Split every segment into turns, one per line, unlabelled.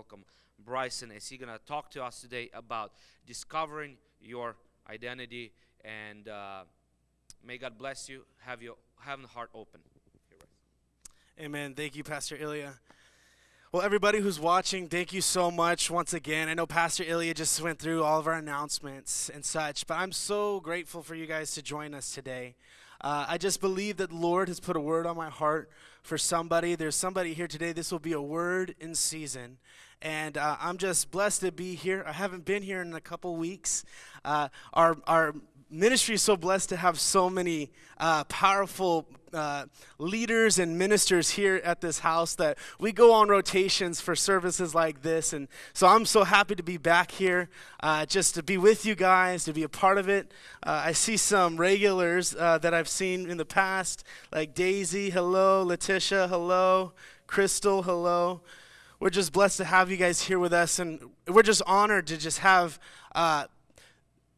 welcome Bryson as he's going to talk to us today about discovering your identity. And uh, may God bless you. Have your have the heart open.
Amen. Thank you, Pastor Ilya. Well, everybody who's watching, thank you so much once again. I know Pastor Ilya just went through all of our announcements and such, but I'm so grateful for you guys to join us today. Uh, I just believe that the Lord has put a word on my heart for somebody. There's somebody here today. This will be a word in season. And uh, I'm just blessed to be here. I haven't been here in a couple weeks. Uh, our, our ministry is so blessed to have so many uh, powerful uh, leaders and ministers here at this house that we go on rotations for services like this. And so I'm so happy to be back here, uh, just to be with you guys, to be a part of it. Uh, I see some regulars uh, that I've seen in the past, like Daisy, hello, Letitia, hello, Crystal, hello. We're just blessed to have you guys here with us, and we're just honored to just have uh,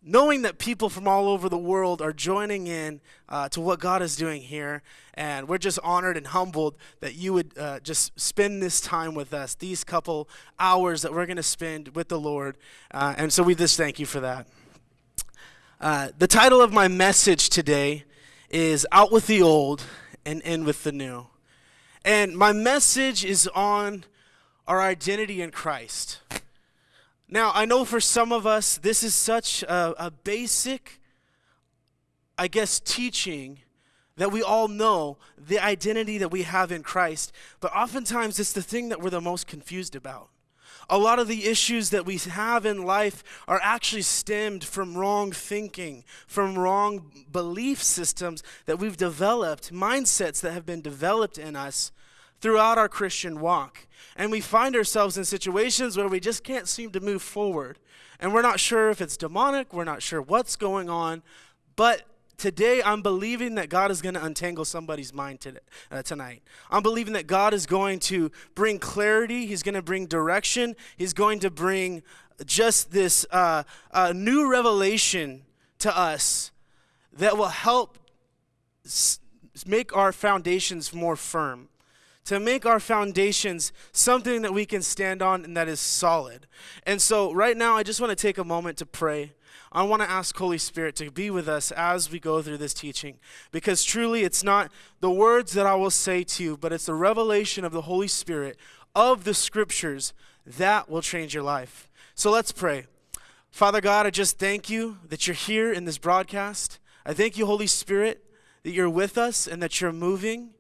knowing that people from all over the world are joining in uh, to what God is doing here. And we're just honored and humbled that you would uh, just spend this time with us, these couple hours that we're going to spend with the Lord. Uh, and so we just thank you for that. Uh, the title of my message today is Out with the Old and In with the New. And my message is on our identity in Christ. Now, I know for some of us, this is such a, a basic, I guess, teaching that we all know the identity that we have in Christ, but oftentimes it's the thing that we're the most confused about. A lot of the issues that we have in life are actually stemmed from wrong thinking, from wrong belief systems that we've developed, mindsets that have been developed in us throughout our Christian walk. And we find ourselves in situations where we just can't seem to move forward. And we're not sure if it's demonic, we're not sure what's going on. But today I'm believing that God is going to untangle somebody's mind today, uh, tonight. I'm believing that God is going to bring clarity, He's going to bring direction, He's going to bring just this uh, uh, new revelation to us that will help make our foundations more firm to make our foundations something that we can stand on and that is solid. And so, right now, I just want to take a moment to pray. I want to ask Holy Spirit to be with us as we go through this teaching because truly it's not the words that I will say to you, but it's the revelation of the Holy Spirit of the scriptures that will change your life. So let's pray. Father God, I just thank you that you're here in this broadcast. I thank you, Holy Spirit, that you're with us and that you're moving.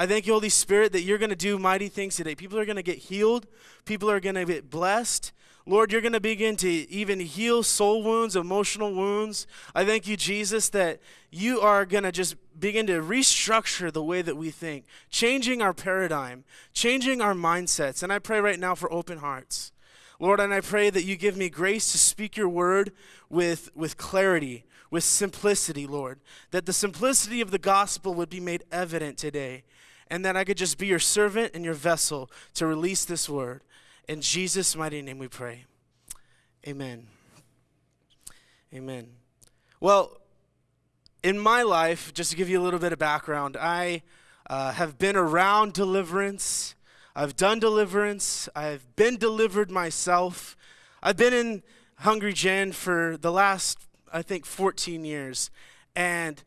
I thank you, Holy Spirit, that you're going to do mighty things today. People are going to get healed, people are going to get blessed. Lord, you're going to begin to even heal soul wounds, emotional wounds. I thank you, Jesus, that you are going to just begin to restructure the way that we think, changing our paradigm, changing our mindsets. And I pray right now for open hearts. Lord, and I pray that you give me grace to speak your word with, with clarity, with simplicity, Lord. That the simplicity of the gospel would be made evident today and that I could just be your servant and your vessel to release this word. In Jesus' mighty name we pray. Amen. Amen. Well, in my life, just to give you a little bit of background, I uh, have been around deliverance. I've done deliverance. I've been delivered myself. I've been in Hungry Gen for the last, I think, 14 years. And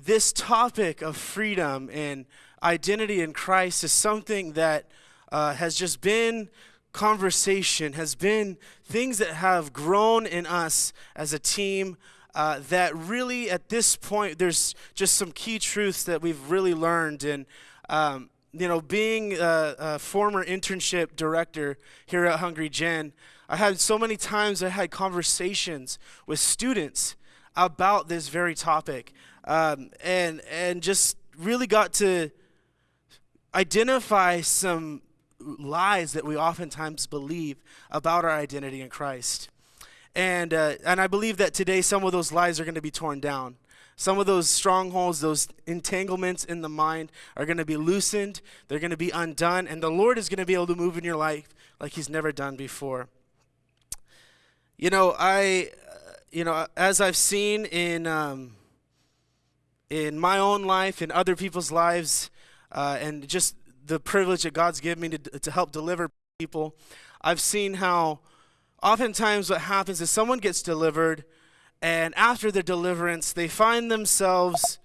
this topic of freedom and identity in Christ is something that uh, has just been conversation, has been things that have grown in us as a team. Uh, that really, at this point, there's just some key truths that we've really learned. And, um, you know, being a, a, former internship director here at Hungry Gen, I had so many times I had conversations with students about this very topic, um, and and just really got to identify some lies that we oftentimes believe about our identity in Christ. And, uh, and I believe that today some of those lies are going to be torn down. Some of those strongholds, those entanglements in the mind are going to be loosened. They're going to be undone. And the Lord is going to be able to move in your life like He's never done before. You know, I, uh, you know, as I've seen in, um, in my own life, in other people's lives, uh, and just the privilege that God's given me to, to help deliver people. I've seen how oftentimes what happens is someone gets delivered, and after their deliverance, they find themselves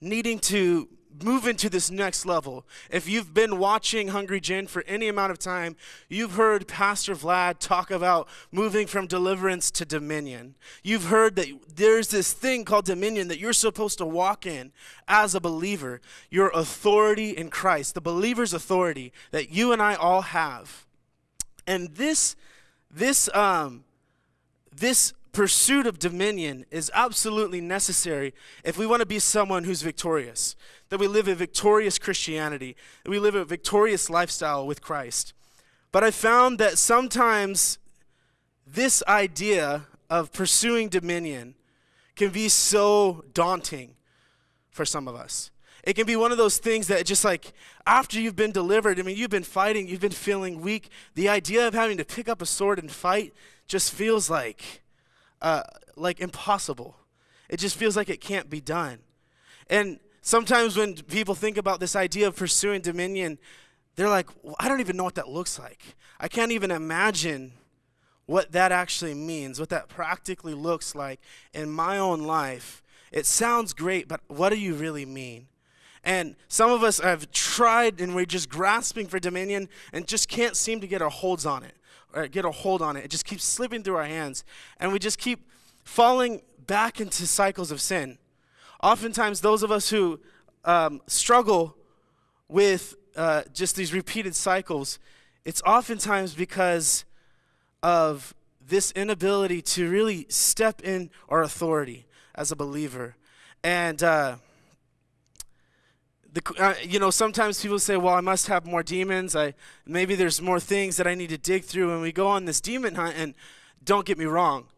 needing to move into this next level. If you've been watching Hungry Gen for any amount of time, you've heard Pastor Vlad talk about moving from deliverance to dominion. You've heard that there's this thing called dominion that you're supposed to walk in as a believer, your authority in Christ, the believer's authority that you and I all have. And this this um this pursuit of dominion is absolutely necessary if we want to be someone who's victorious, that we live a victorious Christianity, that we live a victorious lifestyle with Christ. But I found that sometimes this idea of pursuing dominion can be so daunting for some of us. It can be one of those things that just like after you've been delivered, I mean, you've been fighting, you've been feeling weak. The idea of having to pick up a sword and fight just feels like uh, like impossible. It just feels like it can't be done. And sometimes when people think about this idea of pursuing dominion, they're like, well, I don't even know what that looks like. I can't even imagine what that actually means, what that practically looks like in my own life. It sounds great, but what do you really mean? And some of us have tried and we're just grasping for dominion and just can't seem to get our holds on it or get a hold on it. It just keeps slipping through our hands. And we just keep falling back into cycles of sin. Oftentimes, those of us who um, struggle with uh, just these repeated cycles, it's oftentimes because of this inability to really step in our authority as a believer. And, uh, the, uh, you know, sometimes people say, well, I must have more demons. I, maybe there's more things that I need to dig through. And we go on this demon hunt, and don't get me wrong.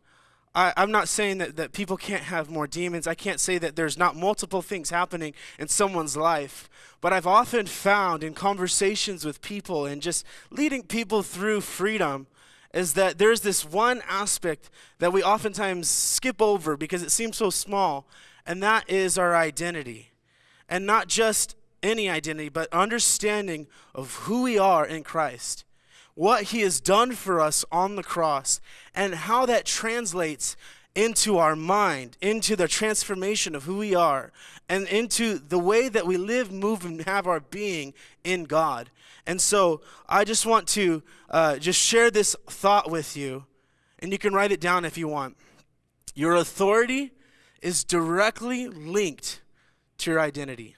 I, I'm not saying that, that people can't have more demons. I can't say that there's not multiple things happening in someone's life. But I've often found in conversations with people and just leading people through freedom is that there's this one aspect that we oftentimes skip over because it seems so small, and that is our identity and not just any identity, but understanding of who we are in Christ, what He has done for us on the cross, and how that translates into our mind, into the transformation of who we are, and into the way that we live, move, and have our being in God. And so I just want to uh, just share this thought with you, and you can write it down if you want. Your authority is directly linked to your identity.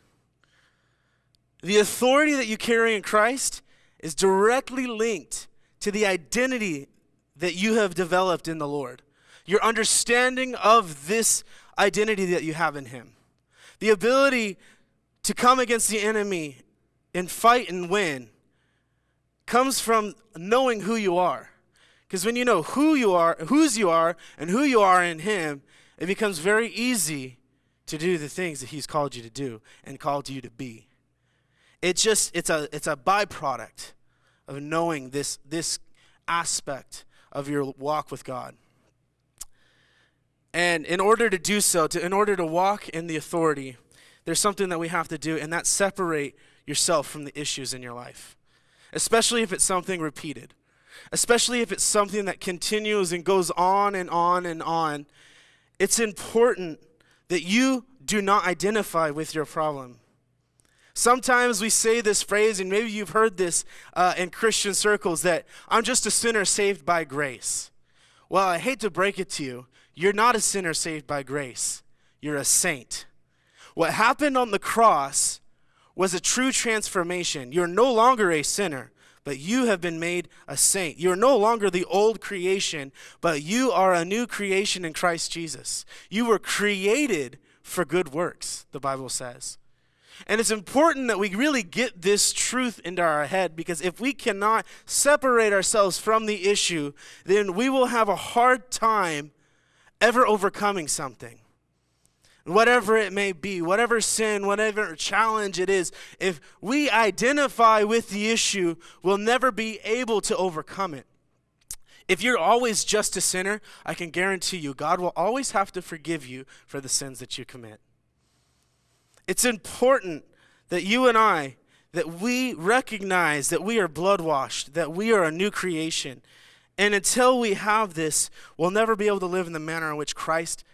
The authority that you carry in Christ is directly linked to the identity that you have developed in the Lord. Your understanding of this identity that you have in Him. The ability to come against the enemy and fight and win comes from knowing who you are. Because when you know who you are, whose you are, and who you are in Him, it becomes very easy to do the things that He's called you to do and called you to be. It's just it's a it's a byproduct of knowing this this aspect of your walk with God. And in order to do so, to, in order to walk in the authority, there's something that we have to do, and that's separate yourself from the issues in your life, especially if it's something repeated, especially if it's something that continues and goes on and on and on. It's important that you do not identify with your problem. Sometimes we say this phrase, and maybe you've heard this uh, in Christian circles, that I'm just a sinner saved by grace. Well, I hate to break it to you. You're not a sinner saved by grace, you're a saint. What happened on the cross was a true transformation. You're no longer a sinner, but you have been made a saint. You're no longer the old creation, but you are a new creation in Christ Jesus. You were created for good works, the Bible says. And it's important that we really get this truth into our head because if we cannot separate ourselves from the issue, then we will have a hard time ever overcoming something. Whatever it may be, whatever sin, whatever challenge it is, if we identify with the issue, we'll never be able to overcome it. If you're always just a sinner, I can guarantee you God will always have to forgive you for the sins that you commit. It's important that you and I that we recognize that we are blood washed, that we are a new creation. And until we have this, we'll never be able to live in the manner in which Christ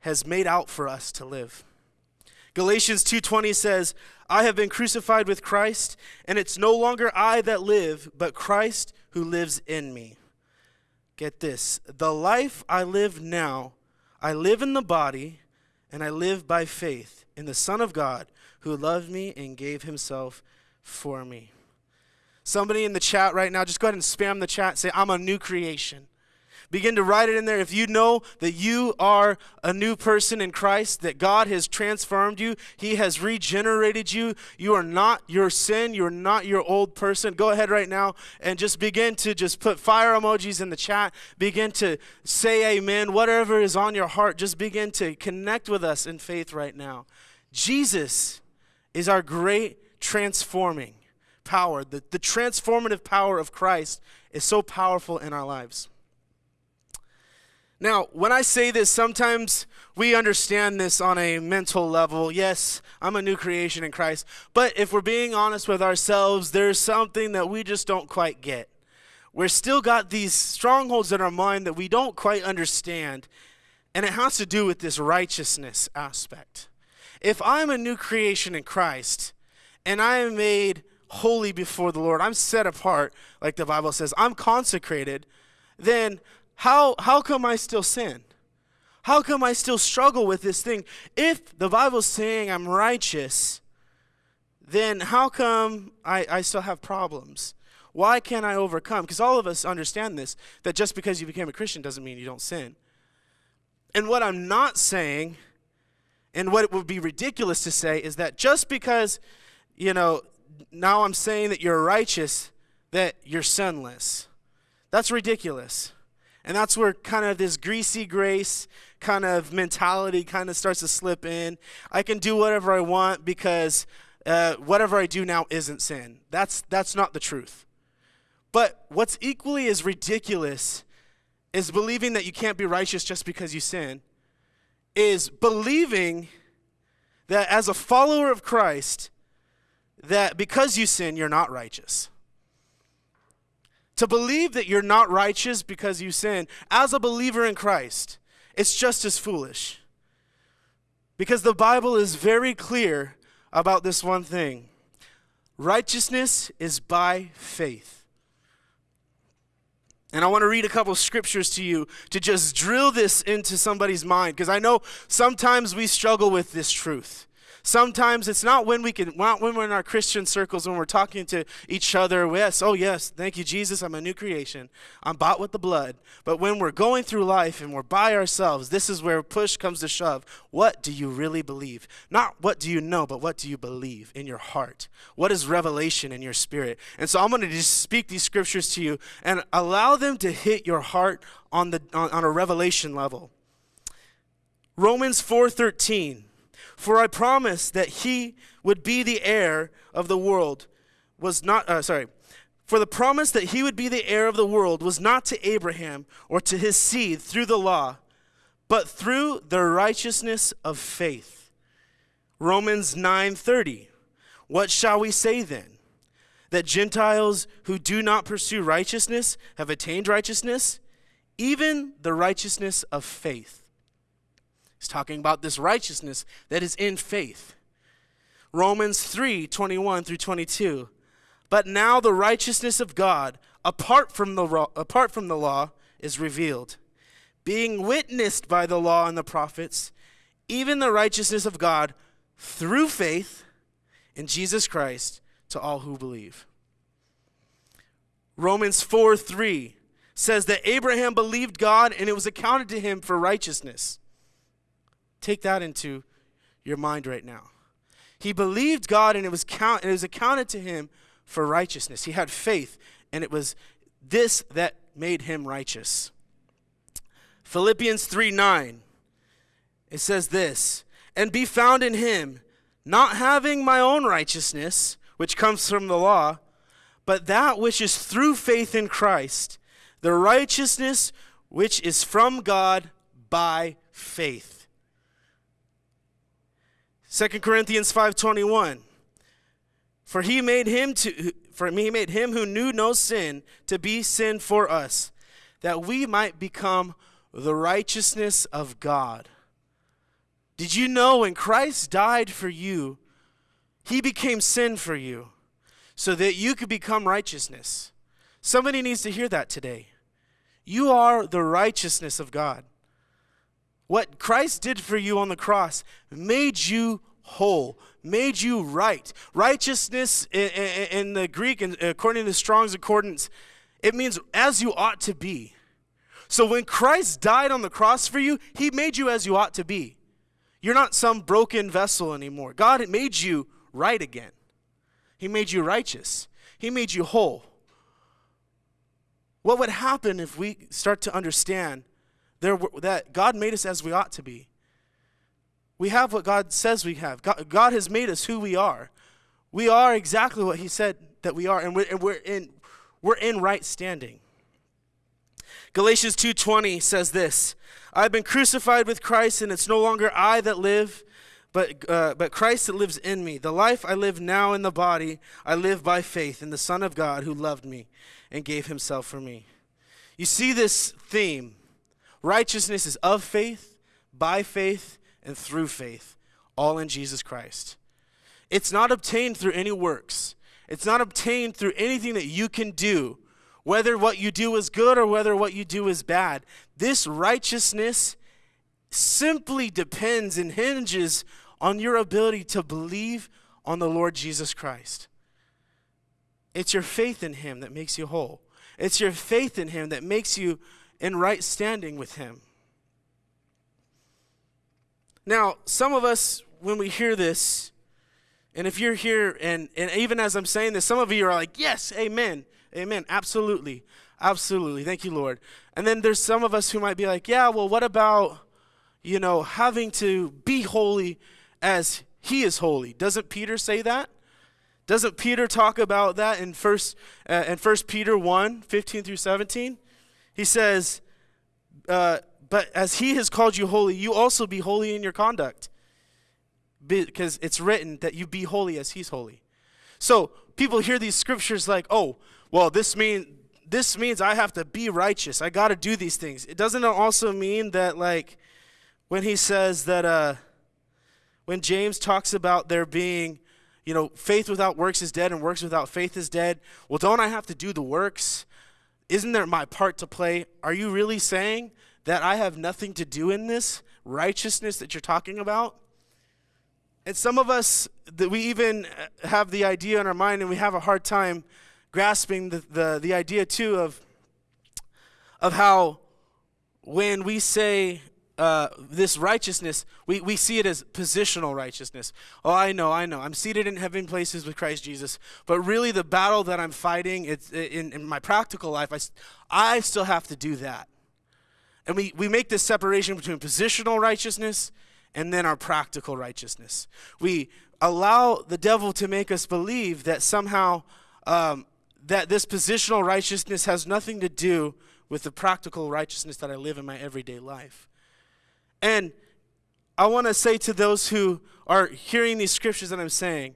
has made out for us to live. Galatians 2:20 says, "I have been crucified with Christ, and it's no longer I that live, but Christ who lives in me." Get this, the life I live now, I live in the body, and I live by faith in the Son of God who loved me and gave himself for me. Somebody in the chat right now, just go ahead and spam the chat. Say, I'm a new creation. Begin to write it in there. If you know that you are a new person in Christ, that God has transformed you, He has regenerated you, you are not your sin, you're not your old person. Go ahead right now and just begin to just put fire emojis in the chat. Begin to say amen. Whatever is on your heart, just begin to connect with us in faith right now. Jesus is our great transforming power. The, the transformative power of Christ is so powerful in our lives. Now, when I say this, sometimes we understand this on a mental level. Yes, I'm a new creation in Christ. But if we're being honest with ourselves, there's something that we just don't quite get. We're still got these strongholds in our mind that we don't quite understand. And it has to do with this righteousness aspect. If I'm a new creation in Christ and I am made holy before the Lord, I'm set apart, like the Bible says, I'm consecrated, then how, how come I still sin? How come I still struggle with this thing? If the Bible's saying I'm righteous, then how come I, I still have problems? Why can't I overcome? Because all of us understand this that just because you became a Christian doesn't mean you don't sin. And what I'm not saying, and what it would be ridiculous to say, is that just because, you know, now I'm saying that you're righteous, that you're sinless. That's ridiculous. And that's where kind of this greasy grace kind of mentality kind of starts to slip in. I can do whatever I want because uh, whatever I do now isn't sin. That's, that's not the truth. But what's equally as ridiculous is believing that you can't be righteous just because you sin, is believing that as a follower of Christ, that because you sin, you're not righteous. To believe that you're not righteous because you sin, as a believer in Christ, it's just as foolish. Because the Bible is very clear about this one thing righteousness is by faith. And I want to read a couple scriptures to you to just drill this into somebody's mind because I know sometimes we struggle with this truth. Sometimes it's not when we can, not when we're in our Christian circles, when we're talking to each other. Yes, oh yes, thank you, Jesus. I'm a new creation. I'm bought with the blood. But when we're going through life and we're by ourselves, this is where push comes to shove. What do you really believe? Not what do you know, but what do you believe in your heart? What is revelation in your spirit? And so I'm going to just speak these scriptures to you and allow them to hit your heart on the on, on a revelation level. Romans 4:13 for I promised that he would be the heir of the world was not, uh, sorry, for the promise that he would be the heir of the world was not to Abraham or to his seed through the law, but through the righteousness of faith. Romans 9:30. What shall we say then? That Gentiles who do not pursue righteousness have attained righteousness, even the righteousness of faith. He's talking about this righteousness that is in faith. Romans 3 21 through 22. But now the righteousness of God, apart from the, apart from the law, is revealed, being witnessed by the law and the prophets, even the righteousness of God through faith in Jesus Christ to all who believe. Romans 4 3 says that Abraham believed God and it was accounted to him for righteousness. Take that into your mind right now. He believed God and it was, count, it was accounted to him for righteousness. He had faith, and it was this that made him righteous. Philippians 3 9, it says this, and be found in him, not having my own righteousness, which comes from the law, but that which is through faith in Christ, the righteousness which is from God by faith. 2 Corinthians 5:21 For he made him to for he made him who knew no sin to be sin for us, that we might become the righteousness of God. Did you know when Christ died for you, he became sin for you so that you could become righteousness? Somebody needs to hear that today. You are the righteousness of God. What Christ did for you on the cross made you whole, made you right. Righteousness in, the Greek, according to Strong's Concordance, it means as you ought to be. So when Christ died on the cross for you, he made you as you ought to be. You're not some broken vessel anymore. God made you right again. He made you righteous. He made you whole. What would happen if we start to understand there, that God made us as we ought to be? We have what God says we have. God, God has made us who we are. We are exactly what He said that we are, and we're, and we're in we're in right standing. Galatians 2:20 says this, I've been crucified with Christ and it's no longer I that live, but uh, but Christ that lives in me. The life I live now in the body, I live by faith in the Son of God who loved me and gave himself for me. You see this theme. Righteousness is of faith, by faith, and through faith, all in Jesus Christ. It's not obtained through any works. It's not obtained through anything that you can do whether what you do is good or whether what you do is bad. This righteousness simply depends and hinges on your ability to believe on the Lord Jesus Christ. It's your faith in Him that makes you whole. It's your faith in Him that makes you in right standing with Him. Now, some of us, when we hear this, and if you're here, and, and even as I'm saying this, some of you are like, yes, amen. Amen. Absolutely. Absolutely. Thank you, Lord. And then there's some of us who might be like, yeah, well, what about, you know, having to be holy as he is holy? Doesn't Peter say that? Doesn't Peter talk about that in first uh, in First Peter 1, 15 through 17? He says, uh, but as he has called you holy, you also be holy in your conduct. Because it's written that you be holy as he's holy. So people hear these scriptures like, oh, well, this mean this means I have to be righteous. I got to do these things. It doesn't also mean that like when he says that uh when James talks about there being you know, faith without works is dead and works without faith is dead. Well, don't I have to do the works? Isn't there my part to play? Are you really saying that I have nothing to do in this righteousness that you're talking about? And some of us that we even uh, have the idea in our mind and we have a hard time grasping the, the, the idea too of, of how when we say uh, this righteousness, we, we see it as positional righteousness. Oh, I know, I know. I'm seated in heaven places with Christ Jesus. But really, the battle that I'm fighting it's, in, in my practical life, I, I still have to do that. And we, we make this separation between positional righteousness and then our practical righteousness. We allow the devil to make us believe that somehow um, that this positional righteousness has nothing to do with the practical righteousness that I live in my everyday life. And I want to say to those who are hearing these scriptures that I'm saying,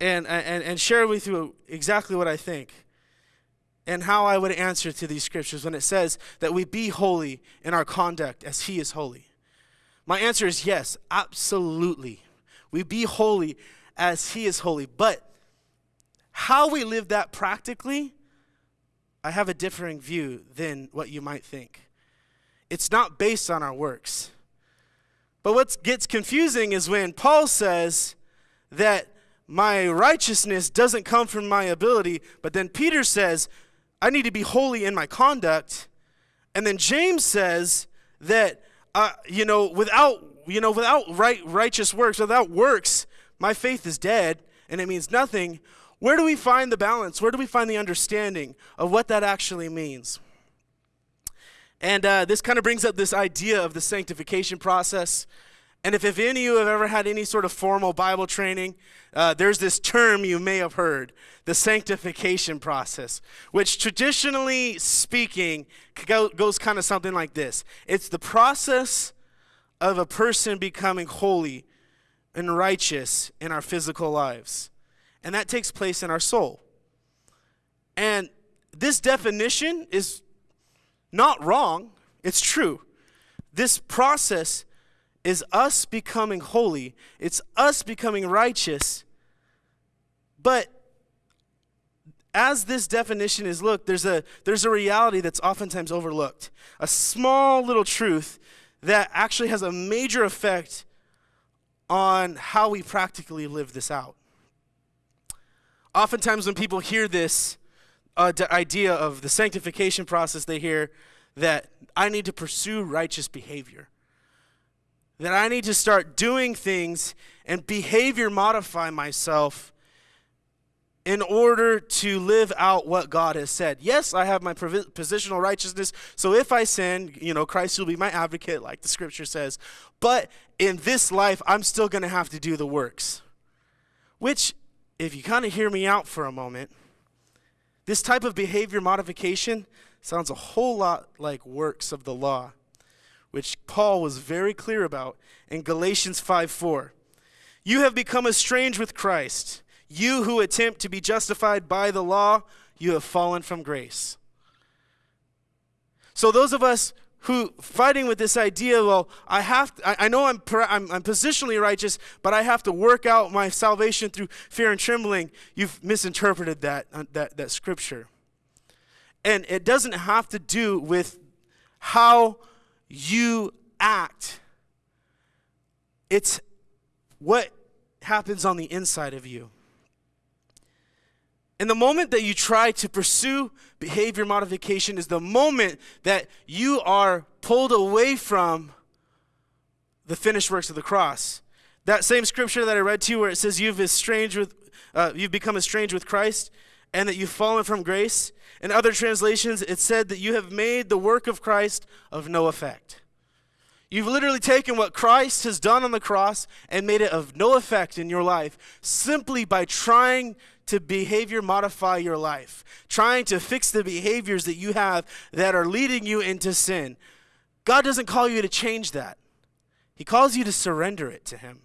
and, and, and share with you exactly what I think and how I would answer to these scriptures when it says that we be holy in our conduct as He is holy. My answer is yes, absolutely. We be holy as He is holy. But how we live that practically, I have a differing view than what you might think. It's not based on our works. But what gets confusing is when Paul says that my righteousness doesn't come from my ability, but then Peter says, I need to be holy in my conduct. And then James says that, uh, you know, without, you know, without right, righteous works, without works, my faith is dead and it means nothing. Where do we find the balance? Where do we find the understanding of what that actually means? And uh, this kind of brings up this idea of the sanctification process. And if, if any of you have ever had any sort of formal Bible training, uh, there's this term you may have heard the sanctification process, which traditionally speaking go, goes kind of something like this it's the process of a person becoming holy and righteous in our physical lives. and that takes place in our soul. And this definition is not wrong, it's true. This process is us becoming holy, it's us becoming righteous. But as this definition is looked, there's a, there's a reality that's oftentimes overlooked. A small little truth that actually has a major effect on how we practically live this out. Oftentimes, when people hear this uh, idea of the sanctification process, they hear that I need to pursue righteous behavior. That I need to start doing things and behavior modify myself in order to live out what God has said. Yes, I have my positional righteousness. So if I sin, you know, Christ will be my advocate, like the scripture says. But in this life, I'm still going to have to do the works. Which, if you kind of hear me out for a moment, this type of behavior modification sounds a whole lot like works of the law, which Paul was very clear about in Galatians 5 4. You have become estranged with Christ you who attempt to be justified by the law, you have fallen from grace. So those of us who fighting with this idea, well, I have, to, I, I, know I'm, I'm, I'm positionally righteous, but I have to work out my salvation through fear and trembling. You've misinterpreted that, uh, that, that scripture. And it doesn't have to do with how you act. It's what happens on the inside of you. And the moment that you try to pursue behavior modification is the moment that you are pulled away from the finished works of the cross. That same scripture that I read to you, where it says you've estranged with, uh, you've become estranged with Christ, and that you've fallen from grace. In other translations, it said that you have made the work of Christ of no effect. You've literally taken what Christ has done on the cross and made it of no effect in your life simply by trying to behavior modify your life, trying to fix the behaviors that you have that are leading you into sin. God doesn't call you to change that, He calls you to surrender it to Him.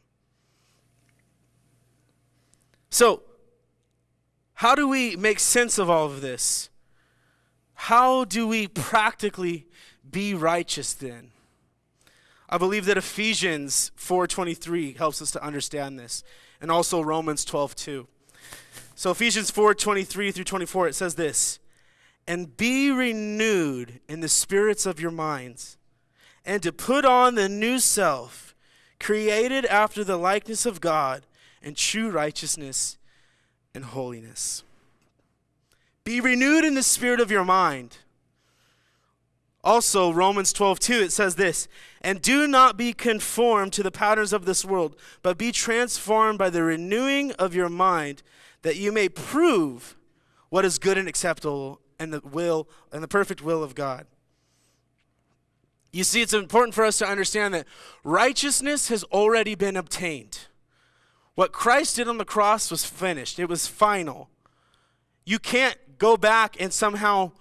So, how do we make sense of all of this? How do we practically be righteous then? I believe that Ephesians 4:23 helps us to understand this, and also Romans 12:2. So Ephesians 4 23 through 24, it says this And be renewed in the spirits of your minds, and to put on the new self, created after the likeness of God in true righteousness and holiness. Be renewed in the spirit of your mind. Also, Romans 12, 2, it says this And do not be conformed to the patterns of this world, but be transformed by the renewing of your mind that you may prove what is good and acceptable and the will and the perfect will of God. You see, it's important for us to understand that righteousness has already been obtained. What Christ did on the cross was finished, it was final. You can't go back and somehow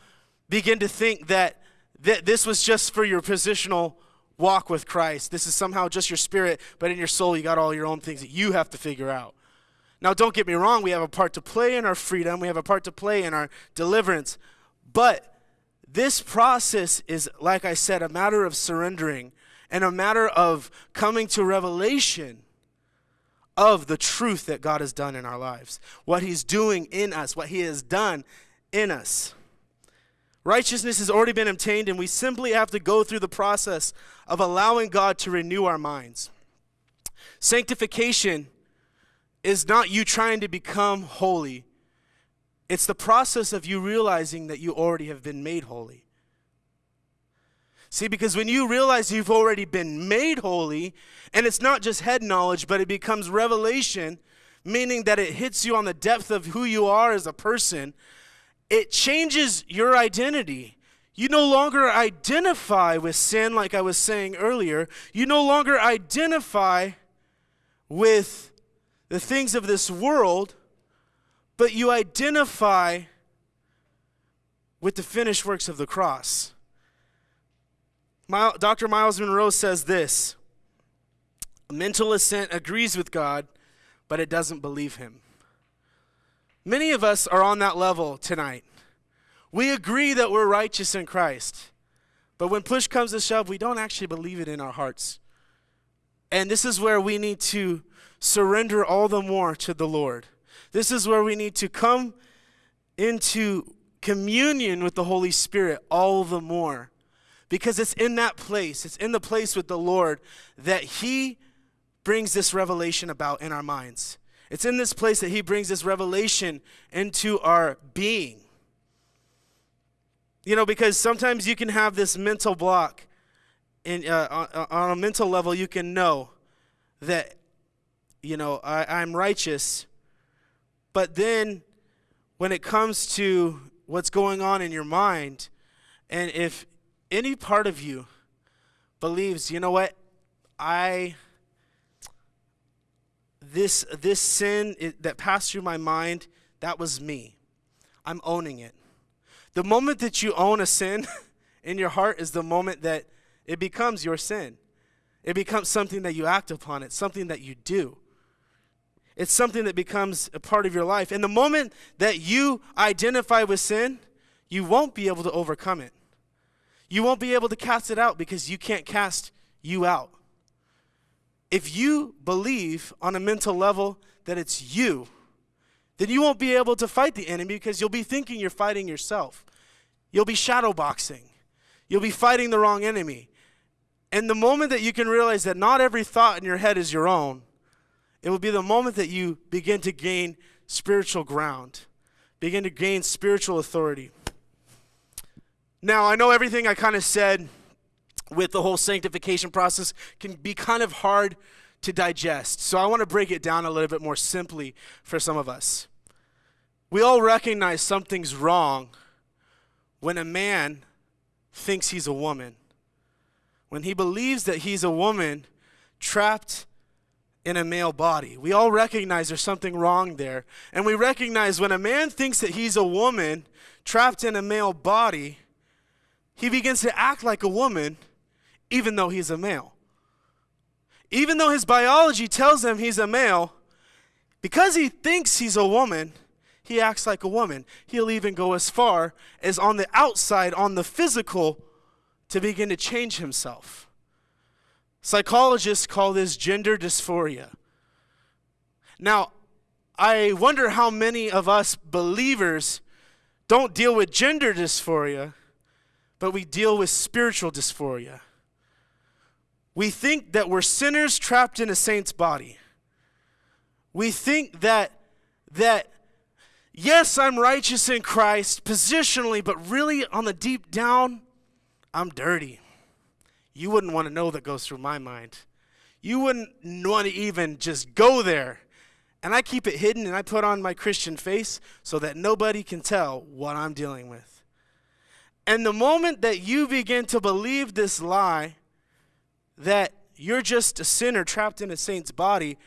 begin to think that, that this was just for your positional walk with Christ. This is somehow just your spirit, but in your soul, you got all your own things that you have to figure out. Now, don't get me wrong, we have a part to play in our freedom, we have a part to play in our deliverance. But this process is, like I said, a matter of surrendering and a matter of coming to revelation of the truth that God has done in our lives, what He's doing in us, what He has done in us. Righteousness has already been obtained, and we simply have to go through the process of allowing God to renew our minds. Sanctification is not you trying to become holy. It's the process of you realizing that you already have been made holy. See, because when you realize you've already been made holy, and it's not just head knowledge, but it becomes revelation, meaning that it hits you on the depth of who you are as a person, it changes your identity. You no longer identify with sin, like I was saying earlier. You no longer identify with the things of this world, but you identify with the finished works of the cross. Dr. Myles Munroe says this Mental assent agrees with God, but it doesn't believe him. Many of us are on that level tonight. We agree that we're righteous in Christ. But when push comes to shove, we don't actually believe it in our hearts. And this is where we need to surrender all the more to the Lord. This is where we need to come into communion with the Holy Spirit all the more. Because it's in that place, it's in the place with the Lord that He brings this revelation about in our minds. It's in this place that He brings this revelation into our being. You know, because sometimes you can have this mental block. In, uh, on, on a mental level, you can know that, you know, I, I'm righteous. But then when it comes to what's going on in your mind, and if any part of you believes, you know what, I this this sin it, that passed through my mind, that was me. I'm owning it. The moment that you own a sin in your heart is the moment that it becomes your sin. It becomes something that you act upon, it's something that you do. It's something that becomes a part of your life. And the moment that you identify with sin, you won't be able to overcome it. You won't be able to cast it out because you can't cast you out. If you believe on a mental level that it's you, then you won't be able to fight the enemy because you'll be thinking you're fighting yourself. You'll be shadowboxing. You'll be fighting the wrong enemy. And the moment that you can realize that not every thought in your head is your own, it will be the moment that you begin to gain spiritual ground, begin to gain spiritual authority. Now, I know everything I kind of said with the whole sanctification process can be kind of hard to digest. So I want to break it down a little bit more simply for some of us. We all recognize something's wrong when a man thinks he's a woman, when he believes that he's a woman trapped in a male body. We all recognize there's something wrong there. And we recognize when a man thinks that he's a woman trapped in a male body, he begins to act like a woman even though he's a male. Even though his biology tells him he's a male, because he thinks he's a woman, he acts like a woman. He'll even go as far as on the outside, on the physical, to begin to change himself. Psychologists call this gender dysphoria. Now, I wonder how many of us believers don't deal with gender dysphoria, but we deal with spiritual dysphoria. We think that we're sinners trapped in a saint's body. We think that that yes, I'm righteous in Christ positionally, but really on the deep down, I'm dirty. You wouldn't want to know that goes through my mind. You wouldn't want to even just go there. And I keep it hidden and I put on my Christian face so that nobody can tell what I'm dealing with. And the moment that you begin to believe this lie, that you're just a sinner trapped in a saint's body,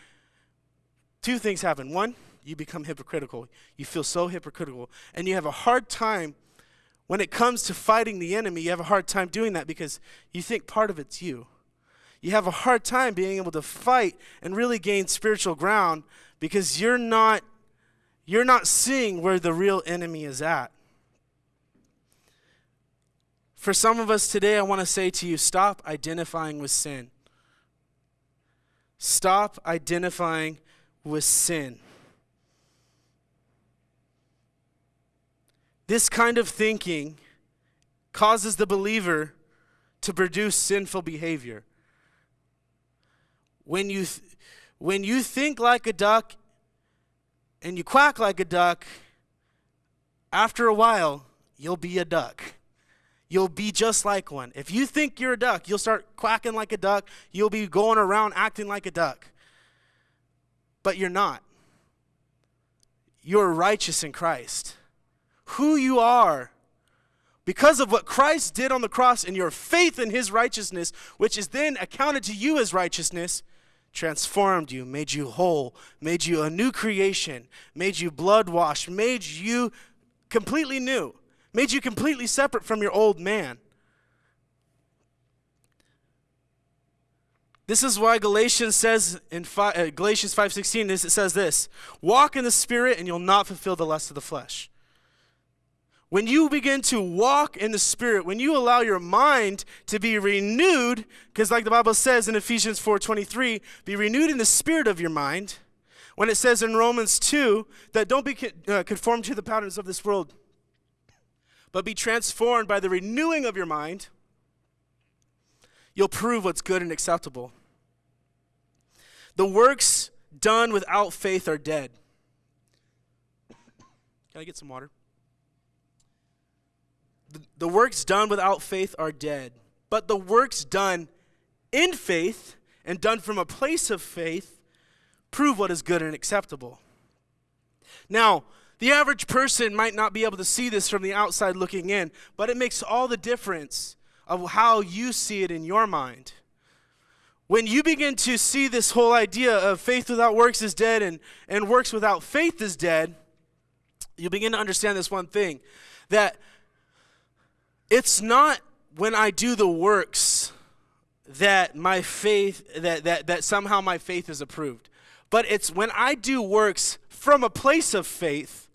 two things happen. One, you become hypocritical. You feel so hypocritical. And you have a hard time when it comes to fighting the enemy, you have a hard time doing that because you think part of it's you. You have a hard time being able to fight and really gain spiritual ground because you're not you're not seeing where the real enemy is at. For some of us today, I want to say to you stop identifying with sin. Stop identifying with sin. This kind of thinking causes the believer to produce sinful behavior. When you, when you think like a duck and you quack like a duck, after a while, you'll be a duck. You'll be just like one. If you think you're a duck, you'll start quacking like a duck. You'll be going around acting like a duck. But you're not. You're righteous in Christ who you are because of what Christ did on the cross and your faith in his righteousness, which is then accounted to you as righteousness, transformed you, made you whole, made you a new creation, made you blood washed, made you completely new, made you completely separate from your old man. This is why Galatians says in fi- uh, Galatians 5:16 it says this, "Walk in the spirit and you'll not fulfill the lust of the flesh." When you begin to walk in the spirit, when you allow your mind to be renewed, because like the Bible says in Ephesians 4:23, be renewed in the spirit of your mind. When it says in Romans 2 that don't be uh, conformed to the patterns of this world, but be transformed by the renewing of your mind, you'll prove what's good and acceptable. The works done without faith are dead. Can I get some water? The, works done without faith are dead. But the works done in faith and done from a place of faith prove what is good and acceptable. Now, the average person might not be able to see this from the outside looking in, but it makes all the difference of how you see it in your mind. When you begin to see this whole idea of faith without works is dead and, and works without faith is dead, you begin to understand this one thing that it's not when I do the works that my faith, that, that, that somehow my faith is approved, but it's when I do works from a place of faith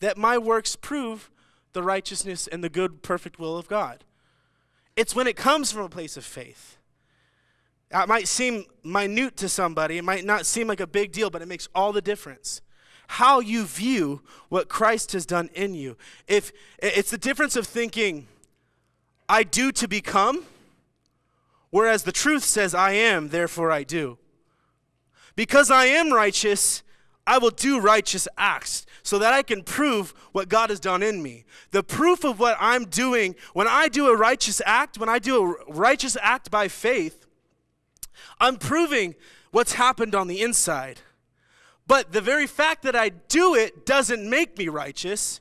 that my works prove the righteousness and the good, perfect will of God. It's when it comes from a place of faith. It might seem minute to somebody, it might not seem like a big deal, but it makes all the difference. How you view what Christ has done in you. If it's the difference of thinking, I do to become, whereas the truth says, I am, therefore I do. Because I am righteous, I will do righteous acts so that I can prove what God has done in me. The proof of what I'm doing, when I do a righteous act, when I do a righteous act by faith, I'm proving what's happened on the inside. But the very fact that I do it doesn't make me righteous.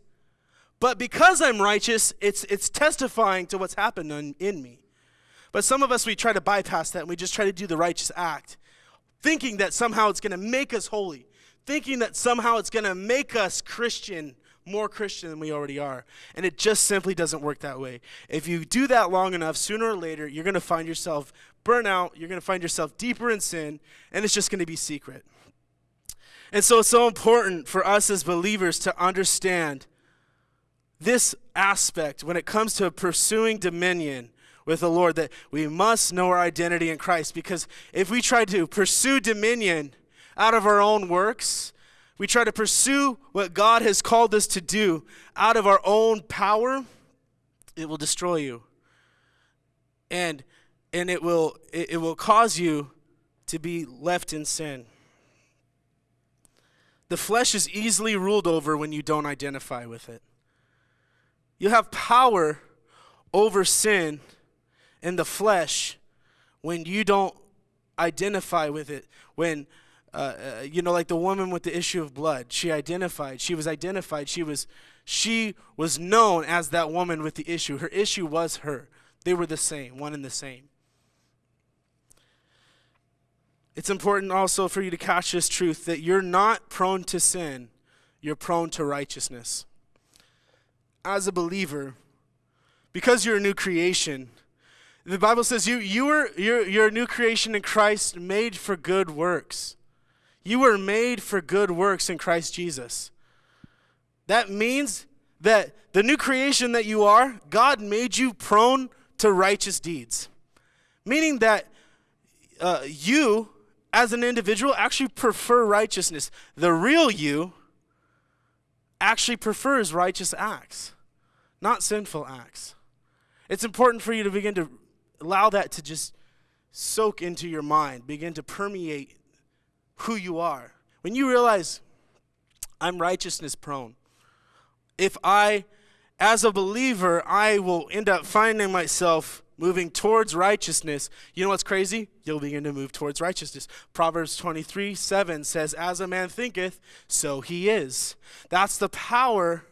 But because I'm righteous, it's, it's testifying to what's happened in, in me. But some of us, we try to bypass that and we just try to do the righteous act, thinking that somehow it's going to make us holy thinking that somehow it's going to make us Christian, more Christian than we already are. And it just simply doesn't work that way. If you do that long enough, sooner or later, you're going to find yourself burn out, you're going to find yourself deeper in sin, and it's just going to be secret. And so it's so important for us as believers to understand this aspect when it comes to pursuing dominion with the Lord that we must know our identity in Christ because if we try to pursue dominion out of our own works. We try to pursue what God has called us to do out of our own power. It will destroy you. And and it will it, it will cause you to be left in sin. The flesh is easily ruled over when you don't identify with it. You have power over sin in the flesh when you don't identify with it. When uh, uh, you know, like the woman with the issue of blood. She identified. She was identified. She was, she was known as that woman with the issue. Her issue was her. They were the same, one and the same. It's important also for you to catch this truth that you're not prone to sin, you're prone to righteousness. As a believer, because you're a new creation, the Bible says you, you are, you're, you're a new creation in Christ made for good works. You were made for good works in Christ Jesus. That means that the new creation that you are, God made you prone to righteous deeds. Meaning that uh, you, as an individual, actually prefer righteousness. The real you actually prefers righteous acts, not sinful acts. It's important for you to begin to allow that to just soak into your mind, begin to permeate who you are. When you realize I'm righteousness prone, if I, as a believer, I will end up finding myself moving towards righteousness, you know what's crazy? You'll begin to move towards righteousness. Proverbs 23 7 says, As a man thinketh, so he is. That's the power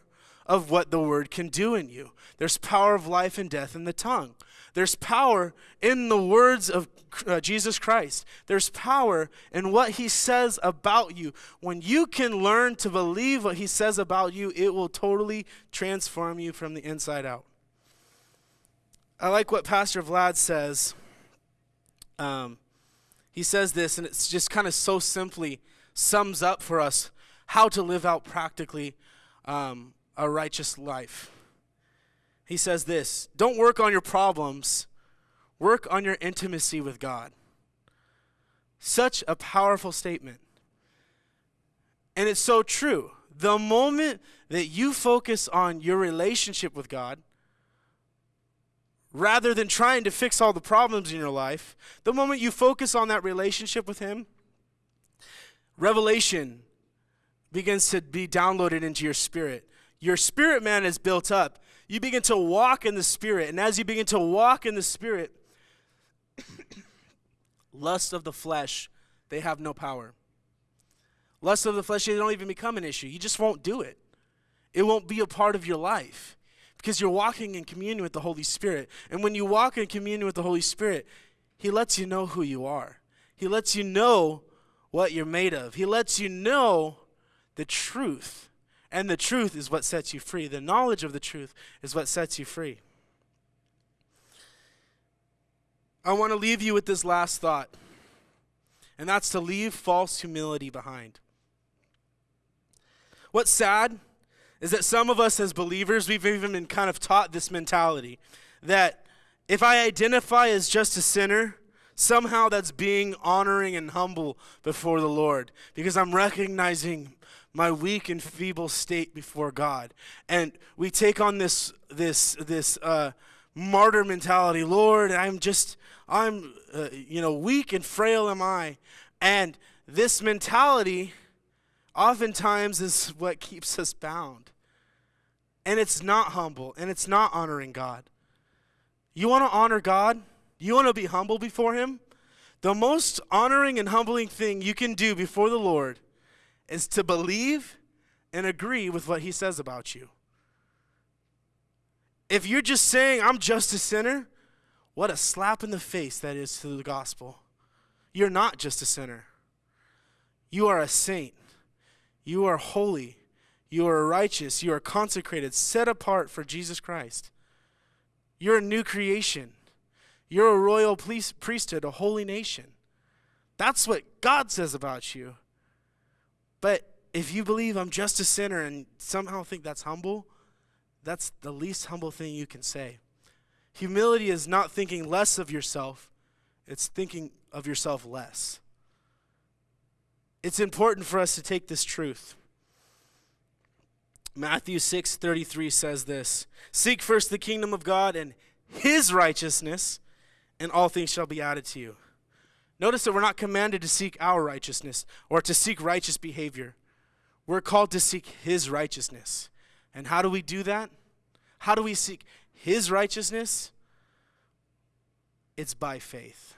of what the word can do in you. There's power of life and death in the tongue. There's power in the words of uh, Jesus Christ. There's power in what he says about you. When you can learn to believe what he says about you, it will totally transform you from the inside out. I like what Pastor Vlad says. Um, He says this, and it's just kind of so simply sums up for us how to live out practically um, a righteous life. He says this Don't work on your problems, work on your intimacy with God. Such a powerful statement. And it's so true. The moment that you focus on your relationship with God, rather than trying to fix all the problems in your life, the moment you focus on that relationship with Him, revelation begins to be downloaded into your spirit. Your spirit man is built up. You begin to walk in the spirit. And as you begin to walk in the spirit, lust of the flesh, they have no power. Lust of the flesh, they don't even become an issue. You just won't do it. It won't be a part of your life because you're walking in communion with the Holy Spirit. And when you walk in communion with the Holy Spirit, He lets you know who you are. He lets you know what you're made of. He lets you know the truth. And the truth is what sets you free. The knowledge of the truth is what sets you free. I want to leave you with this last thought, and that's to leave false humility behind. What's sad is that some of us as believers, we've even been kind of taught this mentality that if I identify as just a sinner, somehow that's being honoring and humble before the Lord because I'm recognizing my weak and feeble state before God. And we take on this this this uh, martyr mentality. Lord, I'm just I'm uh, you know weak and frail am I, and this mentality oftentimes is what keeps us bound. And it's not humble and it's not honoring God. You want to honor God? You want to be humble before Him? The most honoring and humbling thing you can do before the Lord is to believe and agree with what he says about you. If you're just saying, I'm just a sinner, what a slap in the face that is to the gospel. You're not just a sinner, you are a saint. You are holy. You are righteous. You are consecrated, set apart for Jesus Christ. You're a new creation. You're a royal priesthood, a holy nation. That's what God says about you. But if you believe I'm just a sinner and somehow think that's humble, that's the least humble thing you can say. Humility is not thinking less of yourself, it's thinking of yourself less. It's important for us to take this truth. Matthew 6:33 says this, "Seek first the kingdom of God and his righteousness, and all things shall be added to you." Notice that we're not commanded to seek our righteousness or to seek righteous behavior. We're called to seek His righteousness. And how do we do that? How do we seek His righteousness? It's by faith,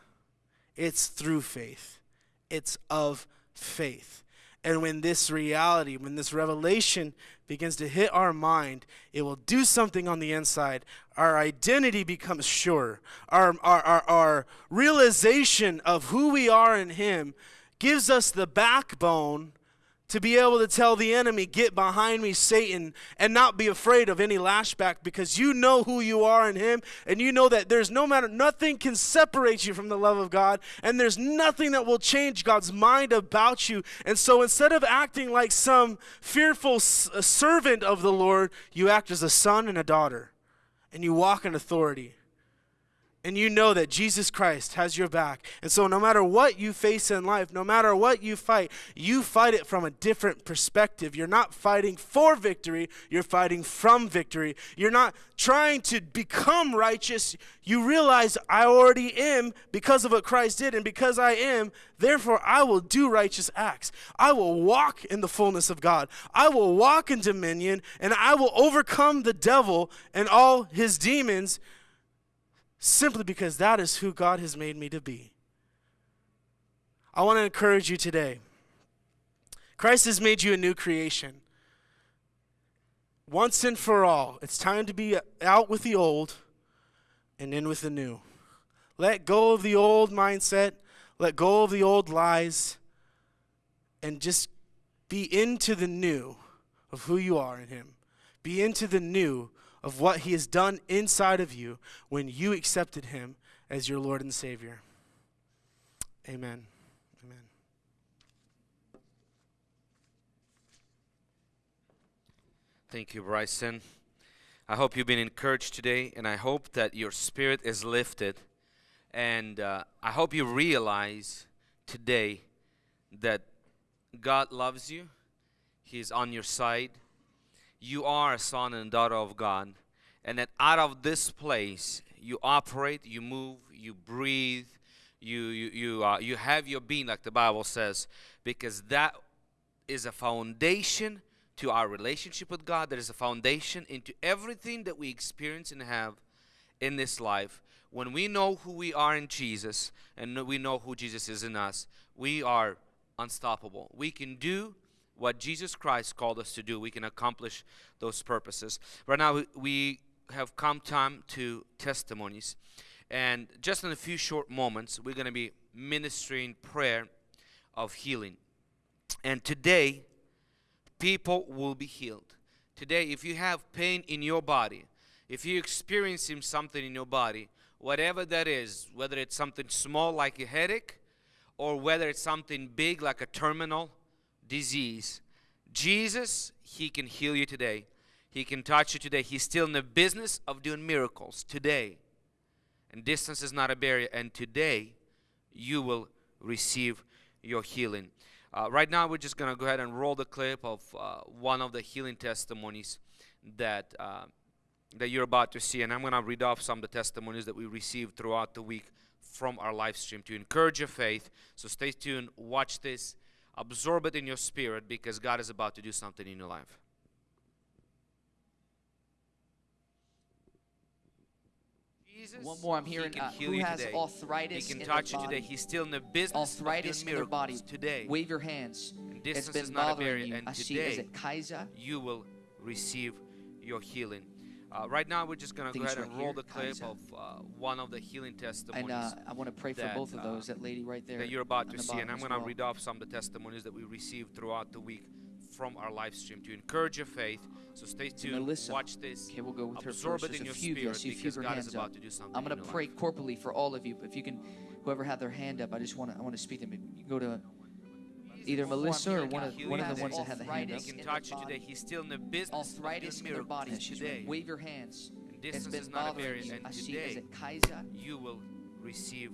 it's through faith, it's of faith. And when this reality, when this revelation begins to hit our mind, it will do something on the inside. Our identity becomes sure. Our, our, our, our realization of who we are in Him gives us the backbone to be able to tell the enemy, Get behind me, Satan, and not be afraid of any lashback because you know who you are in Him and you know that there's no matter, nothing can separate you from the love of God and there's nothing that will change God's mind about you. And so instead of acting like some fearful servant of the Lord, you act as a son and a daughter and you walk in authority and you know that Jesus Christ has your back. And so, no matter what you face in life, no matter what you fight, you fight it from a different perspective. You're not fighting for victory, you're fighting from victory. You're not trying to become righteous. You realize, I already am because of what Christ did, and because I am, therefore I will do righteous acts. I will walk in the fullness of God. I will walk in dominion, and I will overcome the devil and all his demons simply because that is who God has made me to be. I want to encourage you today. Christ has made you a new creation. Once and for all, it's time to be out with the old and in with the new. Let go of the old mindset, let go of the old lies, and just be into the new of who you are in Him. Be into the new of what He has done inside of you when you accepted Him as your Lord and Savior. Amen. Amen.
Thank you, Bryson. I hope you've been encouraged today, and I hope that your spirit is lifted. And uh, I hope you realize today that God loves you, He's on your side. You are a son and daughter of God, and that out of this place, you operate, you move, you breathe, you, you, you, uh, you have your being, like the Bible says, because that is a foundation to our relationship with God. There is a foundation into everything that we experience and have in this life. When we know who we are in Jesus and we know who Jesus is in us, we are unstoppable. We can do what Jesus Christ called us to do. We can accomplish those purposes. Right now, we- have come time to testimonies. And just in a few short moments, we're going to be ministering prayer of healing. And today, people will be healed. Today, if you have pain in your body, if you're experiencing something in your body, whatever that is, whether it's something small like a headache, or whether it's something big like a terminal disease, Jesus, He can heal you today. He can touch you today. He's still in the business of doing miracles today. And distance is not a barrier. And today, you will receive your healing. Uh, right now, we're just going to go ahead and roll the clip of uh, one of the healing testimonies that uh, that you're about to see, and I'm going to read off some of the testimonies that we received throughout the week from our live stream to encourage your faith. So stay tuned, watch this, absorb it in your spirit because God is about to do something in your life. Jesus,
One more, I'm
He
hearing
can
uh,
heal
who
you
has
today.
arthritis
He can
in
touch
their
you today.
body.
He's still in the business
arthritis
of
in
doing
their body.
today.
Wave your hands.
And
It's
distance
been
is not a
bothering
barrier.
you.
And
I see. Is it Kaiser?
you will receive your healing. Uh, right now, we're just going to go ahead
it's
and roll the clip
Kaiser.
of uh, one of the healing testimonies
And uh, I want to pray for
that,
both of
uh,
those. That lady right there.
that you're about to see. And I'm going to
well.
read off some of the testimonies that we received throughout the week from our live stream to encourage your faith. So stay tuned,
Melissa.
watch this,
Okay, we'll go with her
absorb
first.
it in your
few you.
Spirit
few
because
her
God is
up.
about to do something.
I'm going to pray
life.
corporately for all of you. If you can, whoever had their hand up, I just want to. I want to speak to them. You go to either Melissa or one of one of the ones that had the hand up.
He can touch you today. He's still in the business
Arthritis
of
in
doing miracles
body.
today.
Wave your hands.
And distance is not a barrier. And
I see. Is
today, you will receive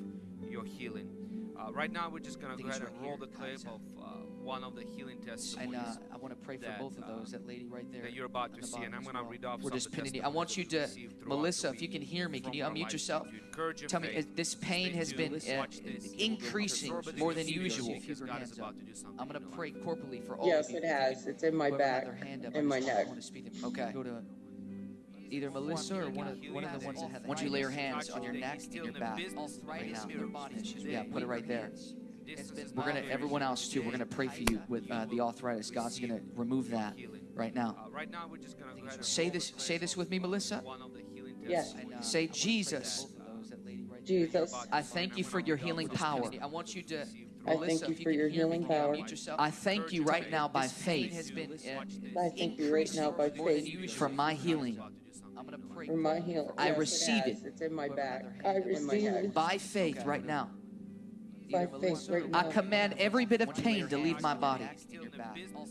your healing. Uh, right now, we're just going to go
it's
ahead and roll
here,
the clip
Kaiser.
of uh, one of the healing
tests.
And
uh, I want to pray for
that,
both of
uh,
those. That lady right there.
that you're about to see. And I'm going to
well.
read off
We're
some
just
of the
pinning you. I want you to,
that we received throughout
Melissa, if you can hear me, can you unmute yourself?
stream to encourage your
Tell me,
faith.
uh, this pain
Stay
has been uh,
this.
increasing
Absorb
more than usual.
because
Keep your
God
hands
is
up.
about to do something
I'm going to pray
life.
corporately for all
Yes,
of you.
it has. It's in my
whoever had
back
their hand up, I
my neck.
I want to speak to them. Okay. Go to either Melissa or one of, one of the ones that have. Why don't you lay your hands on your neck and your back right now? Yeah, put it right there. We're gonna. Everyone else too. We're gonna pray for you with uh, the arthritis. God's gonna remove that right now.
Uh, right now, we're just going to go ahead and
Say this. Say this with me,
uh,
Melissa.
one of the
Yes.
Say Jesus.
Jesus,
I thank you for your healing power. I want you to.
I
Melissa,
thank you
if
for
can
your
hear me,
healing power.
yourself? I thank you right now by faith
Has been,
I thank you right now by faith
for my healing. I'm gonna pray
for my healing.
I
Yes,
receive
has.
it.
It's in my back.
I
I receive it
by faith right now.
by faith right now.
I command every bit of pain to leave my body.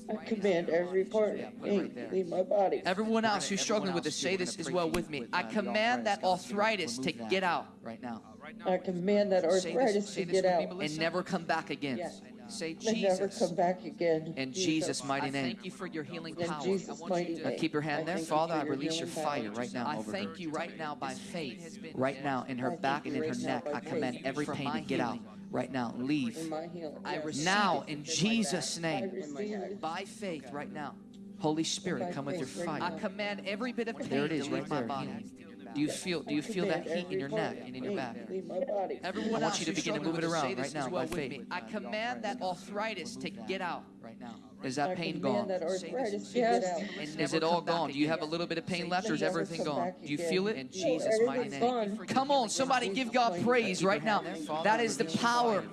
I command every part of
put it right
pain to leave my body.
Everyone else who's struggling with this, say this as well with me. I command that arthritis to get out right now
I command that arthritis to get out
and never come back again.
Yes.
Say
and never
Jesus.
come back again.
In Jesus' mighty name.
thank
Thank you for your healing
In
power.
Jesus' mighty
Now
name.
keep your hand
I
there. Father, I release your
healing
fire right now
I
over
thank you
right now by faith. Right now in her back and in her neck. I command
faith.
every pain to get out right now.
In
Leave.
my healing.
I now
it.
in Jesus'
back.
name.
I receive it.
By faith right now. Holy Spirit, come with your
faith right
fire. I command every bit of pain
There it
to
is,
leave
right
my
there,
body.
Healing.
Do you feel do you feel that heat in your neck and in your back?
Leave my body.
Everyone I want you to begin to move it around right now by faith. I command that arthritis to get out right now. Is that pain gone?
that arthritis to get out.
Is it all gone? Do you have a little bit of pain left or is everything gone? Do you feel it? In Jesus' mighty name. Come on, somebody give God praise right now. That is the power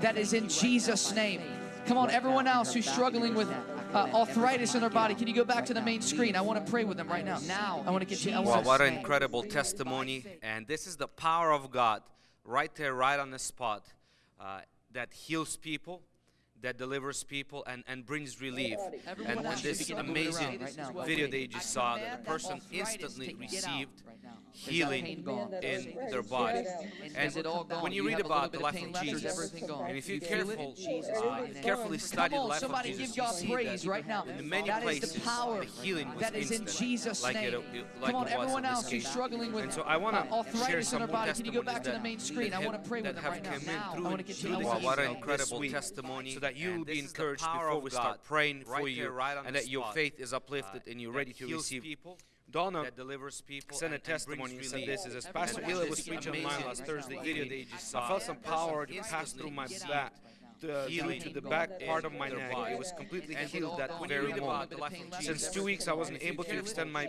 that is in Jesus' name. Come on, everyone else who's struggling with uh, arthritis in their body, can you go back to the main screen? I want to pray with them right now. Now, I want to get you.
Wow, what an incredible testimony. And this is the power of God right there, right on the spot. Uh, that heals people, that delivers people, and, and brings relief.
Everyone
And,
should
this
begin to move it
amazing
right
video that you just saw, that the person instantly
to get out
received
right now. Is that
healing in their body.
And,
And
is it all gone?
when you read about the life of
left, or is
Jesus, and if you
Feel
careful,
Jesus'
uh,
mighty name.
carefully study the life of
somebody
Jesus,
give
you
God
see
praise
that
right now.
in many
that is
places,
the power
the healing was
that is in
instant,
Jesus'
like it-
name.
it- like
Come on,
it was in
everyone
this
else who's
case.
struggling with
And so I wanna
uh, arthritis
share
in
some
their body. Can you go back to the
testimonies
main
that
screen? I
have-
want to pray with them right now.
come in
I
through-
want to get
through
to
what an incredible
week.
testimony so that you will be
this is the
encouraged before we start praying for you
there, right on
and that your faith is uplifted
uh,
and you're ready to receive
people,
Donna
that delivers people,
sent a testimony and said this is as Pastor
just
was preaching
move
online last Thursday
Video
I felt some power to pass through my back, to, due to the back part of my neck.
body.
It was completely
And
healed that
gone.
When you
very moment.
the life of Jesus,
Since two weeks, I wasn't able to extend my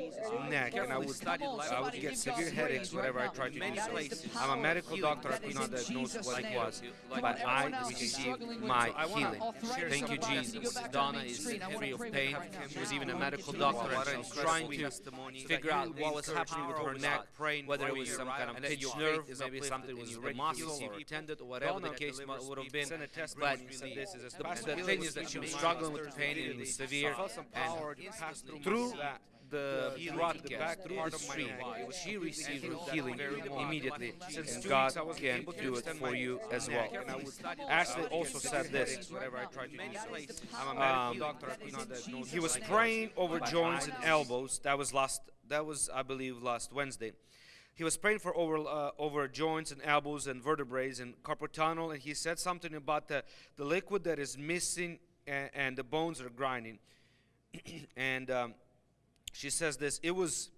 neck, and I would,
study the life
I would get severe headaches whenever I tried to do so. I'm a medical doctor. I could not diagnose what it was, but I received my
So I wanna
healing. Thank you,
their body. Can you go
Jesus.
back to the
Donna is
screen? I wanna
free of pain.
her.
She was even a medical
get you to
doctor, and
an
she was trying to figure out what was happening with her neck, praying whether it was some kind of pinched nerve, maybe something was the muscle or tendon or whatever the case would have been.
Send a
But
this is as
the
Pastor
thing is that she was struggling
last
with pain and it was severe.
I felt some
and
power to pass through
through
my back.
the
healing
brought the back
through
part
the
of my
stream.
neck.
It was
She received
healed
healing immediately,
Since
and
two
God
weeks I wasn't
can do it for you as well.
and I would-
Ashley also said this.
headaches whenever I tried to do so.
I'm a
Um,
medical
doctor, I
that
could
is
not
in
diagnose
He was praying over joints and elbows. That was last. That was, I believe, last Wednesday. He was praying for over uh, over joints and elbows and vertebrae and carpal tunnel, and he said something about the the liquid that is missing and, and the bones are grinding. and um, she says this. It was.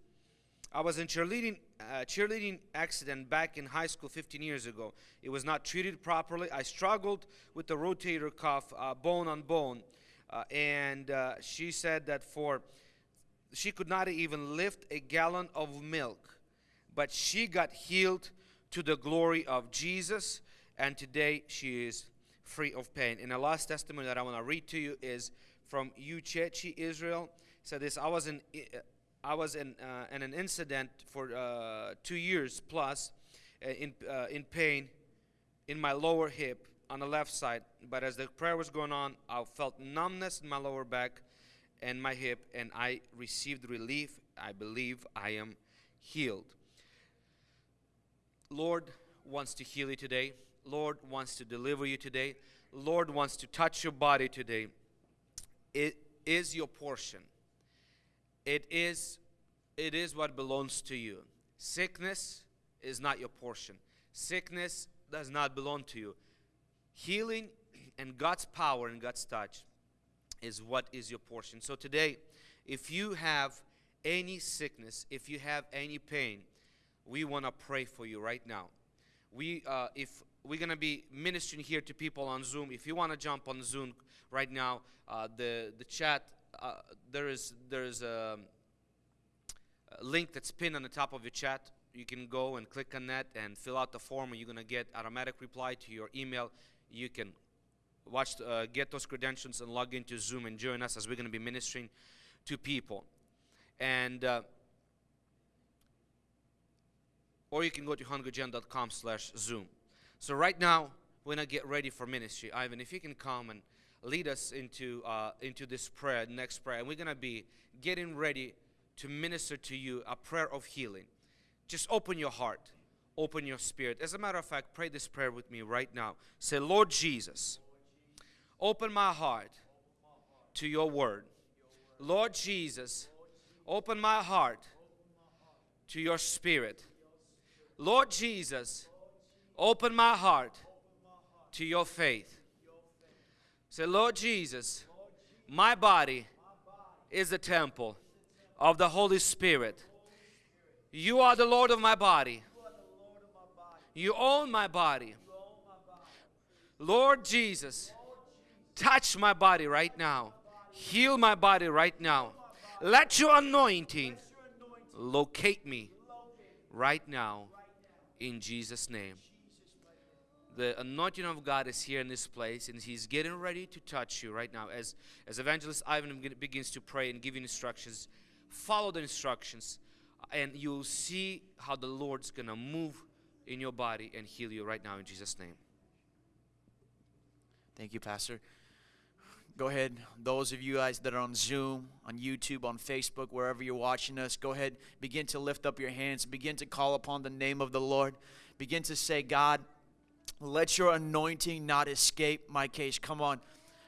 I was in cheerleading uh, cheerleading accident back in high school 15 years ago. It was not treated properly. I struggled with the rotator cuff, uh, bone on bone, uh, and uh, she said that for she could not even lift a gallon of milk, but she got healed to the glory of Jesus, and today she is free of pain. And the last testimony that I want to read to you is from Uchechi, Israel. Said this: I was in. I was in, uh, in an incident for uh, two years plus uh, in, in pain in my lower hip on the left side. But as the prayer was going on, I felt numbness in my lower back and my hip, and I received relief. I believe I am healed. Lord wants to heal you today. Lord wants to deliver you today. Lord wants to touch your body today. It is your portion it is it is what belongs to you sickness is not your portion sickness does not belong to you healing and god's power and god's touch is what is your portion so today if you have any sickness if you have any pain we want to pray for you right now we uh, if we're going to be ministering here to people on zoom if you want to jump on zoom right now uh, the the chat uh, there is there is a, a link that's pinned on the top of your chat. You can go and click on that and fill out the form, and you're gonna get automatic reply to your email. You can watch, uh, get those credentials, and log into Zoom and join us as we're gonna be ministering to people. And uh, or you can go to hungrygen.com slash zoom. So right now we're gonna get ready for ministry ivan if you can come and lead us into uh, into this prayer next prayer and we're gonna be getting ready to minister to you a prayer of healing. Just open your heart. Open your spirit. As a matter of fact pray this prayer with me right now. Say lord jesus open my heart to your word. Lord jesus open my heart to your spirit Lord Jesus, open my heart to your faith. Say, Lord Jesus, my body is the temple of the Holy Spirit. You are the Lord of my body. You own my body. Lord Jesus, touch my body right now. Heal my body right now. Let your anointing locate me right now in Jesus' name. The anointing of God is here in this place, and He's getting ready to touch you right now. As, as Evangelist Ivan begins to pray and give you instructions, follow the instructions, and you'll see how the Lord's going to move in your body and heal you right now in Jesus' name.
Thank you, Pastor. Go ahead, those of you guys that are on Zoom, on YouTube, on Facebook, wherever you're watching us, go ahead, begin to lift up your hands, begin to call upon the name of the Lord. Begin to say, God, let your anointing not escape my case. Come on,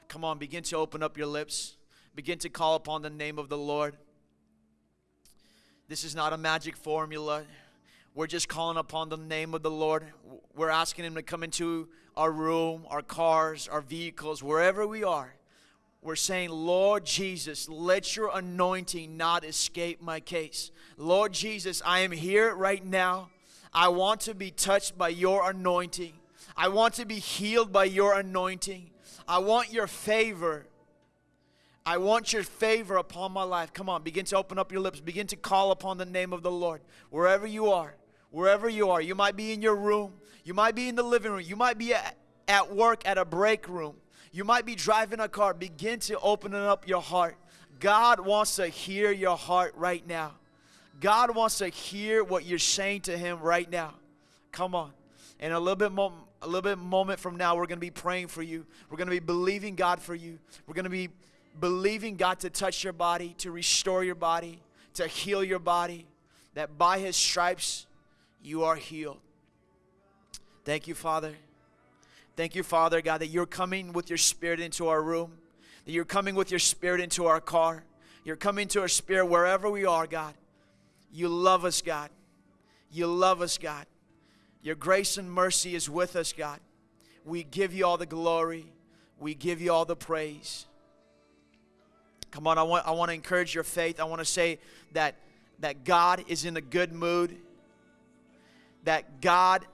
come on, begin to open up your lips, begin to call upon the name of the Lord. This is not a magic formula. We're just calling upon the name of the Lord. We're asking Him to come into our room, our cars, our vehicles, wherever we are. We're saying, Lord Jesus, let your anointing not escape my case. Lord Jesus, I am here right now. I want to be touched by your anointing. I want to be healed by your anointing. I want your favor. I want your favor upon my life. Come on, begin to open up your lips. Begin to call upon the name of the Lord. Wherever you are, wherever you are. You might be in your room. You might be in the living room. You might be at, at work at a break room. You might be driving a car. Begin to open up your heart. God wants to hear your heart right now. God wants to hear what you're saying to Him right now. Come on. And a little bit more, a little bit moment from now, we're going to be praying for you. We're going to be believing God for you. We're going to be believing God to touch your body, to restore your body, to heal your body. That by His stripes you are healed. Thank you, Father. Thank you, Father God, that you're coming with your spirit into our room, that you're coming with your spirit into our car. You're coming to our spirit wherever we are, God. You love us, God. You love us, God. Your grace and mercy is with us, God. We give you all the glory. We give you all the praise. Come on, I want, I want to encourage your faith. I want to say that, that God is in a good mood, that God,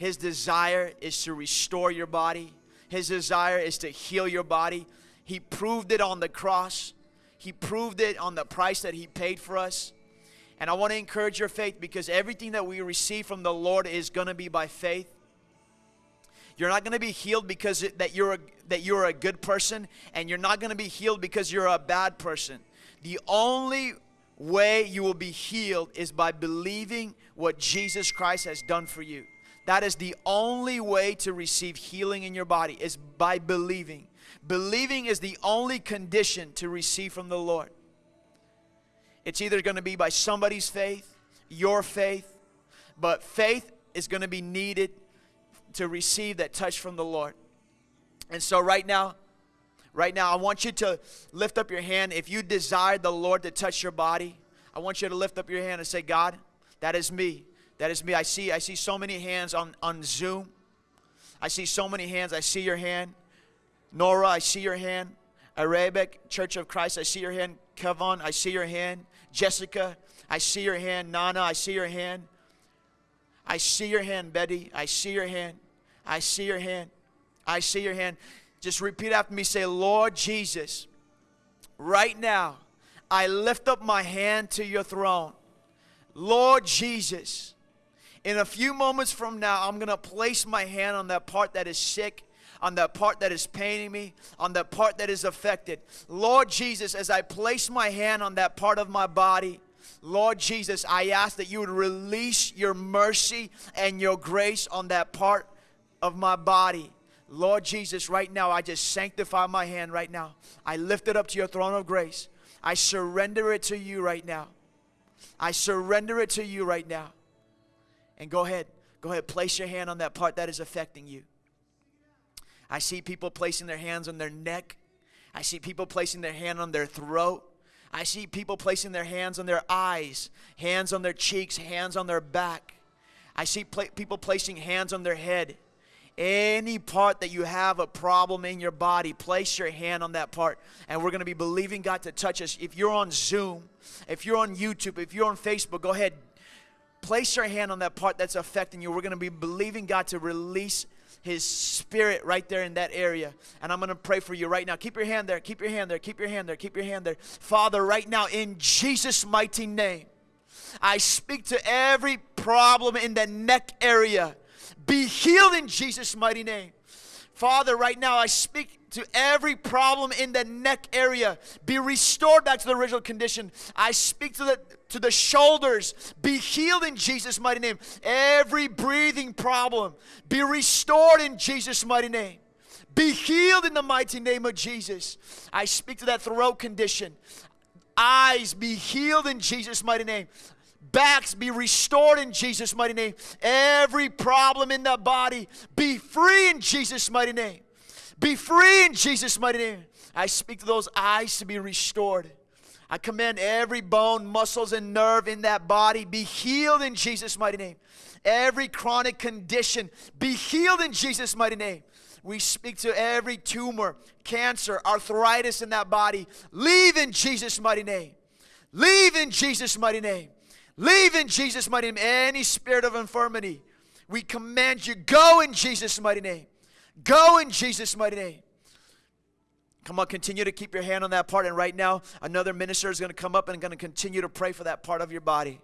His desire is to restore your body, His desire is to heal your body. He proved it on the cross, He proved it on the price that He paid for us. And I want to encourage your faith because everything that we receive from the Lord is going to be by faith. You're not going to be healed because that you're a, that you're a good person, and you're not going to be healed because you're a bad person. The only way you will be healed is by believing what Jesus Christ has done for you. That is the only way to receive healing in your body is by believing. Believing is the only condition to receive from the Lord. It's either going to be by somebody's faith, your faith, but faith is going to be needed to receive that touch from the Lord. And so, right now, right now, I want you to lift up your hand. If you desire the Lord to touch your body, I want you to lift up your hand and say, God, that is me. That is me. I see, I see so many hands on, on Zoom. I see so many hands. I see your hand. Nora, I see your hand. Arabic Church of Christ, I see your hand. Kevon, I see your hand. Jessica, I see your hand. Nana, I see your hand. I see your hand, Betty. I see your hand. I see your hand. I see your hand. Just repeat after me. Say, Lord Jesus, right now, I lift up my hand to your throne. Lord Jesus, in a few moments from now, I'm going to place my hand on that part that is sick, on that part that is paining me, on that part that is affected. Lord Jesus, as I place my hand on that part of my body, Lord Jesus, I ask that you would release your mercy and your grace on that part of my body. Lord Jesus, right now, I just sanctify my hand right now. I lift it up to your throne of grace. I surrender it to you right now. I surrender it to you right now. And go ahead, go ahead, place your hand on that part that is affecting you. I see people placing their hands on their neck. I see people placing their hand on their throat. I see people placing their hands on their eyes, hands on their cheeks, hands on their back. I see people placing hands on their head. Any part that you have a problem in your body, place your hand on that part. And we're going to be believing God to touch us. If you're on Zoom, if you're on YouTube, if you're on Facebook, go ahead. Place your hand on that part that's affecting you. We're going to be believing God to release his spirit right there in that area. And I'm going to pray for you right now. Keep your hand there. Keep your hand there. Keep your hand there. Keep your hand there. Father, right now, in Jesus' mighty name, I speak to every problem in the neck area. Be healed in Jesus' mighty name. Father, right now, I speak to every problem in the neck area. Be restored back to the original condition. I speak to the to the shoulders. Be healed in Jesus' mighty name. Every breathing problem be restored in Jesus' mighty name. be healed in the mighty name of Jesus. I speak to that throat condition. Eyes be healed in Jesus' mighty name. Backs be restored in Jesus' mighty name. Every problem in that body be free in Jesus' mighty name. Be free in Jesus' mighty name. I speak to those eyes to be restored. I command every bone, muscles, and nerve in that body be healed in Jesus' mighty name. Every chronic condition be healed in Jesus' mighty name. We speak to every tumor, cancer, arthritis in that body. Leave in Jesus' mighty name. Leave in Jesus' mighty name. Leave in Jesus' mighty name. Any spirit of infirmity, we command you go in Jesus' mighty name. Go in Jesus' mighty name. Come on, continue to keep your hand on that part. And right now, another minister is going to come up and going to continue to pray for that part of your body.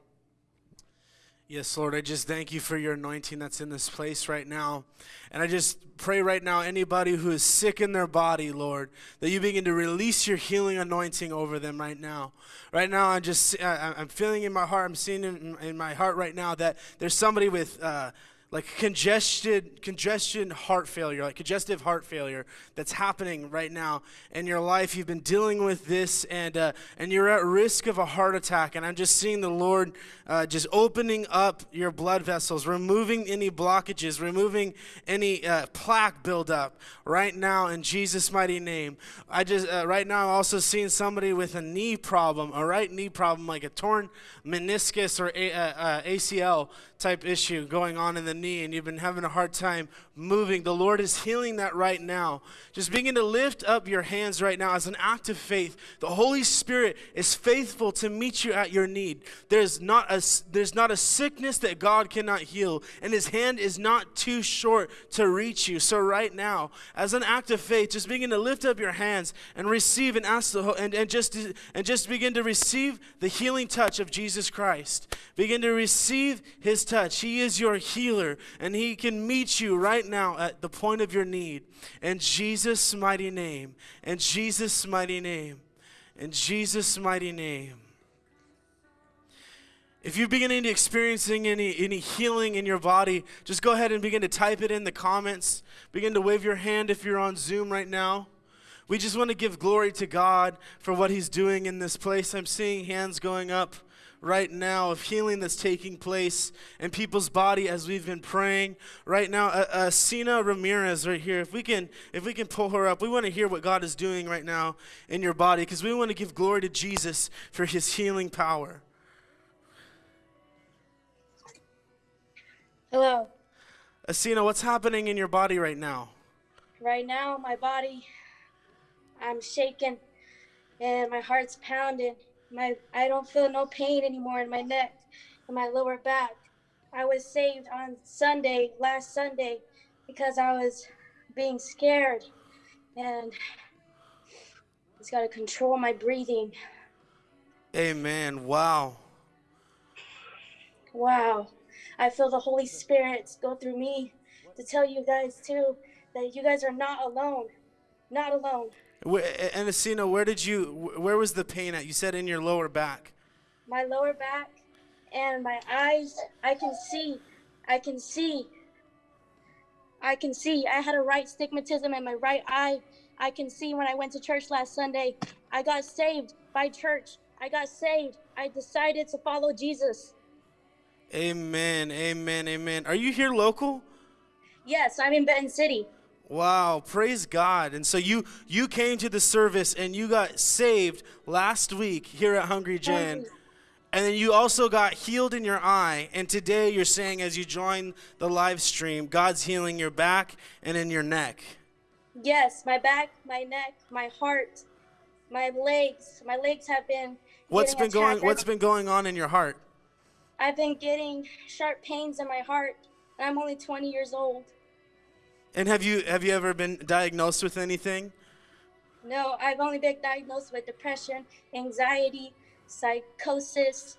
Yes, Lord, I just thank you for your anointing that's in this place right now. And I just pray right now, anybody who is sick in their body, Lord, that you begin to release your healing anointing over them right now. Right now, I'm just, I'm feeling in my heart, I'm seeing in, in my heart right now that there's somebody with, uh, like congested congestion heart failure like congestive heart failure that's happening right now in your life. You've been dealing with this and uh, and you're at risk of a heart attack. And i'm just seeing the lord uh, just opening up your blood vessels removing any blockages removing any uh, plaque buildup right now in jesus mighty name. I just uh, right now i'm also seeing somebody with a knee problem a right knee problem like a torn meniscus or a, uh, acl type issue going on in the knee and you've been having a hard time moving, the Lord is healing that right now. Just begin to lift up your hands right now as an act of faith. The Holy Spirit is faithful to meet you at your need. There's not a, there's not a sickness that God cannot heal, and His hand is not too short to reach you. So, right now, as an act of faith, just begin to lift up your hands and receive and ask the and, and just and just begin to receive the healing touch of Jesus Christ. Begin to receive His touch. He is your healer, and He can meet you right now at the point of your need. In Jesus' mighty name. In Jesus' mighty name. In Jesus' mighty name. If you're beginning to experiencing any, any healing in your body, just go ahead and begin to type it in the comments. Begin to wave your hand if you're on Zoom right now. We just want to give glory to God for what He's doing in this place. I'm seeing hands going up right now of healing that's taking place in people's body as we've been praying right now uh, uh, Sina Ramirez right here if we can if we can pull her up we want to hear what God is doing right now in your body because we want to give glory to Jesus for his healing power
Hello.
Asina, what's happening in your body right now?
Right now, my body, I'm shaking, and my heart's pounding. My, I don't feel no pain anymore in my neck and my lower back. I was saved on Sunday, last Sunday, because I was being scared, and it's got to control my breathing.
Amen. Wow.
Wow. I feel the Holy Spirit go through me to tell you guys too that you guys are not alone. Not alone.
And Asina, where did you? Where was the pain at? You said in your lower back.
My lower back and my eyes. I can see. I can see. I can see. I had a right stigmatism in my right eye. I can see when I went to church last Sunday. I got saved by church. I got saved. I decided to follow Jesus.
Amen. Amen. Amen. Are you here local?
Yes, I'm in Benton City.
Wow, praise God. And so you you came to the service and you got saved last week here at Hungry Gen. And then you also got healed in your eye. And today you're saying as you join the live stream, God's healing your back and in your neck.
Yes, my back, my neck, my heart, my legs. My legs have been
What's been going what's been going on in your heart?
I've been getting sharp pains in my heart. And I'm only 20 years old.
And have you have you ever been diagnosed with anything?
No, I've only been diagnosed with depression, anxiety, psychosis.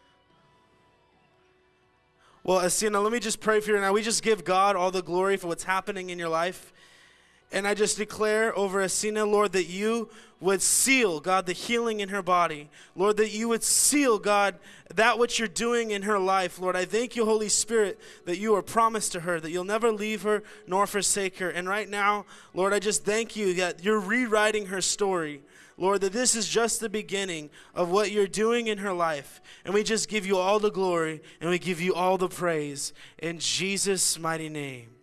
Well, Asina, let me just pray for you now. We just give God all the glory for what's happening in your life. And I just declare over Asina, Lord, that you would seal, God, the healing in her body. Lord, that you would seal, God, that which you're doing in her life. Lord, I thank you, Holy Spirit, that you are promised to her, that you'll never leave her nor forsake her. And right now, Lord, I just thank you that you're rewriting her story. Lord, that this is just the beginning of what you're doing in her life. And we just give you all the glory and we give you all the praise. In Jesus' mighty name.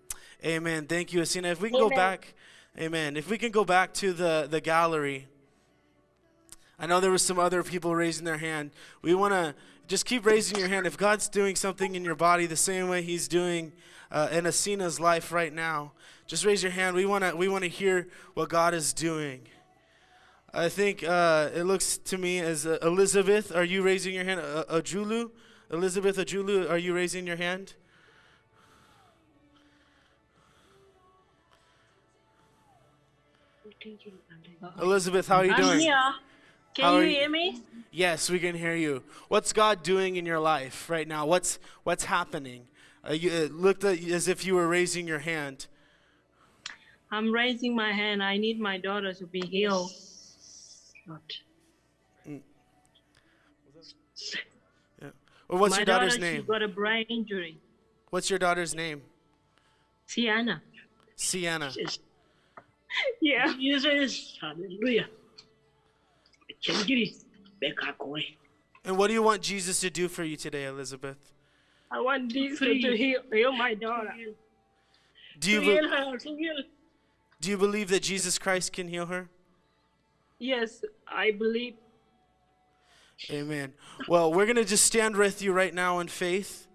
Amen. Thank you, Asina. If we can go back, amen. If we can go back to the, the gallery. I know there were some other people raising their hand. We want to just keep raising your hand. If God's doing something in your body the same way He's doing uh, in Asina's life right now, just raise your hand. We want to we want to hear what God is doing. I think uh, it looks to me as uh, Elizabeth. Are you raising your hand? Uh, Ajulu, Elizabeth Ajulu, are you raising your hand? Elizabeth, how are you
I'm
doing?
here. Can you hear me?
Yes, we can hear you. What's God doing in your life right now? What's what's happening? Uh, you, it looked at, as if you were raising your hand.
I'm raising my hand. I need my daughter to be healed. Lord.
Or what's
my
your daughter's
daughter, She
name?
got a brain injury.
What's your daughter's name?
Sienna.
Sienna.
Yeah. Jesus. Hallelujah. Changiri. Beka koi.
And what do you want Jesus to do for you today, Elizabeth?
I want Jesus to heal, heal my daughter.
Do you
heal her. Heal.
do you believe that Jesus Christ can heal her?
Yes, I believe.
Amen. Well, we're going to just stand with you right now in faith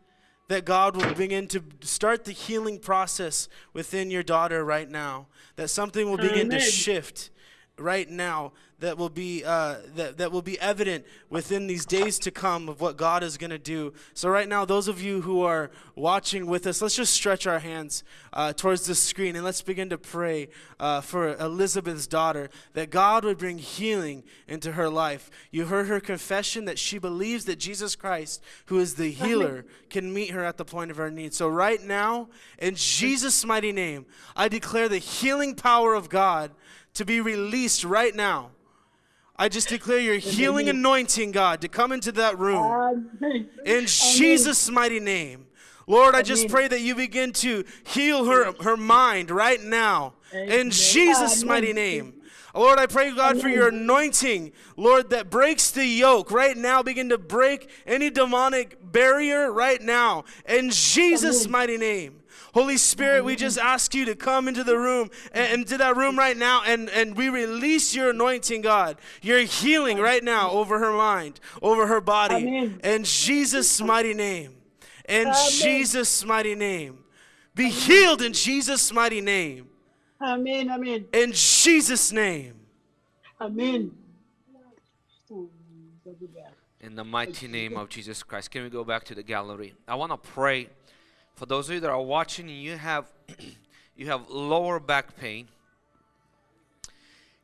that God will begin to start the healing process within your daughter right now. That something will begin to shift right now that will be uh, that, that will be evident within these days to come of what God is going to do. So right now, those of you who are watching with us, let's just stretch our hands uh, towards the screen and let's begin to pray uh, for Elizabeth's daughter that God would bring healing into her life. You heard her confession that she believes that Jesus Christ, who is the healer, can meet her at the point of her need. So right now, in Jesus' mighty name, I declare the healing power of God to be released right now. I just declare your healing anointing, God, to come into that room. In Jesus' mighty name. Lord, I just pray that you begin to heal her, her mind right now. In Jesus' mighty name. Lord, I pray, God, for your anointing, Lord, that breaks the yoke right now. Begin to break any demonic barrier right now. In Jesus' mighty name. Holy Spirit, we just ask you to come into the room and into that room right now, and, and we release your anointing, God, your healing right now over her mind, over her body.
Amen.
In Jesus' mighty name. In Jesus' mighty name. Be healed in Jesus' mighty name.
Amen. Amen.
In Jesus' name.
Amen.
In the mighty name of Jesus Christ. Can we go back to the gallery? I want to pray for those of you that are watching you have you have lower back pain.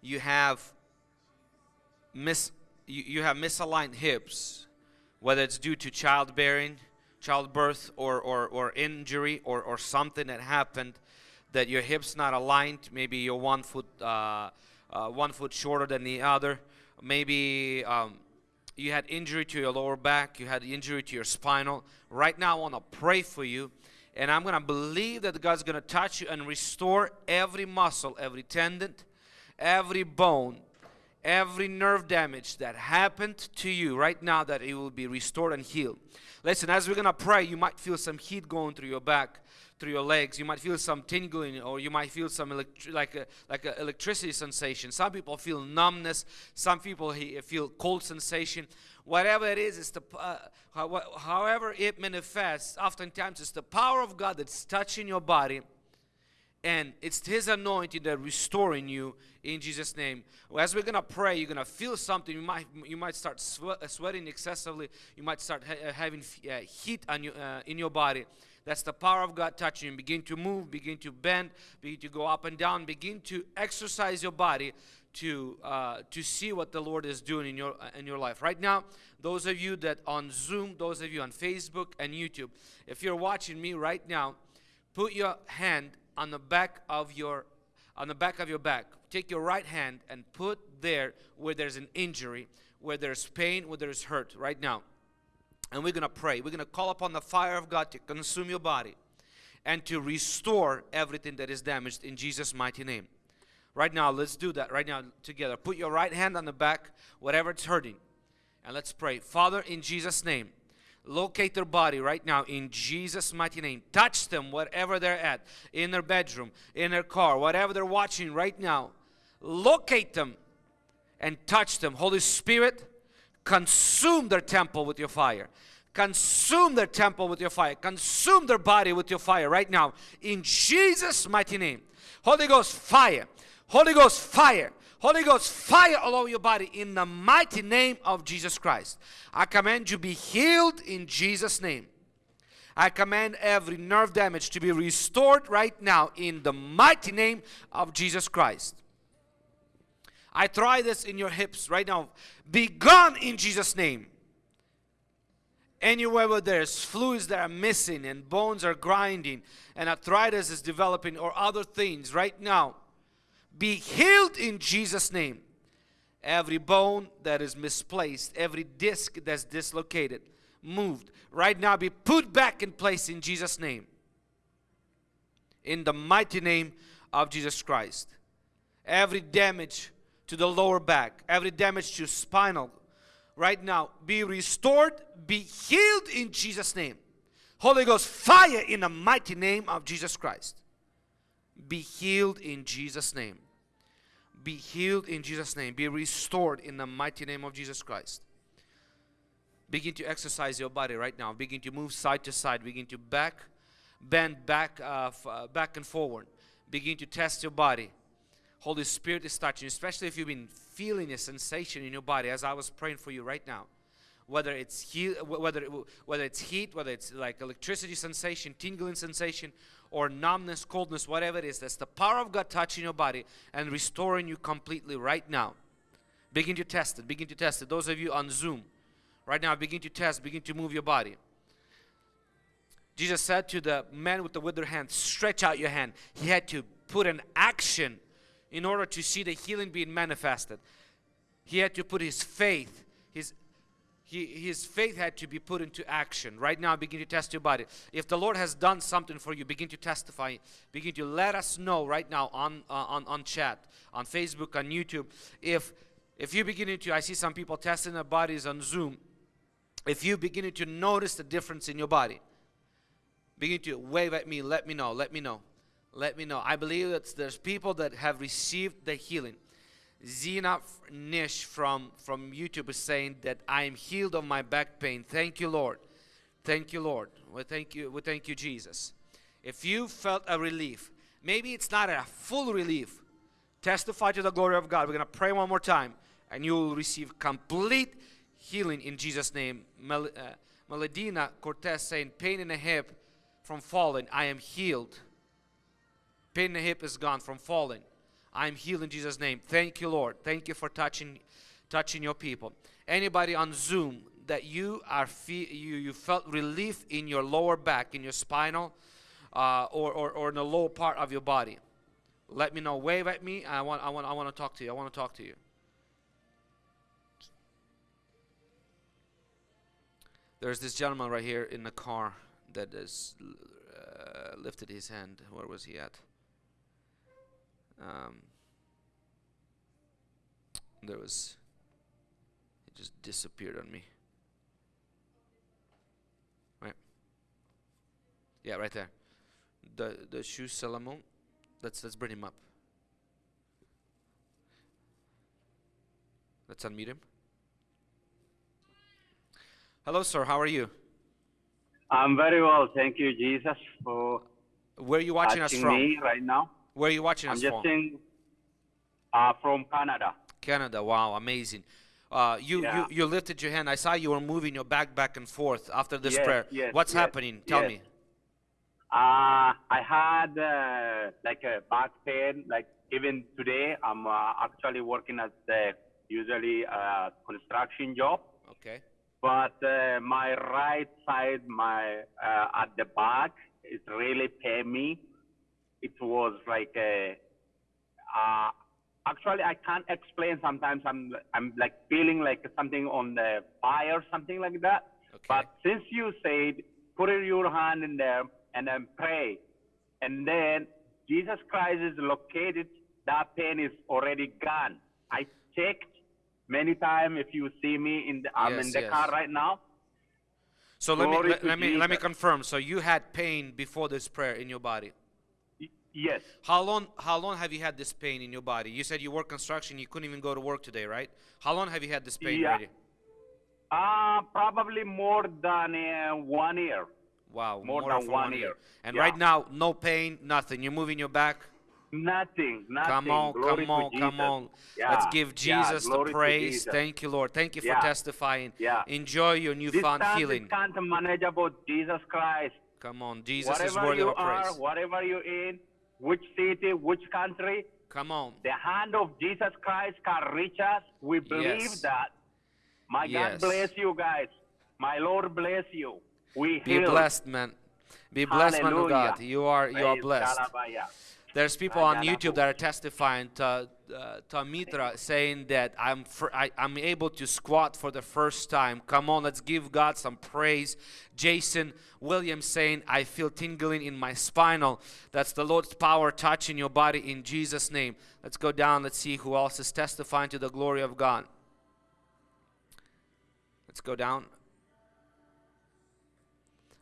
You have mis you, you have misaligned hips, whether it's due to childbearing, childbirth or, or, or injury or, or something that happened that your hips not aligned, maybe you're one foot uh, uh, one foot shorter than the other, maybe um, you had injury to your lower back, you had injury to your spinal. Right now, I want to pray for you, and I'm going to believe that God's going to touch you and restore every muscle, every tendon, every bone, every nerve damage that happened to you right now, that it will be restored and healed. Listen, as we're going to pray, you might feel some heat going through your back through your legs. You might feel some tingling, or you might feel some like a like a electricity sensation. Some people feel numbness. Some people feel cold sensation. Whatever it is, it's the uh, however it manifests. Oftentimes, it's the power of God that's touching your body, and it's His anointing that restoring you in Jesus' name. As we're gonna pray, you're gonna feel something. You might you might start swe- uh, sweating excessively. You might start ha- uh, having uh, heat on you, uh, in your body. That's the power of God touching you. Begin to move, begin to bend, begin to go up and down, begin to exercise your body to uh, to see what the Lord is doing in your uh, in your life. Right now, those of you that on Zoom, those of you on Facebook and YouTube, if you're watching me right now, put your hand on the back of your on the back of your back. Take your right hand and put there where there's an injury, where there's pain, where there's hurt right now. And we're going to pray. We're going to call upon the fire of God to consume your body and to restore everything that is damaged in Jesus' mighty name. Right now, let's do that right now together. Put your right hand on the back, whatever it's hurting, and let's pray. Father, in Jesus' name, locate their body right now in Jesus' mighty name. Touch them wherever they're at, in their bedroom, in their car, whatever they're watching right now. Locate them and touch them. Holy Spirit, consume their temple with your fire. Consume their temple with your fire. Consume their body with your fire right now in Jesus' mighty name. Holy Ghost, fire. Holy Ghost, fire. Holy Ghost, fire all over your body in the mighty name of Jesus Christ. I command you be healed in Jesus' name. I command every nerve damage to be restored right now in the mighty name of Jesus Christ. I try this in your hips right now. Be gone in Jesus' name. Anywhere where there's fluids that are missing and bones are grinding and arthritis is developing or other things right now, be healed in Jesus' name. Every bone that is misplaced, every disc that's dislocated, moved, right now be put back in place in Jesus' name. In the mighty name of Jesus Christ. Every damage to the lower back, every damage to spinal, right now be restored, be healed in Jesus' name. Holy Ghost, fire in the mighty name of Jesus Christ. Be healed in Jesus' name. Be healed in Jesus' name. Be restored in the mighty name of Jesus Christ. Begin to exercise your body right now. Begin to move side to side. Begin to back, bend back, uh, uh, back and forward. Begin to test your body. Holy Spirit is touching especially if you've been feeling a sensation in your body as I was praying for you right now. Whether it's heat, whether whether it's heat, whether it's like electricity sensation, tingling sensation, or numbness, coldness, whatever it is, that's the power of God touching your body and restoring you completely right now. Begin to test it. Begin to test it. Those of you on Zoom, right now, begin to test. Begin to move your body. Jesus said to the man with the withered hand, "Stretch out your hand." He had to put an action in order to see the healing being manifested. He had to put his faith, his he, his faith had to be put into action. Right now, begin to test your body. If the Lord has done something for you, begin to testify. Begin to let us know right now on uh, on on chat, on Facebook, on YouTube. If if you beginning to, I see some people testing their bodies on Zoom. If you beginning to notice the difference in your body, begin to wave at me. Let me know. Let me know. Let me know. I believe that there's people that have received the healing. Zena Nish from, from YouTube is saying that I am healed of my back pain. Thank you, Lord. Thank you, Lord. We thank you. We thank you, Jesus. If you felt a relief, maybe it's not a full relief. Testify to the glory of God. We're gonna pray one more time, and you will receive complete healing in Jesus' name. Mel, uh, Meladina Cortez saying, "Pain in the hip from falling. I am healed. Pain in the hip is gone from falling." I'm healed in Jesus' name. Thank you, Lord. Thank you for touching, touching your people. Anybody on Zoom that you are fe- you you felt relief in your lower back, in your spinal, uh, or, or or in the lower part of your body, let me know. Wave at me. I want I want I want to talk to you. I want to talk to you. There's this gentleman right here in the car that has uh, lifted his hand. Where was he at? Um, there was it just disappeared on me. Right? Yeah right there. The the shoe Salomon let's let's bring him up. Let's unmute him. Hello sir. How are you?
I'm very well, thank you, Jesus, for
where are you watching us from
me right now.
Where are you watching
I'm
us
just
from
uh, from Canada.
Canada. Wow, amazing. Uh, you,
Yeah.
you you lifted your hand. I saw you were moving your back back and forth after this
Yes,
prayer.
yes,
What's
yes,
happening? Tell
yes.
me.
Uh, I had uh, like a back pain. Like even today, I'm uh, actually working at the usually a construction job,
Okay.
but uh, my right side, my uh, at the back, it really pain me. It was like a uh, actually I can't explain. Sometimes I'm I'm like feeling like something on the fire, something like that.
Okay.
But since you said put your hand in there and then pray, and then Jesus Christ is located, that pain is already gone. I checked many times. If you see me in the I'm in the
yes.
car right now.
So let me let, let me let me confirm. So you had pain before this prayer in your body.
Yes.
How long how long have you had this pain in your body? You said you work construction, you couldn't even go to work today, right? How long have you had this pain
Yeah.
already?
Uh, probably more than uh, one year.
Wow,
More
more,
than one
one
year.
And
Yeah.
right now, no pain, nothing. You're moving your back.
Nothing, nothing.
Come on,
Glory
come on, come on.
Yeah,
Let's give Jesus
glory
the praise.
Jesus.
Thank you, Lord. Thank you for testifying.
Yeah.
Enjoy your newfound
Distance
healing.
is can't manageable. Jesus Christ.
Come on, Jesus is
whatever
worthy
you
of our
are, whatever you're in, which city, which country,
Come on.
the hand of Jesus Christ can reach us. We believe
Yes.
that. My
Yes.
God bless you guys. My Lord bless you. We
Be
heal.
blessed, man. Be blessed, man of God. You are you are blessed. There's people on YouTube that are testifying to, uh, to Mitra saying that I'm I, I'm able to squat for the first time. Come on, let's give God some praise. Jason Williams saying I feel tingling in my spinal. That's the Lord's power touching your body in Jesus' name. Let's go down. Let's see who else is testifying to the glory of God. Let's go down.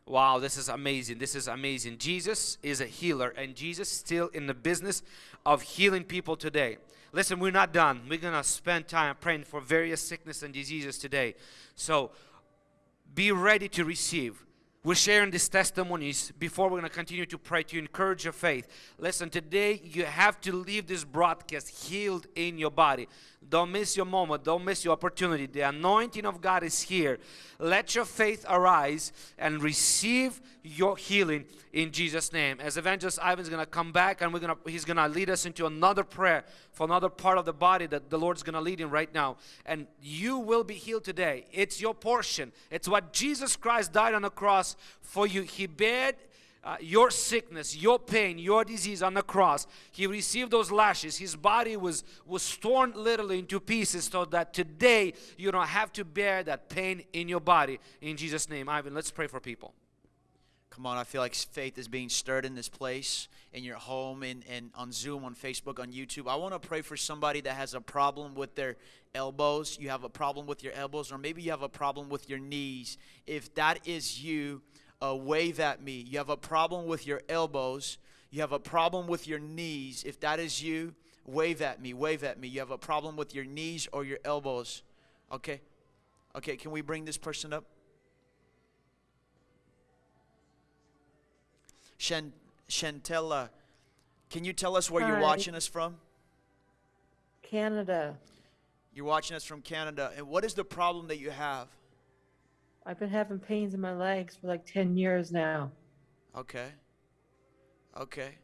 Wow, this is amazing. This is amazing. Jesus is a healer, and Jesus still in the business of healing people today. Listen, we're not done. We're going to spend time praying for various sickness and diseases today. So be ready to receive. We're sharing these testimonies before we're going to continue to pray to encourage your faith. Listen, today you have to leave this broadcast healed in your body. Don't miss your moment. Don't miss your opportunity. The anointing of God is here. Let your faith arise and receive your healing in Jesus' name. As Evangelist Ivan's going to come back and we're going to he's going to lead us into another prayer for another part of the body that the Lord's going to lead in right now. And you will be healed today. It's your portion. It's what Jesus Christ died on the cross for you. He bared uh, your sickness, your pain, your disease on the cross. He received those lashes. His body was, was torn literally into pieces so that today you don't have to bear that pain in your body. In Jesus' name, Ivan, let's pray for people.
Come on, I feel like faith is being stirred in this place, in your home, and, and on Zoom, on Facebook, on YouTube. I want to pray for somebody that has a problem with their elbows. You have a problem with your elbows, or maybe you have a problem with your knees. If that is you, uh, wave at me. You have a problem with your elbows. You have a problem with your knees. If that is you, wave at me. Wave at me. You have a problem with your knees or your elbows. Okay? Okay, can we bring this person up? Shan- Shantella, can you tell us where you're watching us from?
Canada.
You're watching us from Canada. And what is the problem that you have?
I've been having pains in my legs for like 10 years now.
Okay. Okay.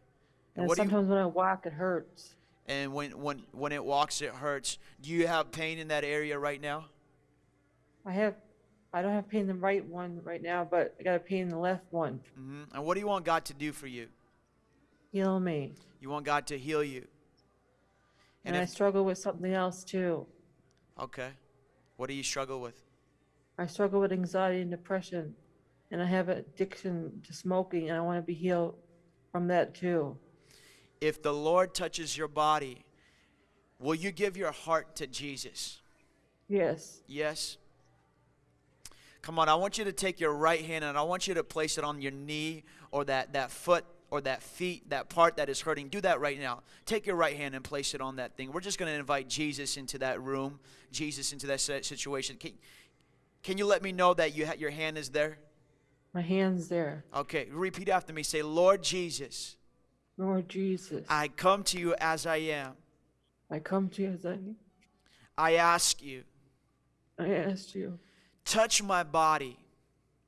And
what do you-
sometimes when I walk, it hurts.
And when, when, when it walks, it hurts. Do you have pain in that area right now?
I have, I don't have pain in the right one right now, but I got a pain in the left one.
hmm And what do you want God to do for you?
Heal me.
You want God to heal you.
And,
And
I struggle with something else too.
Okay. What do you struggle with?
I struggle with anxiety and depression. And I have addiction to smoking, and I want to be healed from that too.
If the Lord touches your body, will you give your heart to Jesus?
Yes.
Yes. Come on, I want you to take your right hand and I want you to place it on your knee or that, that foot or that feet, that part that is hurting. Do that right now. Take your right hand and place it on that thing. We're just going to invite Jesus into that room, Jesus into that situation. Can, can you let me know that you ha- your hand is there?
My hand's there.
Okay, repeat after me. Say, Lord Jesus,
Lord Jesus,
I come to you as I am.
I come to you as I,
I ask you,
I ask you,
touch my body,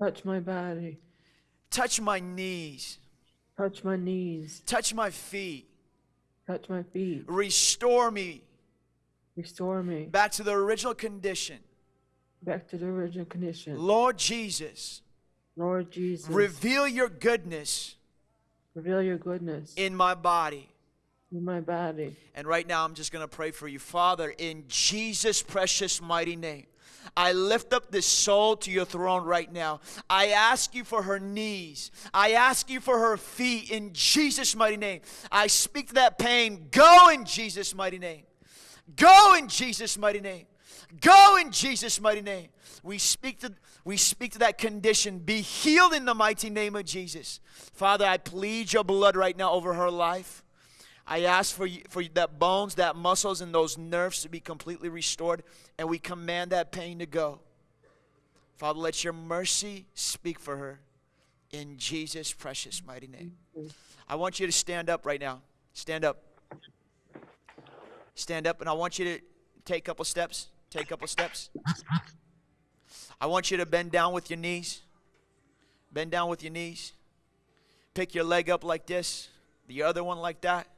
touch my body,
touch my knees,
touch my knees,
touch my feet,
touch my feet,
restore me
restore me
back to the original condition.
back to the original condition.
Lord Jesus,
Lord Jesus,
reveal your goodness
reveal your goodness
in my body.
in my body.
And right now, I'm just going to pray for you. Father, in Jesus' precious mighty name, I lift up this soul to your throne right now. I ask you for her knees. I ask you for her feet in Jesus' mighty name. I speak to that pain. Go in Jesus' mighty name. Go in Jesus' mighty name. Go in Jesus' mighty name. We speak to we speak to that condition. Be healed in the mighty name of Jesus. Father, I plead your blood right now over her life. I ask for you, for that bones, that muscles, and those nerves to be completely restored, and we command that pain to go. Father, let your mercy speak for her in Jesus' precious mighty name. I want you to stand up right now. Stand up. Stand up, and I want you to take a couple steps. Take a couple steps. I want you to bend down with your knees. Bend down with your knees. Pick your leg up like this, the other one like that.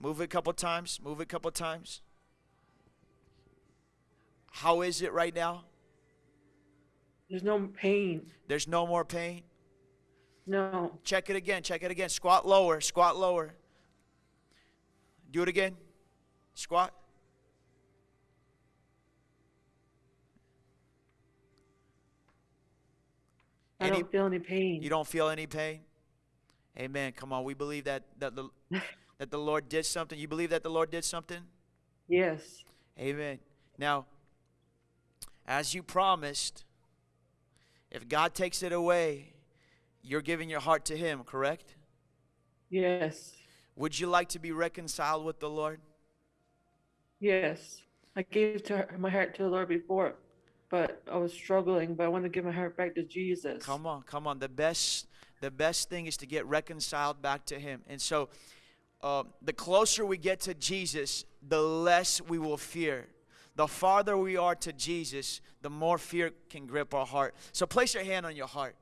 Move it a couple times. Move it a couple times. How is it right now?
There's no pain.
There's no more pain.
No.
Check it again. Check it again. Squat lower. Squat lower. Do it again. Squat.
I
Any-
don't feel any pain.
You don't feel any pain? Amen. Come on. We believe that that the that the Lord did something. You believe that the Lord did something?
Yes.
Amen. Now, as you promised, if God takes it away, you're giving your heart to Him, correct?
Yes.
Would you like to be reconciled with the Lord?
Yes. I gave to her, my heart to the Lord before, but I was struggling. But I want to give my heart back to Jesus.
Come on, come on. The best, the best thing is to get reconciled back to Him. And so, uh, the closer we get to Jesus, the less we will fear. The farther we are to Jesus, the more fear can grip our heart. So, place your hand on your heart.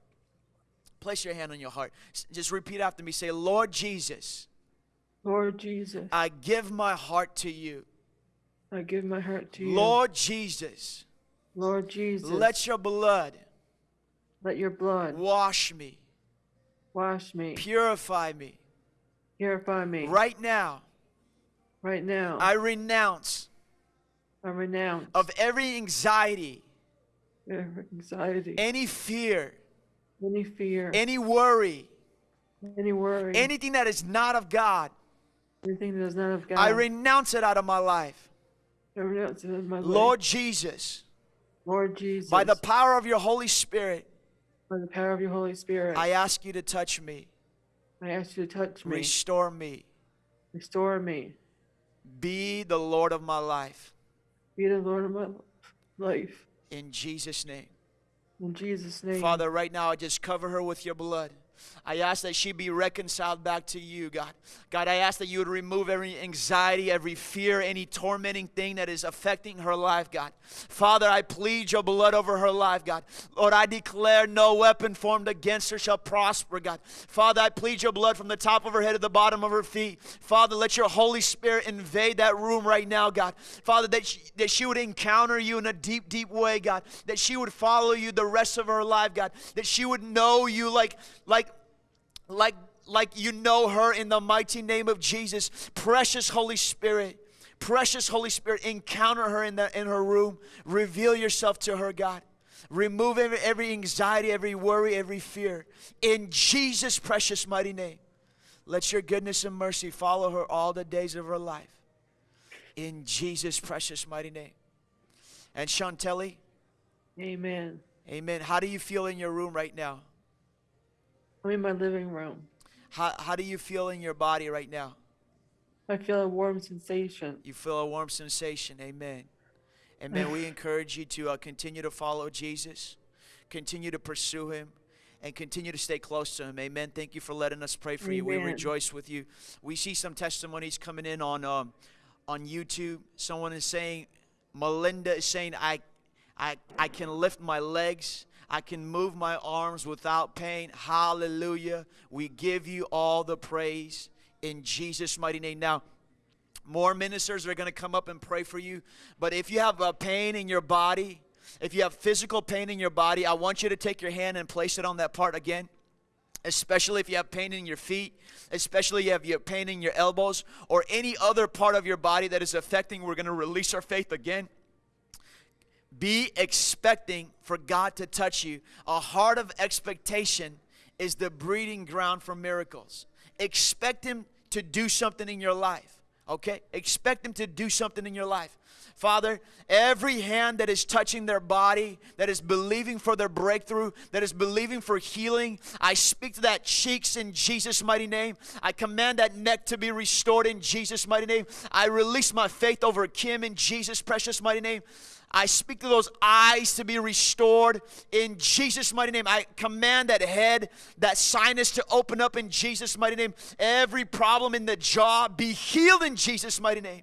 Place your hand on your heart. Just repeat after me. Say, Lord Jesus,
Lord Jesus,
I give my heart to you.
I give my heart to you.
Lord Jesus,
Lord Jesus,
let your blood
let your blood
wash me,
wash me,
purify me.
Purify me.
Right now,
Right now,
I renounce
I renounce
of every anxiety,
every anxiety,
any fear,
any fear,
any worry,
any worry,
anything that is not of God.
anything that is not of God.
I renounce it out of my life.
I renounce it in my life.
Lord Jesus,
Lord Jesus,
by the power of your Holy Spirit,
by the power of your Holy Spirit,
I ask you to touch me,
I ask you to touch me,
restore me,
restore me,
be the Lord of my life.
be the Lord of my life.
In Jesus' name.
In Jesus' name.
Father, right now I just cover her with your blood. I ask that she be reconciled back to you, God. God, I ask that you would remove every anxiety, every fear, any tormenting thing that is affecting her life, God. Father, I plead your blood over her life, God. Lord, I declare no weapon formed against her shall prosper, God. Father, I plead your blood from the top of her head to the bottom of her feet. Father, let your Holy Spirit invade that room right now, God. Father, that she, that she would encounter you in a deep, deep way, God. That she would follow you the rest of her life, God. That she would know you like, like, like like you know her in the mighty name of Jesus. Precious Holy Spirit, precious Holy Spirit, encounter her in the in her room. Reveal yourself to her, God. Remove every, every anxiety, every worry, every fear. In Jesus' precious mighty name. Let your goodness and mercy follow her all the days of her life. In Jesus' precious mighty name. And Chantelli,
Amen.
amen. How do you feel in your room right now?
I'm in my living room.
How, how do you feel in your body right now?
I feel a warm sensation.
You feel a warm sensation. Amen. And Amen. we encourage you to uh, continue to follow Jesus, continue to pursue him, and continue to stay close to him. Amen. Thank you for letting us pray for you. We rejoice with you. We see some testimonies coming in on um, on YouTube. Someone is saying, Melinda is saying, I, I, I can lift my legs. I can move my arms without pain. Hallelujah. We give you all the praise in Jesus' mighty name. Now, more ministers are going to come up and pray for you. But if you have a pain in your body, if you have physical pain in your body, I want you to take your hand and place it on that part again. especially if you have pain in your feet, especially if you have pain in your elbows, or any other part of your body that is affecting. We're going to release our faith again. Be expecting for God to touch you. A heart of expectation is the breeding ground for miracles. Expect Him to do something in your life. Okay? Expect Him to do something in your life. Father, every hand that is touching their body, that is believing for their breakthrough, that is believing for healing, I speak to that cheeks in Jesus' mighty name. I command that neck to be restored in Jesus' mighty name. I release my faith over Kim in Jesus' precious mighty name. I speak to those eyes to be restored in Jesus' mighty name. I command that head, that sinus to open up in Jesus' mighty name. Every problem in the jaw be healed in Jesus' mighty name.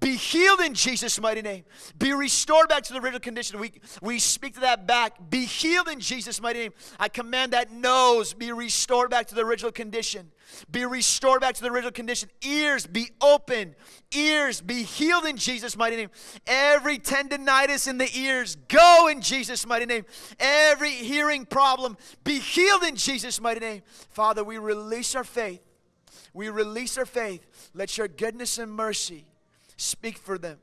Be healed in Jesus' mighty name. Be restored back to the original condition. We, we speak to that back. Be healed in Jesus' mighty name. I command that nose be restored back to the original condition. Be restored back to the original condition. Ears be open. Ears be healed in Jesus' mighty name. Every tinnitus in the ears go in Jesus' mighty name. Every hearing problem be healed in Jesus' mighty name. Father, we release our faith. We release our faith. Let your goodness and mercy speak for them.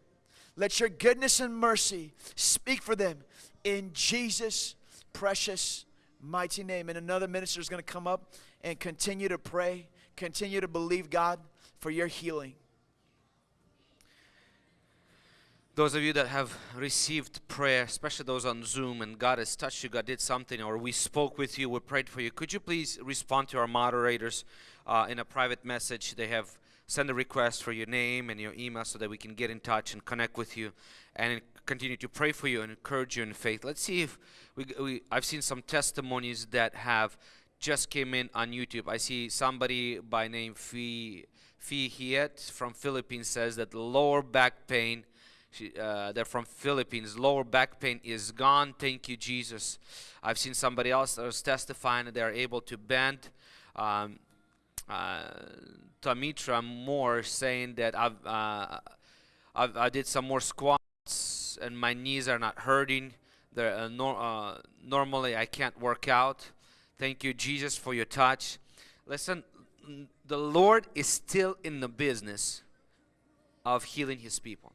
Let your goodness and mercy speak for them in Jesus' precious mighty name. And another minister is going to come up and continue to pray, continue to believe God for your healing.
Those of you that have received prayer, especially those on Zoom, and God has touched you, God did something, or we spoke with you, we prayed for you, could you please respond to our moderators uh, in a private message? They have sent a request for your name and your email so that we can get in touch and connect with you and continue to pray for you and encourage you in faith. Let's see if we, we I've seen some testimonies that have just came in on YouTube. I see somebody by name Fee Fee Hiet from Philippines says that lower back pain she, uh, they're from Philippines. Lower back pain is gone. Thank you, Jesus. I've seen somebody else that was testifying that they're able to bend. Um, uh, Tamitra Moore saying that I've, uh, I've, i did some more squats and my knees are not hurting. They're, uh, nor, uh, normally I can't work out. Thank you, Jesus, for your touch. Listen, the Lord is still in the business of healing His people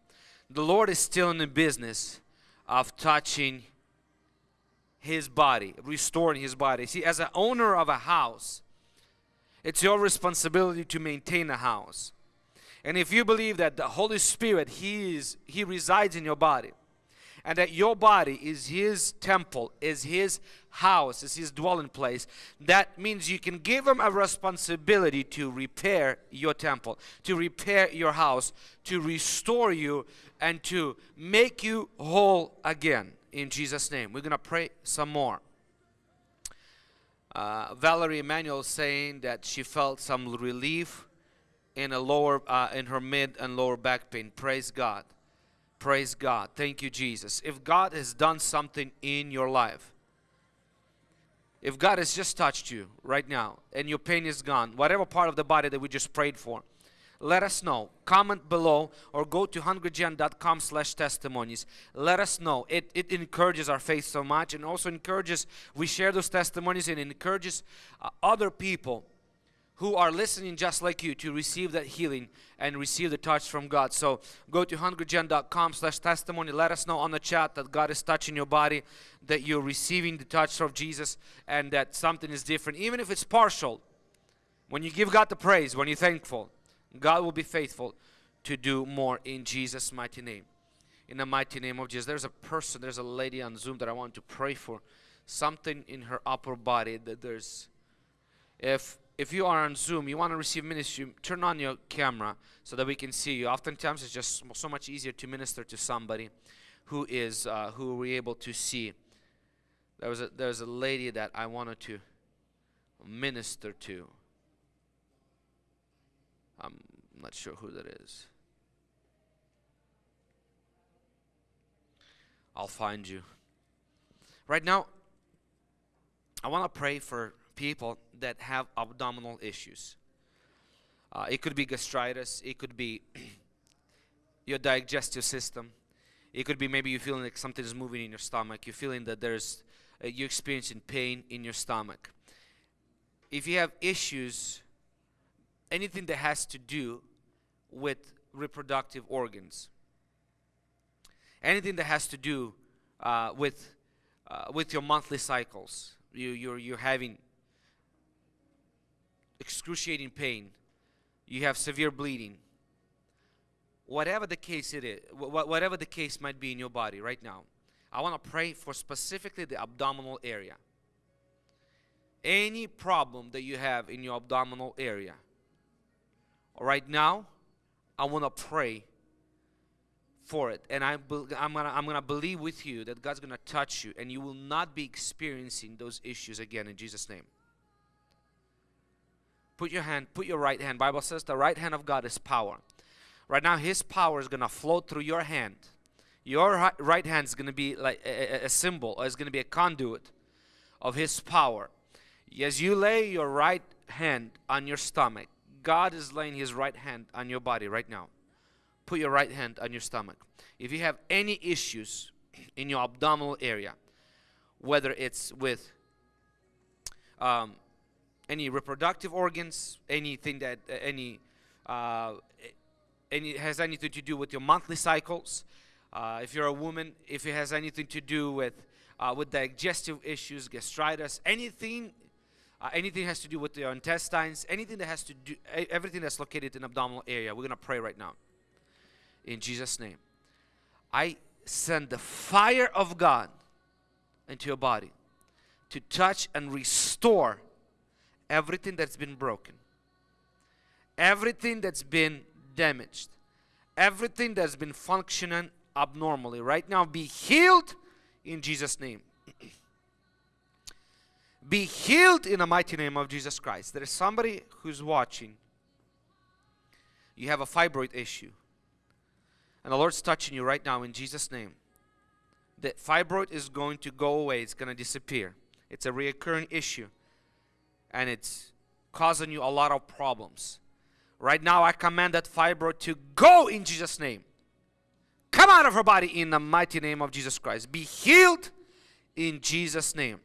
the Lord is still in the business of touching his body, restoring his body. See, as an owner of a house, it's your responsibility to maintain a house. And if you believe that the Holy Spirit, He is He resides in your body, and that your body is His temple, is His house, is His dwelling place, that means you can give Him a responsibility to repair your temple, to repair your house, to restore you, and to make you whole again. In Jesus' name. We're going to pray some more. Uh, Valerie Emanuel saying that she felt some relief in a lower, uh, in her mid and lower back pain. Praise God. Praise God. Thank you, Jesus. If God has done something in your life, if God has just touched you right now and your pain is gone, whatever part of the body that we just prayed for, let us know comment below or go to hungrygen.com slash testimonies let us know it, it encourages our faith so much and also encourages we share those testimonies and encourages uh, other people who are listening just like you to receive that healing and receive the touch from God. So go to hungrygen.com slash testimony. Let us know on the chat that God is touching your body, that you're receiving the touch of Jesus, and that something is different, even if it's partial. When you give God the praise, when you're thankful, God will be faithful to do more in Jesus' mighty name. In the mighty name of Jesus. There's a person, there's a lady on Zoom that I want to pray for. Something in her upper body that there's if if you are on Zoom, you want to receive ministry, turn on your camera so that we can see you. Oftentimes, it's just so much easier to minister to somebody who is uh, who we're able to see. There was a there was a lady that I wanted to minister to. I'm not sure who that is. I'll find you. Right now, I want to pray for people that have abdominal issues. Uh, it could be gastritis, it could be your digestive system, it could be maybe you're feeling like something is moving in your stomach, you're feeling that there's, uh, you're experiencing pain in your stomach. if you have issues, anything that has to do with reproductive organs, anything that has to do uh, with uh, with your monthly cycles, you you're you're having excruciating pain, you have severe bleeding. Whatever the case it is, wh- whatever the case might be in your body right now, I want to pray for specifically the abdominal area. Any problem that you have in your abdominal area, right now, I want to pray for it. And I going to I'm gonna believe with you that God's to touch you and you will not be experiencing those issues again in Jesus' name. Put your hand, put your right hand. Bible says the right hand of God is power. Right now, His power is to flow through your hand. Your right hand is to be like a, a- symbol, or it's to be a conduit of His power. As you lay your right hand on your stomach, God is laying His right hand on your body right now. Put your right hand on your stomach. If you have any issues in your abdominal area, whether it's with um, any reproductive organs, anything that uh, any uh, any has anything to do with your monthly cycles. Uh, if you're a woman, if it has anything to do with uh, with digestive issues, gastritis, anything, uh, anything has to do with your intestines, anything that has to do, everything that's located in the abdominal area, we're gonna pray right now. In Jesus' name, I send the fire of God into your body to touch and restore everything that's been broken, everything that's been damaged, everything that's been functioning abnormally. Right now, be healed in Jesus' name. be healed in the mighty name of Jesus Christ. There is somebody who's watching. You have a fibroid issue. And the Lord's touching you right now in Jesus' name. The fibroid is going to go away, it's going to disappear. It's a reoccurring issue. And it's causing you a lot of problems. Right now, I command that fibroid to go in Jesus' name. Come out of her body in the mighty name of Jesus Christ. Be healed in Jesus' name.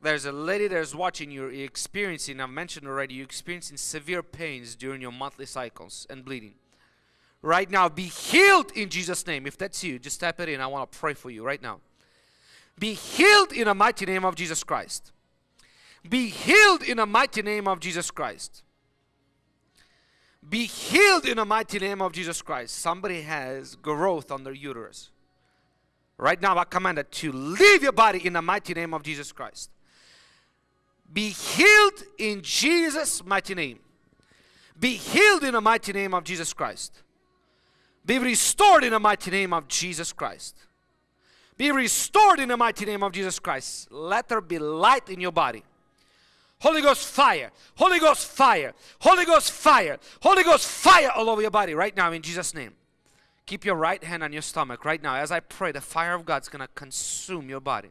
There's a lady that's watching you, experiencing, I've mentioned already, you're experiencing severe pains during your monthly cycles and bleeding. Right now, be healed in Jesus' name. If that's you, just type it in. I want to pray for you right now. Be healed in the mighty name of Jesus Christ. Be healed in the mighty name of Jesus Christ. Be healed in the mighty name of Jesus Christ. Somebody has growth on their uterus. Right now, I command it to leave your body in the mighty name of Jesus Christ. Be healed in Jesus' mighty name. Be healed in the mighty name of Jesus Christ. Be restored in the mighty name of Jesus Christ. Be restored in the mighty name of Jesus Christ. Let there be light in your body. Holy Ghost fire, Holy Ghost fire, Holy Ghost fire, Holy Ghost fire all over your body right now in Jesus' name. Keep your right hand on your stomach right now. As I pray, the fire of God's gonna consume your body.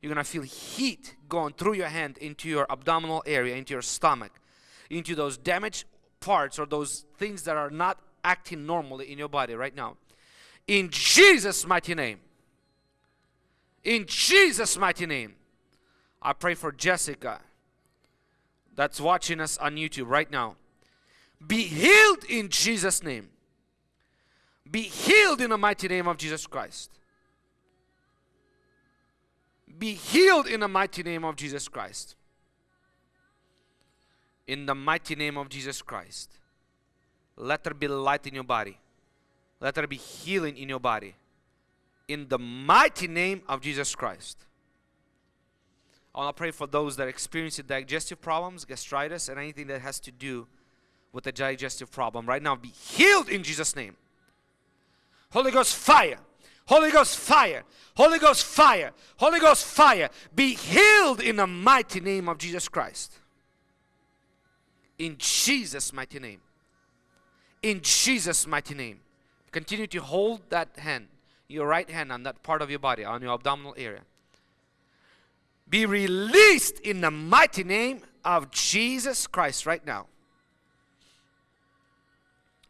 You're gonna feel heat going through your hand into your abdominal area, into your stomach, into those damaged parts or those things that are not acting normally in your body right now. In Jesus' mighty name. In Jesus' mighty name. I pray for Jessica that's watching us on YouTube right now. Be healed in Jesus' name. Be healed in the mighty name of Jesus Christ. Be healed in the mighty name of Jesus Christ. In the mighty name of Jesus Christ. Let there be light in your body. Let there be healing in your body. In the mighty name of Jesus Christ. I want to pray for those that are experiencing digestive problems, gastritis, and anything that has to do with the digestive problem. Right now, be healed in Jesus' name. Holy Ghost fire. Holy Ghost fire. Holy Ghost fire. Holy Ghost fire. Be healed in the mighty name of Jesus Christ. In Jesus' mighty name. In Jesus' mighty name. Continue to hold that hand, your right hand on that part of your body, on your abdominal area. Be released in the mighty name of Jesus Christ right now.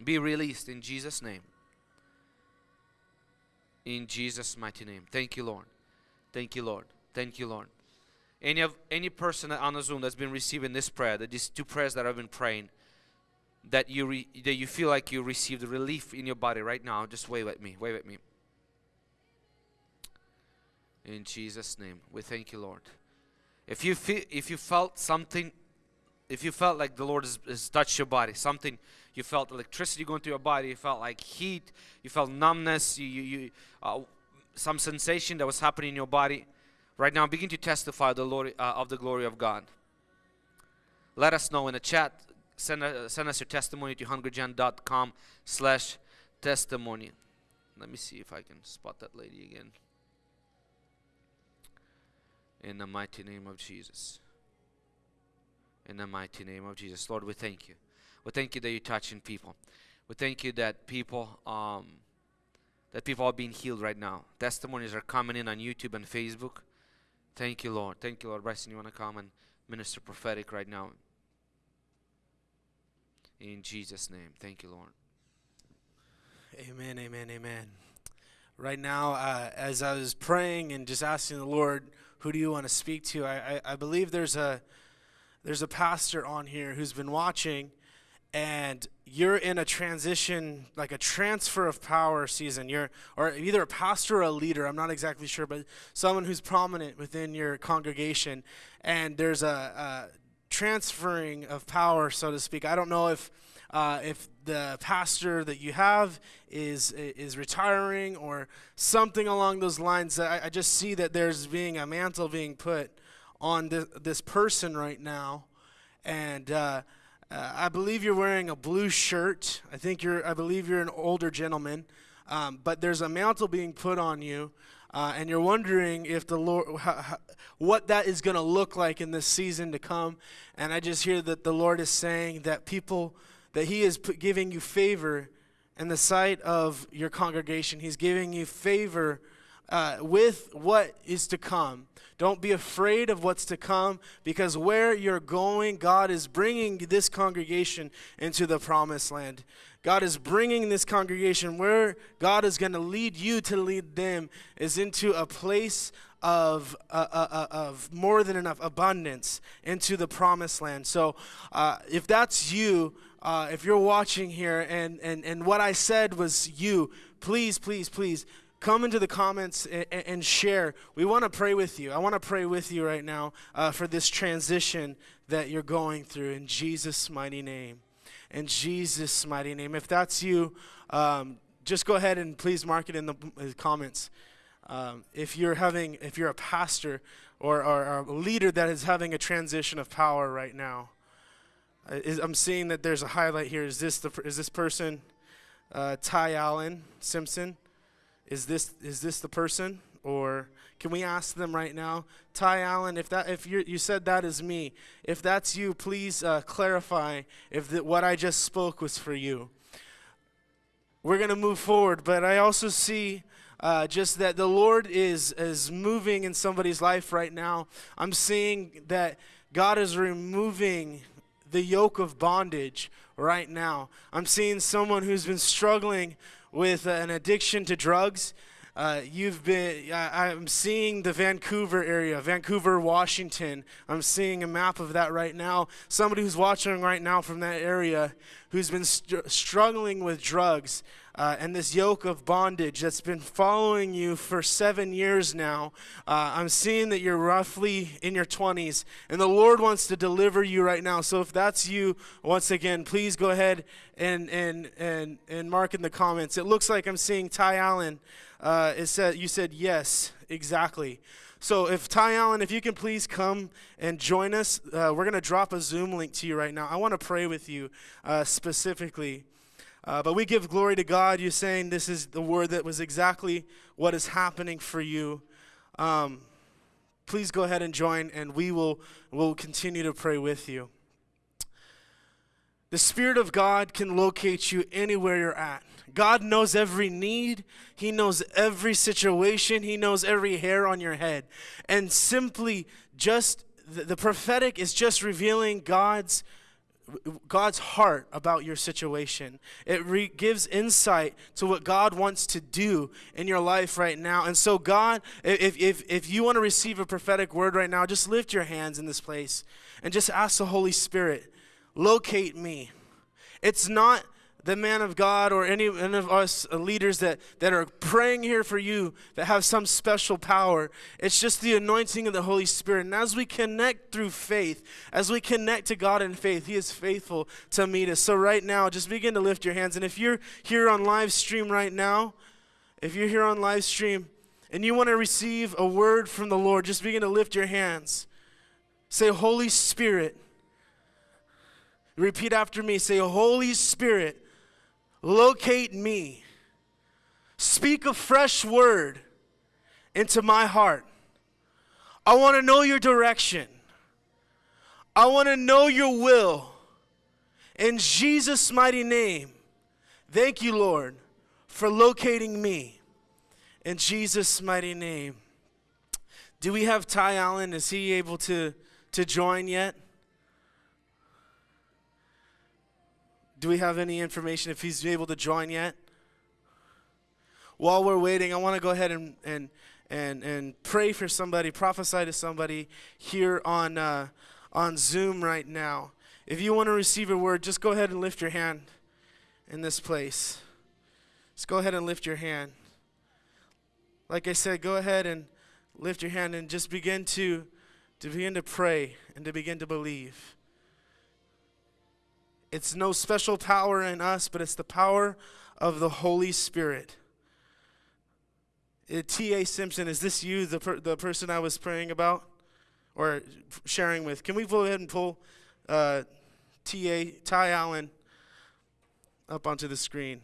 Be released in Jesus' name. In Jesus' mighty name. Thank you, Lord. Thank you, Lord. Thank you, Lord. Any of any person on the Zoom that's been receiving this prayer, that these two prayers that I've been praying, that you re, that you feel like you received relief in your body right now, just wave at me. Wave at me. In Jesus' name, we thank you, Lord. If you feel, if you felt something, if you felt like the Lord has, has touched your body, something you felt electricity going through your body, you felt like heat, you felt numbness, you, you, you uh, some sensation that was happening in your body. Right now, begin to testify the Lord uh, of the glory of God. Let us know in the chat. Send, uh, send us your testimony to hungrygen.com slash testimony. Let me see if I can spot that lady again. In the mighty name of Jesus. In the mighty name of Jesus. Lord, we thank you. We thank you that you're touching people. We thank you that people um, that people are being healed right now. Testimonies are coming in on YouTube and Facebook. Thank you, Lord. Thank you, Lord. Bryson, you want to come and minister prophetic right now? In Jesus' name. Thank you, Lord.
Amen, amen, amen. Right now, uh, as I was praying and just asking the Lord, who do you want to speak to? I, I, I believe there's a there's a pastor on here who's been watching, and you're in a transition, like a transfer of power season. You're or either a pastor or a leader. I'm not exactly sure, but someone who's prominent within your congregation, and there's a, a transferring of power, so to speak. I don't know if uh, if the pastor that you have is is retiring or something along those lines. I, I just see that there's being a mantle being put on this, this person right now, and uh, uh, I believe you're wearing a blue shirt. I think you're. I believe you're an older gentleman, um, but there's a mantle being put on you. Uh, and you're wondering if the Lord, how, how, what that is going to look like in this season to come. And I just hear that the Lord is saying that people, that He is giving you favor in the sight of your congregation. He's giving you favor uh, with what is to come. Don't be afraid of what's to come because where you're going, God is bringing this congregation into the promised land. God is bringing this congregation where God is going to lead you to lead them is into a place of, uh, uh, uh, of more than enough abundance into the promised land. So uh, if that's you, uh, if you're watching here and, and, and what I said was you, please, please, please come into the comments and, and share. We want to pray with you. I want to pray with you right now uh, for this transition that you're going through in Jesus' mighty name. In Jesus' mighty name. If that's you, um, just go ahead and please mark it in the, comments. Um, if you're having, if you're a pastor or, or, or, a leader that is having a transition of power right now, uh, is, I'm seeing that there's a highlight here. Is this the is this person, uh, Ty Allen Simpson? Is this is this the person, or can we ask them right now, Ty Allen? If that if you you said that is me, if that's you, please uh, clarify if the, what I just spoke was for you. We're gonna move forward, but I also see uh, just that the Lord is is moving in somebody's life right now. I'm seeing that God is removing the yoke of bondage right now. I'm seeing someone who's been struggling with an addiction to drugs. Uh, you've been, I, I'm seeing the Vancouver area, Vancouver, Washington. I'm seeing a map of that right now. Somebody who's watching right now from that area who's been str- struggling with drugs uh, and this yoke of bondage that's been following you for seven years now. Uh, I'm seeing that you're roughly in your 20s, and the Lord wants to deliver you right now. So if that's you, once again, please go ahead and and and and mark in the comments. It looks like I'm seeing Ty Allen. Uh, it said you said yes, exactly. So if Ty Allen, if you can please come and join us, uh, we're going to drop a Zoom link to you right now. I want to pray with you uh, specifically. Uh, but we give glory to God. You're saying this is the word that was exactly what is happening for you. Um, please go ahead and join, and we will will continue to pray with you. The Spirit of God can locate you anywhere you're at. God knows every need. He knows every situation. He knows every hair on your head. And simply just the, the prophetic is just revealing God's God's heart about your situation. It re- gives insight to what God wants to do in your life right now. And so, God, if, if, if you want to receive a prophetic word right now, just lift your hands in this place and just ask the Holy Spirit, locate me. It's not the man of God or any, any of us uh, leaders that, that are praying here for you that have some special power. It's just the anointing of the Holy Spirit. And as we connect through faith, as we connect to God in faith, He is faithful to meet us. So, right now, just begin to lift your hands. And if you're here on live stream right now, if you're here on live stream and you want to receive a word from the Lord, just begin to lift your hands. Say, Holy Spirit. Repeat after me. Say, Holy Spirit locate me. Speak a fresh word into my heart. I want to know your direction. I want to know your will. In Jesus' mighty name, thank you, Lord, for locating me. In Jesus' mighty name. Do we have Ty Allen? Is he able to, to join yet? Do we have any information if he's able to join yet? While we're waiting, I want to go ahead and, and, and, and pray for somebody, prophesy to somebody here on, uh, on Zoom right now. If you want to receive a word, just go ahead and lift your hand in this place. Just go ahead and lift your hand. Like I said, go ahead and lift your hand and just begin to, to begin to pray and to begin to believe. It's no special power in us, but it's the power of the Holy Spirit. Uh, T.A. Simpson, is this you, the, per, the person I was praying about or sharing with? Can we go ahead and pull uh, T.A. Ty Allen up onto the screen?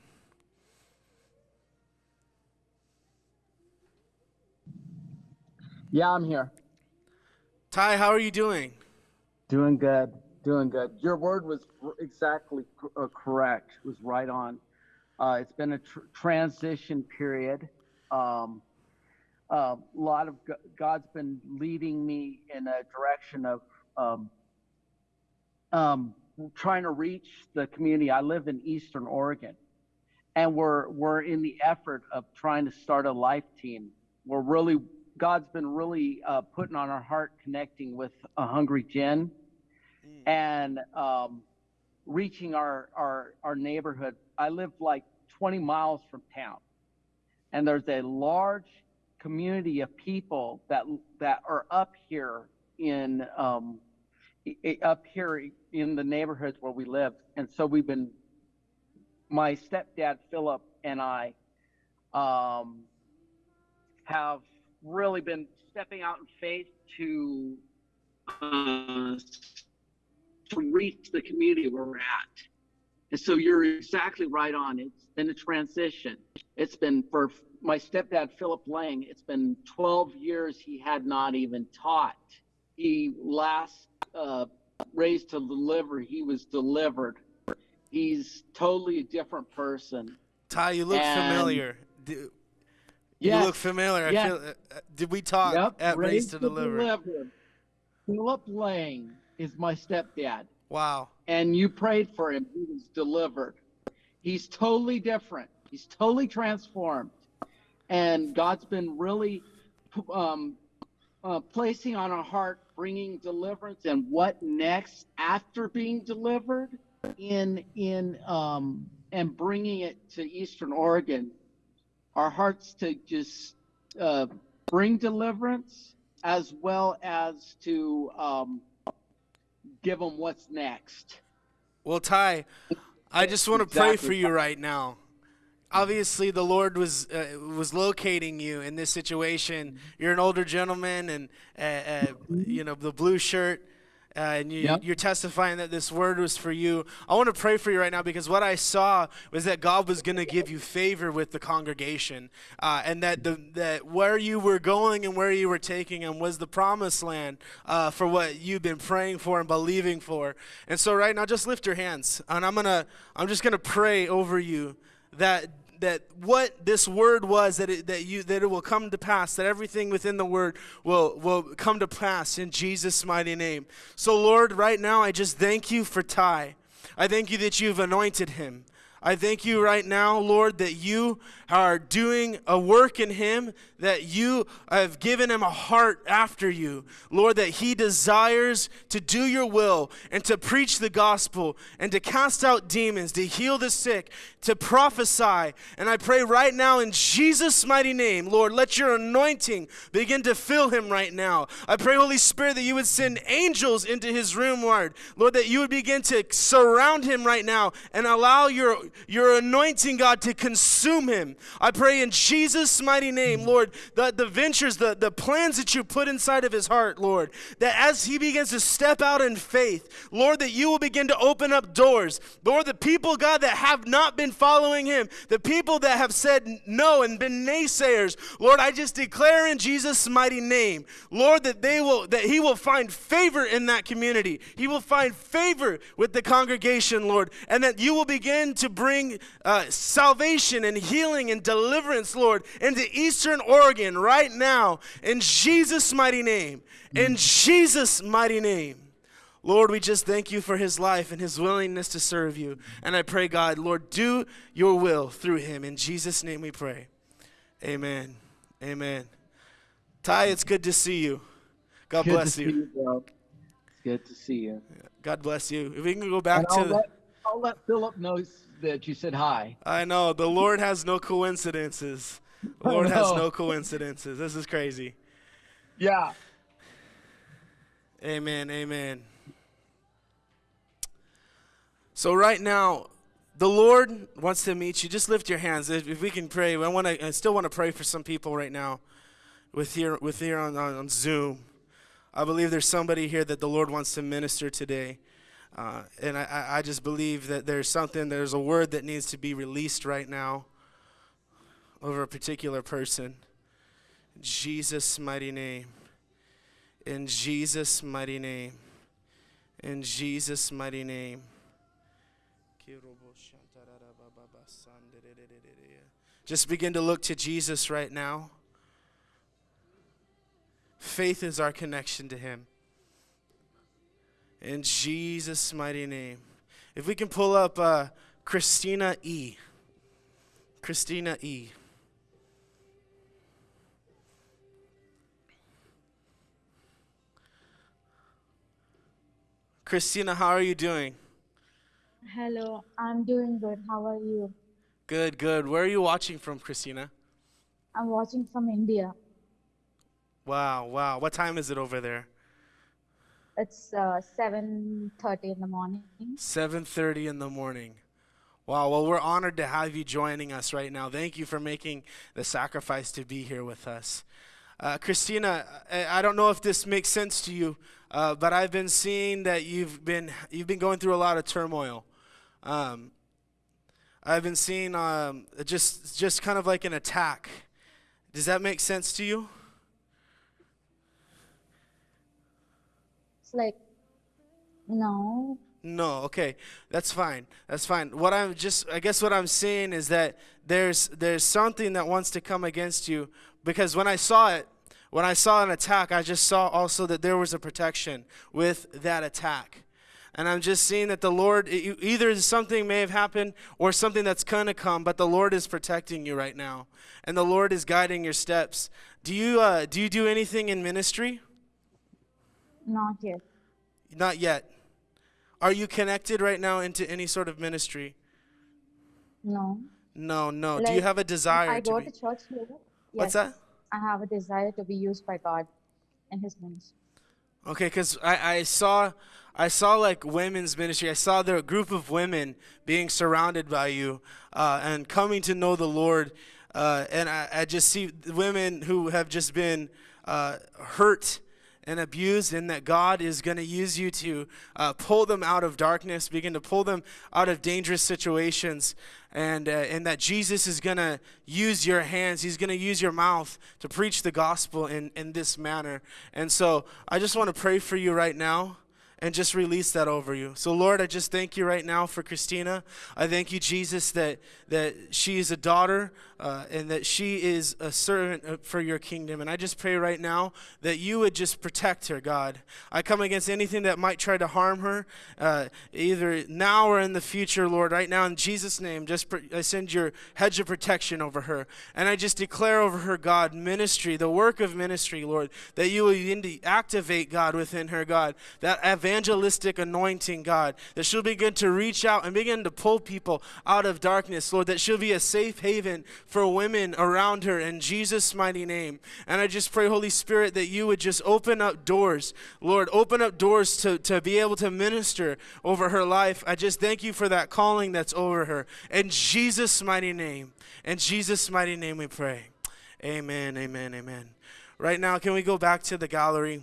Yeah, I'm here.
Ty, how are you doing?
Doing good. Doing good. Your word was exactly uh, correct. It was right on. Uh, it's been a tr- transition period. Um, a lot of God's been leading me in a direction of um, um, trying to reach the community. I live in Eastern Oregon, and we're we're in the effort of trying to start a life team. We're really God's been really uh, putting on our heart connecting with a hungry And um, reaching our, our our neighborhood. I live like 20 miles from town, and there's a large community of people that that are up here in um, up here in the neighborhoods where we live, and so we've been. My stepdad Philip and I um, have really been stepping out in faith to uh, to reach the community where we're at. And so you're exactly right on. It's been a transition. It's been for my stepdad, Philip Lang, it's been 12 years he had not even taught. He last uh, raised to deliver, he was delivered. He's totally a different person.
Ty, you look
And-
familiar. Do, you look familiar. I feel, uh, uh, did we talk
Yep,
at Race
raised
to Deliver?
Deliver. Philip Lang is my stepdad.
Wow.
and you prayed for him. He was delivered. He's totally different. He's totally transformed. And God's been really um, uh, placing on our heart, bringing deliverance and what next after being delivered in in um, and bringing it to Eastern Oregon. Our hearts to just uh, bring deliverance as well as to um, give them what's next.
Well, Ty, I just want to pray for you right now. Obviously, the Lord was uh, was locating you in this situation. You're an older gentleman, and uh, uh, you know the blue shirt, uh, and you,
Yep.
you're testifying that this word was for you. I want to pray for you right now because what I saw was that God was going to give you favor with the congregation, uh, and that the that where you were going and where you were taking them was the promised land uh, for what you've been praying for and believing for. And so right now, just lift your hands, and I'm gonna I'm just gonna pray over you that that what this word was that it, that you that it will come to pass that everything within the word will will come to pass in Jesus mighty name. So Lord, right now I just thank you for Ty. I thank you that you've anointed him. I thank you right now, Lord, that you are doing a work in him, that you have given him a heart after you. Lord, that he desires to do your will and to preach the gospel and to cast out demons, to heal the sick, to prophesy. And I pray right now in Jesus' mighty name, Lord, let your anointing begin to fill him right now. I pray, Holy Spirit, that you would send angels into his room, Lord. Lord, that you would begin to surround him right now and allow your, your anointing, God, to consume him. I pray in Jesus' mighty name, Lord, the, the ventures, the, the plans that you put inside of his heart, Lord, that as he begins to step out in faith, Lord, that you will begin to open up doors. Lord, the people, God, that have not been following him, the people that have said no and been naysayers, Lord, I just declare in Jesus' mighty name, Lord, that they will, that he will find favor in that community. He will find favor with the congregation, Lord, and that you will begin to bring uh, salvation and healing and deliverance, Lord, into Eastern Oregon right now in Jesus' mighty name. In Jesus' mighty name. Lord, we just thank you for his life and his willingness to serve you. And I pray, God, Lord, do your will through him. In Jesus' name we pray. Amen. Amen. Ty, it's good to see you. God
Good
bless you.
you, good to see you.
God bless you. If we can go back
And
to
I'll let, I'll let Philip know that you said hi.
I know. The Lord has no coincidences. The Lord has no coincidences. This is crazy.
Yeah.
Amen. Amen. So right now, the Lord wants to meet you. Just lift your hands. If, if we can pray, I want to. I still want to pray for some people right now, with here with here on, on, on Zoom. I believe there's somebody here that the Lord wants to minister today. Uh, and I- I, just believe that there's something, there's a word that needs to be released right now over a particular person. Jesus' mighty name. In Jesus' mighty name. In Jesus' mighty name. Just begin to look to Jesus right now. Faith is our connection to Him. In Jesus' mighty name. If we can pull up uh, Christina E. Christina E. Christina, how are you doing?
Hello, I'm doing good. How are you?
Good, good. Where are you watching from, Christina?
I'm watching from India.
Wow, wow. What time is it over there?
It's uh, 7:30 in the morning.
7:30 in the morning. Wow, well we're honored to have you joining us right now. Thank you for making the sacrifice to be here with us. Uh, Christina, I, I don't know if this makes sense to you, uh, but I've been seeing that you've been you've been going through a lot of turmoil. Um, I've been seeing um, just just kind of like an attack. Does that make sense to you?
Like, no,
No, okay. That's fine. That's fine. What I'm just I guess what I'm saying is that there's there's something that wants to come against you because when I saw it, when I saw an attack, I just saw also that there was a protection with that attack. And I'm just seeing that the Lord either something may have happened or something that's going to come, but the Lord is protecting you right now. And the Lord is guiding your steps. Do you uh, do you do anything in ministry?
Not yet.
Not yet. Are you connected right now into any sort of ministry?
No.
No, no. Do you have a desire
I
to
go
be?
to church here.
What's that?
I have a desire to be used by God in His ministry.
Okay, because I, I saw I saw like women's ministry. I saw there a group of women being surrounded by you uh, and coming to know the Lord. Uh, and I, I just see women who have just been uh, hurt and abused, and that God is going to use you to uh, pull them out of darkness, begin to pull them out of dangerous situations, and uh, and that Jesus is going to use your hands. He's going to use your mouth to preach the gospel in in this manner. And so I just want to pray for you right now. And just release that over you. So Lord, I just thank you right now for Christina. I thank you, Jesus, that that she is a daughter uh, and that she is a servant for your kingdom. And I just pray right now that you would just protect her, God. I come against anything that might try to harm her, uh, either now or in the future, Lord. Right now, in Jesus' name, just pr- I send your hedge of protection over her, and I just declare over her, God, ministry, the work of ministry, Lord, that you will activate God within her, God, that evangelistic anointing, God, that she'll begin to reach out and begin to pull people out of darkness, Lord, that she'll be a safe haven for women around her in Jesus' mighty name. And I just pray, Holy Spirit, that you would just open up doors, Lord, open up doors to, to be able to minister over her life. I just thank you for that calling that's over her. In Jesus' mighty name. In Jesus' mighty name we pray. Amen, amen, amen. Right now, can we go back to the gallery?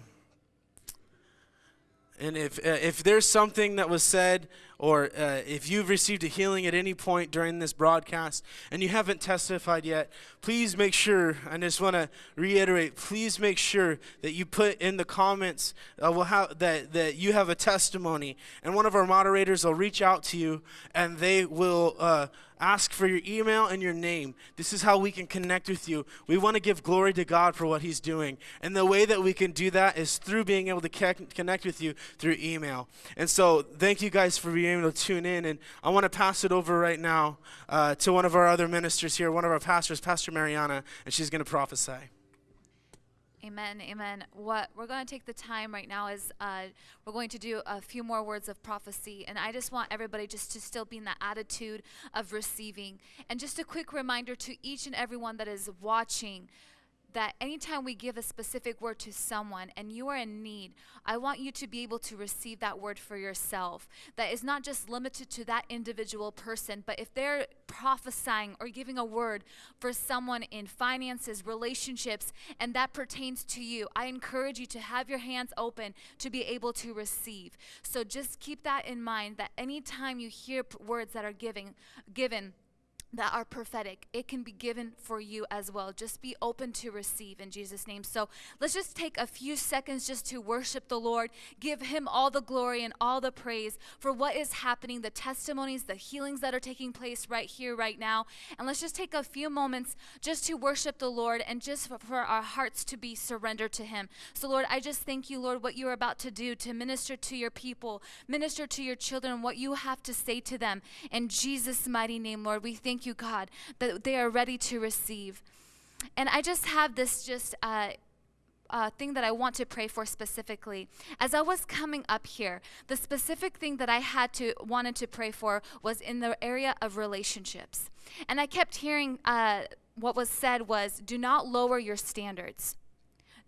And if uh, if there's something that was said, or uh, if you've received a healing at any point during this broadcast and you haven't testified yet, please make sure. I just want to reiterate: please make sure that you put in the comments uh, will have, that that you have a testimony, and one of our moderators will reach out to you, and they will. Ask for your email and your name. This is how we can connect with you. We want to give glory to God for what He's doing. And the way that we can do that is through being able to connect with you through email. And so, thank you guys for being able to tune in. And I want to pass it over right now uh, to one of our other ministers here, one of our pastors, Pastor Mariana, and she's going to prophesy.
Amen, amen. What we're going to take the time right now is uh, we're going to do a few more words of prophecy, and I just want everybody just to still be in the attitude of receiving. And just a quick reminder to each and everyone that is watching that anytime we give a specific word to someone and you are in need, I want you to be able to receive that word for yourself. That is not just limited to that individual person, but if they're prophesying or giving a word for someone in finances, relationships, and that pertains to you, I encourage you to have your hands open to be able to receive. So just keep that in mind that anytime you hear words that are giving, given, that are prophetic. It can be given for you as well. Just be open to receive in Jesus' name. So let's just take a few seconds just to worship the Lord, give Him all the glory and all the praise for what is happening, the testimonies, the healings that are taking place right here, right now. And let's just take a few moments just to worship the Lord and just for, our hearts to be surrendered to Him. So, Lord, I just thank you, Lord, what you are about to do to minister to your people, minister to your children, what you have to say to them. In Jesus' mighty name, Lord, we thank you, God, that they are ready to receive. And I just have this just uh, uh, thing that I want to pray for specifically. As I was coming up here, the specific thing that I had to wanted to pray for was in the area of relationships. And I kept hearing uh, what was said was, "Do not lower your standards."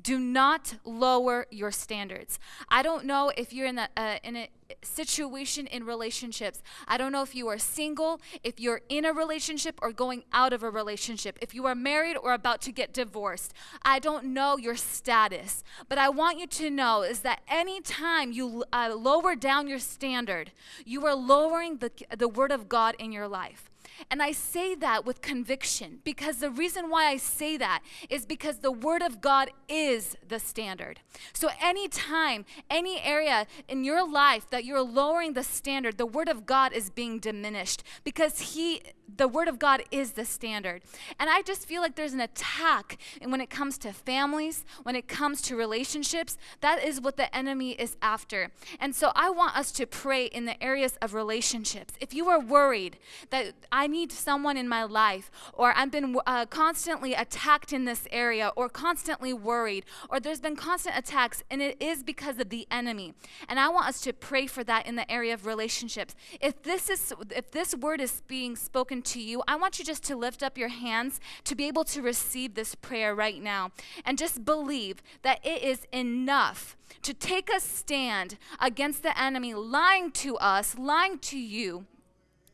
Do not lower your standards. I don't know if you're in a, uh, in a situation in relationships. I don't know if you are single, if you're in a relationship or going out of a relationship, if you are married or about to get divorced. I don't know your status, but I want you to know is that anytime you uh, lower down your standard, you are lowering the, the word of God in your life. And I say that with conviction because the reason why I say that is because the Word of God is the standard. So, anytime, any area in your life that you're lowering the standard, the Word of God is being diminished because He the word of God is the standard. And I just feel like there's an attack and when it comes to families, when it comes to relationships, that is what the enemy is after. And so I want us to pray in the areas of relationships. If you are worried that I need someone in my life or I've been uh, constantly attacked in this area or constantly worried or there's been constant attacks and it is because of the enemy. And I want us to pray for that in the area of relationships. If this is if this word is being spoken to you, I want you just to lift up your hands to be able to receive this prayer right now. And just believe that it is enough to take a stand against the enemy lying to us, lying to you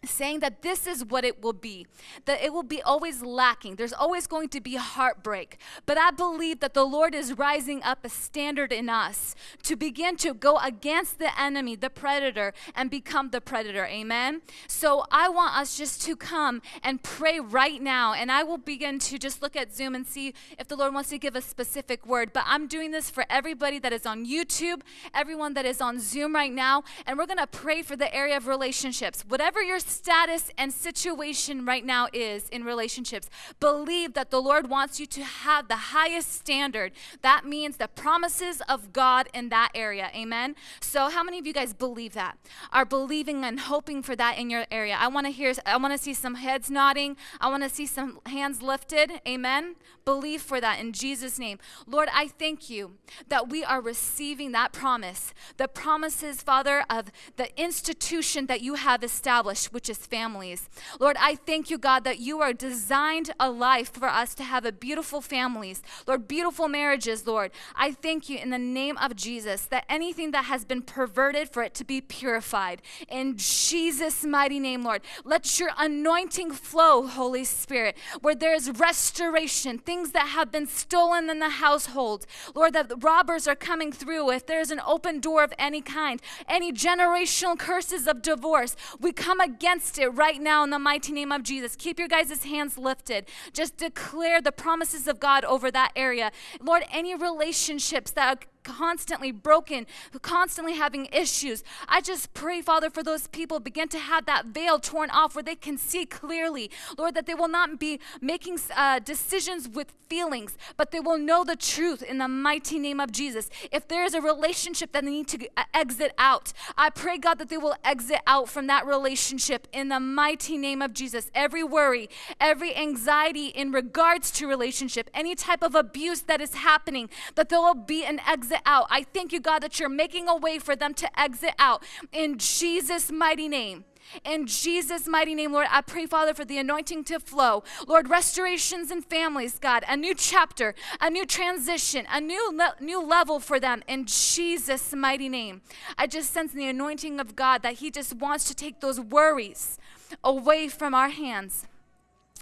saying that this is what it will be that it will be always lacking. There's always going to be heartbreak. But i believe that the lord is rising up a standard in us to begin to go against the enemy the predator and become the predator. Amen? So i want us just to come and pray right now. And i will begin to just look at zoom and see if the lord wants to give a specific word. But i'm doing this for everybody that is on youtube everyone that is on zoom right now. And we're going to pray for the area of relationships. Whatever your status and situation right now is in relationships, believe that the Lord wants you to have the highest standard. That means the promises of God in that area. Amen. So, how many of you guys believe that? Are believing and hoping for that in your area? I want to hear, I want to see some heads nodding. I want to see some hands lifted. Amen. Believe for that in Jesus' name. Lord, I thank you that we are receiving that promise, the promises, Father, of the institution that you have established, which is families. Lord, I thank you, God, that you are designed a life for us to have a beautiful families, Lord, beautiful marriages, Lord. I thank you in the name of Jesus that anything that has been perverted for it to be purified. In Jesus' mighty name, Lord, let your anointing flow, Holy Spirit, where there is restoration, things that have been stolen in the household. Lord, that robbers are coming through. If there's an open door of any kind, any generational curses of divorce, we come against it right now in the mighty name of Jesus. Keep your guys' hands lifted. Just declare the promises of God over that area. Lord, any relationships that constantly broken, constantly having issues. I just pray, Father, for those people begin to have that veil torn off where they can see clearly, Lord, that they will not be making uh, decisions with feelings, but they will know the truth in the mighty name of Jesus. If there is a relationship that they need to uh, exit out, I pray, God, that they will exit out from that relationship in the mighty name of Jesus. Every worry, every anxiety in regards to relationship, any type of abuse that is happening, that there will be an exit out. I thank you, God, that you're making a way for them to exit out in Jesus' mighty name. In Jesus' mighty name, Lord, I pray, Father, for the anointing to flow. Lord, restorations in families, God, a new chapter, a new transition, a new, le- new level for them in Jesus' mighty name. I just sense the anointing of God that He just wants to take those worries away from our hands.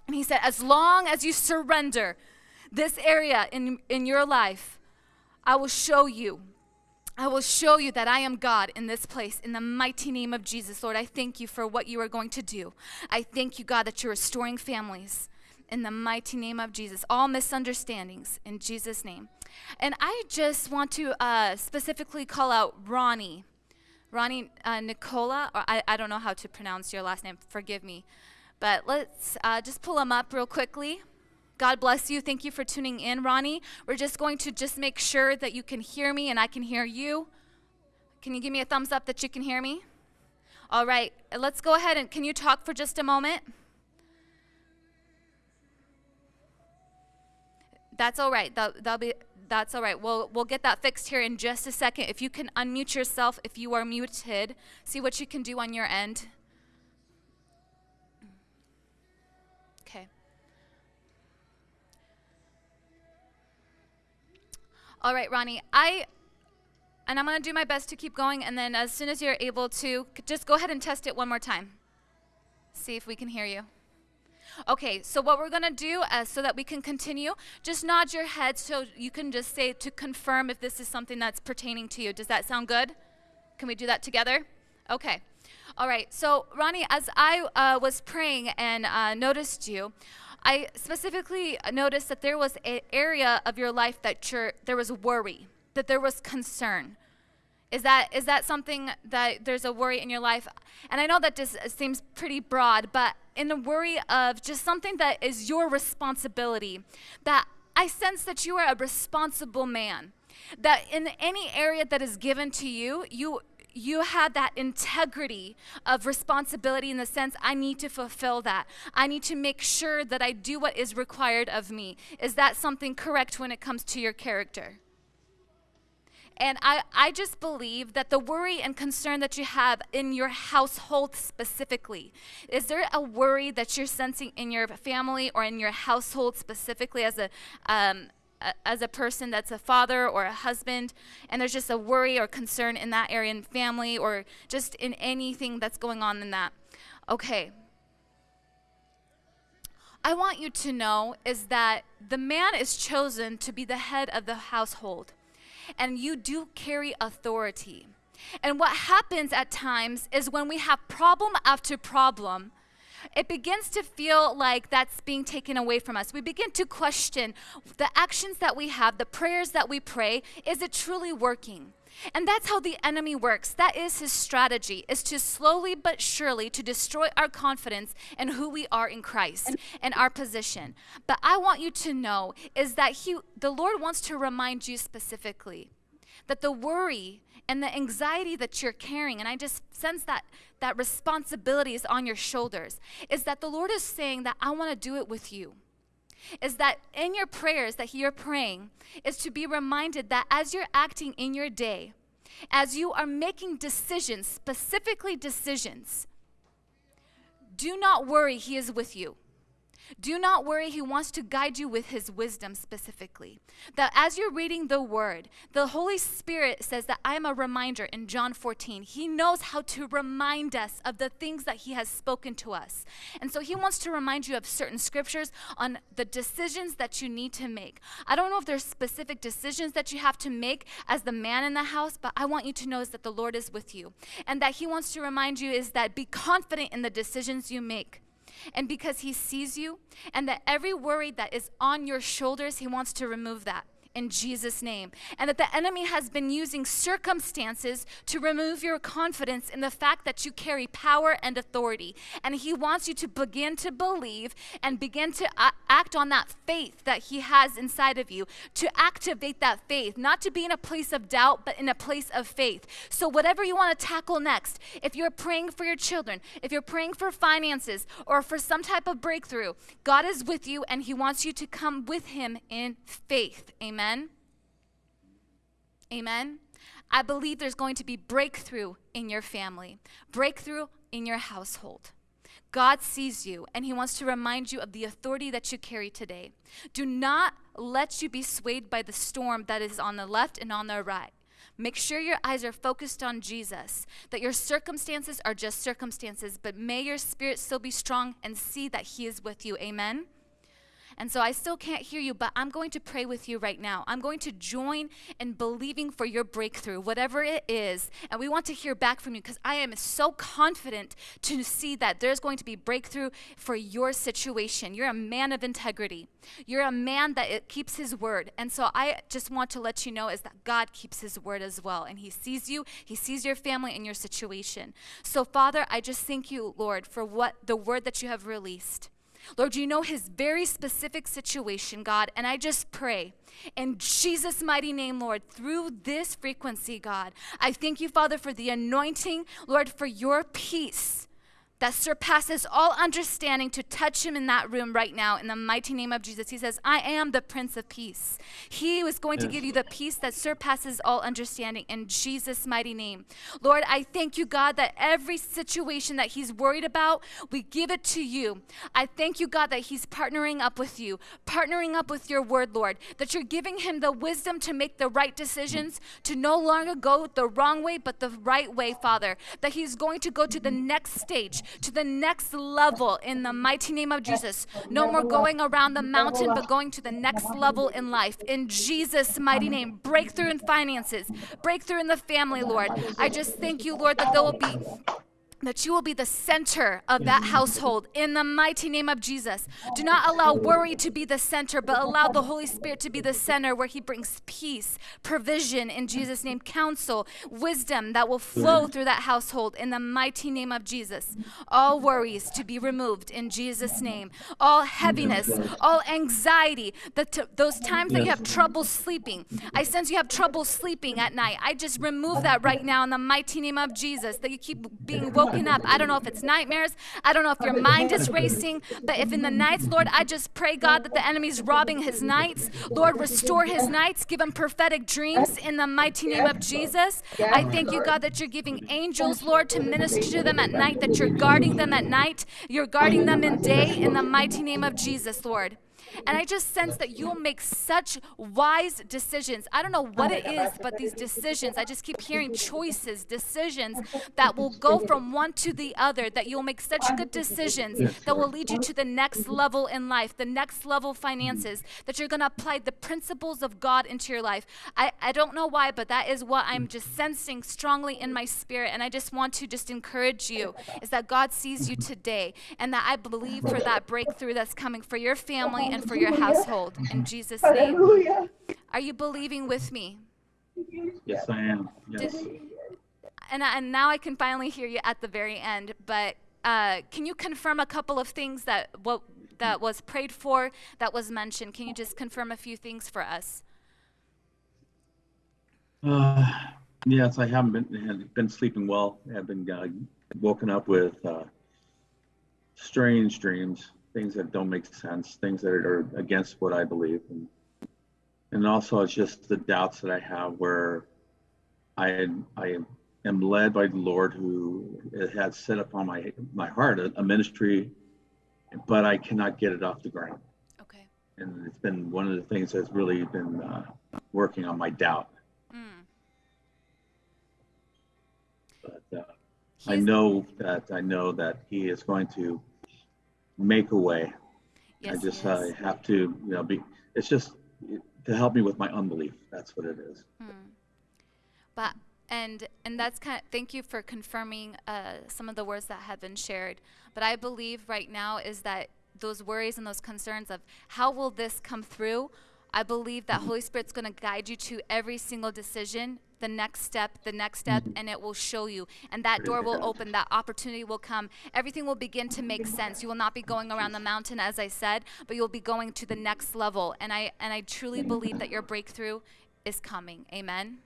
And He said, as long as you surrender this area in, in your life, I will show you. I will show you that I am God in this place in the mighty name of Jesus. Lord, I thank you for what you are going to do. I thank you, God, that you're restoring families in the mighty name of Jesus. All misunderstandings in Jesus' name. And I just want to uh, specifically call out Ronnie. Ronnie uh, Nicola, or I, I don't know how to pronounce your last name, forgive me. But let's uh, just pull him up real quickly. God bless you. Thank you for tuning in, Ronnie. We're just going to just make sure that you can hear me and I can hear you. Can you give me a thumbs up that you can hear me? All right, let's go ahead and can you talk for just a moment? That's all right. That, that'll be that's all right. We'll we'll get that fixed here in just a second. If you can unmute yourself if you are muted, see what you can do on your end. All right, Ronnie. I and I'm going to do my best to keep going and then as soon as you're able to just go ahead and test it one more time. See if we can hear you. Okay, so what we're going to do uh, so that we can continue, just nod your head so you can just say to confirm if this is something that's pertaining to you. Does that sound good? Can we do that together? Okay. All right. So, Ronnie, as I uh, was praying and uh, noticed you, I specifically noticed that there was an area of your life that there was worry, that there was concern. Is that is that something that there's a worry in your life? And I know that just seems pretty broad, but in the worry of just something that is your responsibility, that I sense that you are a responsible man. That in any area that is given to you, you you have that integrity of responsibility in the sense I need to fulfill that. I need to make sure that I do what is required of me. Is that something correct when it comes to your character? And I, I just believe that the worry and concern that you have in your household specifically, is there a worry that you're sensing in your family or in your household specifically as a, um, as a person that's a father or a husband, and there's just a worry or concern in that area in family or just in anything that's going on in that. Okay. I want you to know is that the man is chosen to be the head of the household, and you do carry authority. And what happens at times is when we have problem after problem, it begins to feel like that's being taken away from us. We begin to question the actions that we have, the prayers that we pray, is it truly working? And that's how the enemy works. That is his strategy, is to slowly but surely to destroy our confidence in who we are in Christ and our position. But I want you to know is that he the Lord wants to remind you specifically that the worry and the anxiety that you're carrying and I just sense that that responsibility is on your shoulders is that the Lord is saying that I want to do it with you is that in your prayers that you're praying is to be reminded that as you're acting in your day, as you are making decisions, specifically decisions, do not worry, He is with you. Do not worry, He wants to guide you with His wisdom specifically. That as you're reading the Word, the Holy Spirit says that I am a reminder in John 14. He knows how to remind us of the things that He has spoken to us. And so He wants to remind you of certain scriptures on the decisions that you need to make. I don't know if there's specific decisions that you have to make as the man in the house, but I want you to know is that the Lord is with you. And that He wants to remind you is that be confident in the decisions you make and because he sees you, and that every worry that is on your shoulders, he wants to remove that in Jesus' name. And that the enemy has been using circumstances to remove your confidence in the fact that you carry power and authority. And he wants you to begin to believe and begin to act on that faith that he has inside of you, to activate that faith, not to be in a place of doubt, but in a place of faith. So, whatever you want to tackle next, if you're praying for your children, if you're praying for finances, or for some type of breakthrough, God is with you and he wants you to come with him in faith. Amen. Amen. Amen? I believe there's going to be breakthrough in your family, breakthrough in your household. God sees you and He wants to remind you of the authority that you carry today. Do not let you be swayed by the storm that is on the left and on the right. Make sure your eyes are focused on Jesus, that your circumstances are just circumstances, but may your spirit still be strong and see that He is with you. Amen. And so I still can't hear you, but I'm going to pray with you right now. I'm going to join in believing for your breakthrough, whatever it is. And we want to hear back from you because I am so confident to see that there's going to be breakthrough for your situation. You're a man of integrity. You're a man that it keeps his word. And so I just want to let you know is that God keeps his word as well. And he sees you, he sees your family and your situation. So Father, I just thank you, Lord, for what the word that you have released. Lord, you know his very specific situation, God, and I just pray in Jesus' mighty name, Lord, through this frequency, God, I thank you, Father, for the anointing, Lord, for your peace that surpasses all understanding to touch him in that room right now in the mighty name of Jesus. He says, I am the Prince of Peace. He was going to give you the peace that surpasses all understanding in Jesus' mighty name. Lord, I thank you, God, that every situation that he's worried about, we give it to you. I thank you, God, that he's partnering up with you, partnering up with your word, Lord, that you're giving him the wisdom to make the right decisions, to no longer go the wrong way, but the right way, Father, that he's going to go to the next stage to the next level in the mighty name of Jesus. No more going around the mountain, but going to the next level in life. In Jesus' mighty name, breakthrough in finances, breakthrough in the family, Lord. I just thank you, Lord, that there will be that you will be the center of that household in the mighty name of Jesus. Do not allow worry to be the center, but allow the Holy Spirit to be the center where He brings peace, provision in Jesus' name, counsel, wisdom that will flow through that household in the mighty name of Jesus. All worries to be removed in Jesus' name. All heaviness, all anxiety, the t- those times that you have trouble sleeping. I sense you have trouble sleeping at night. I just remove that right now in the mighty name of Jesus, that you keep being woken up. I don't know if it's nightmares. I don't know if your mind is racing, but if in the nights, Lord, I just pray, God, that the enemy's robbing his nights. Lord, restore his nights. Give him prophetic dreams in the mighty name of Jesus. I thank you, God, that you're giving angels, Lord, to minister to them at night, that you're guarding them at night. You're guarding them in day in the mighty name of Jesus, Lord. And I just sense that you'll make such wise decisions. I don't know what it is, but these decisions, I just keep hearing choices, decisions that will go from one to the other, that you'll make such good decisions that will lead you to the next level in life, the next level finances, that you're going to apply the principles of God into your life. I, I don't know why, but that is what I'm just sensing strongly in my spirit. And I just want to just encourage you is that God sees you today and that I believe for that breakthrough that's coming for your family and for your household. In Jesus' name. Are you believing with me?
Yes, I am. Yes.
Did- and, and now I can finally hear you at the very end. But uh, can you confirm a couple of things that what that was prayed for, that was mentioned? Can you just confirm a few things for us?
Uh, yes, I haven't been been sleeping well. I've been uh, woken up with uh, strange dreams, things that don't make sense, things that are against what I believe, and and also it's just the doubts that I have where I I am led by the Lord who has set upon my my heart a, a ministry, but I cannot get it off the ground.
Okay.
And it's been one of the things that's really been uh, working on my doubt.
Mm.
But uh, I know that I know that He is going to make a way.
Yes,
I just
he
uh,
is.
have to, you know, be. It's just to help me with my unbelief. That's what it is.
But and and that's kind of thank you for confirming uh, some of the words that have been shared. But I believe right now is that those worries and those concerns of how will this come through. I believe that Holy Spirit's going to guide you to every single decision, the next step, the next step, mm-hmm. and it will show you. And that door will open, that opportunity will come. Everything will begin to make sense. You will not be going around the mountain, as I said, but you'll be going to the next level. And I and I truly believe that your breakthrough is coming. Amen.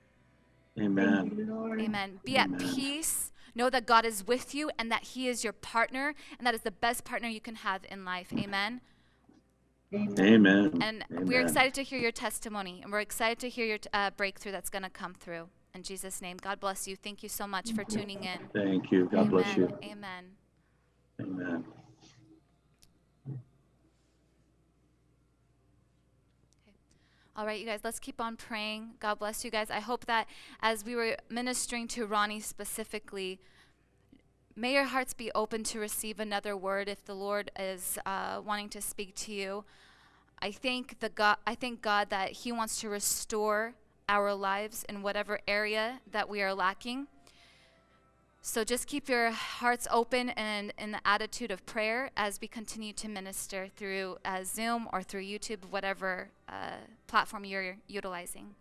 Amen.
Amen. Be at peace. Know that God is with you and that He is your partner, and that is the best partner you can have in life. Amen.
Amen.
And we're excited to hear your testimony, and we're excited to hear your uh, breakthrough that's going to come through. In Jesus' name, God bless you. Thank you so much for tuning in.
Thank you. God bless you.
Amen.
Amen.
All right, you guys, let's keep on praying. God bless you guys. I hope that as we were ministering to Ronnie specifically, may your hearts be open to receive another word if the Lord is uh, wanting to speak to you. I thank the God. I thank God that He wants to restore our lives in whatever area that we are lacking. So just keep your hearts open and in the attitude of prayer as we continue to minister through uh, Zoom or through YouTube, whatever uh, platform you're utilizing.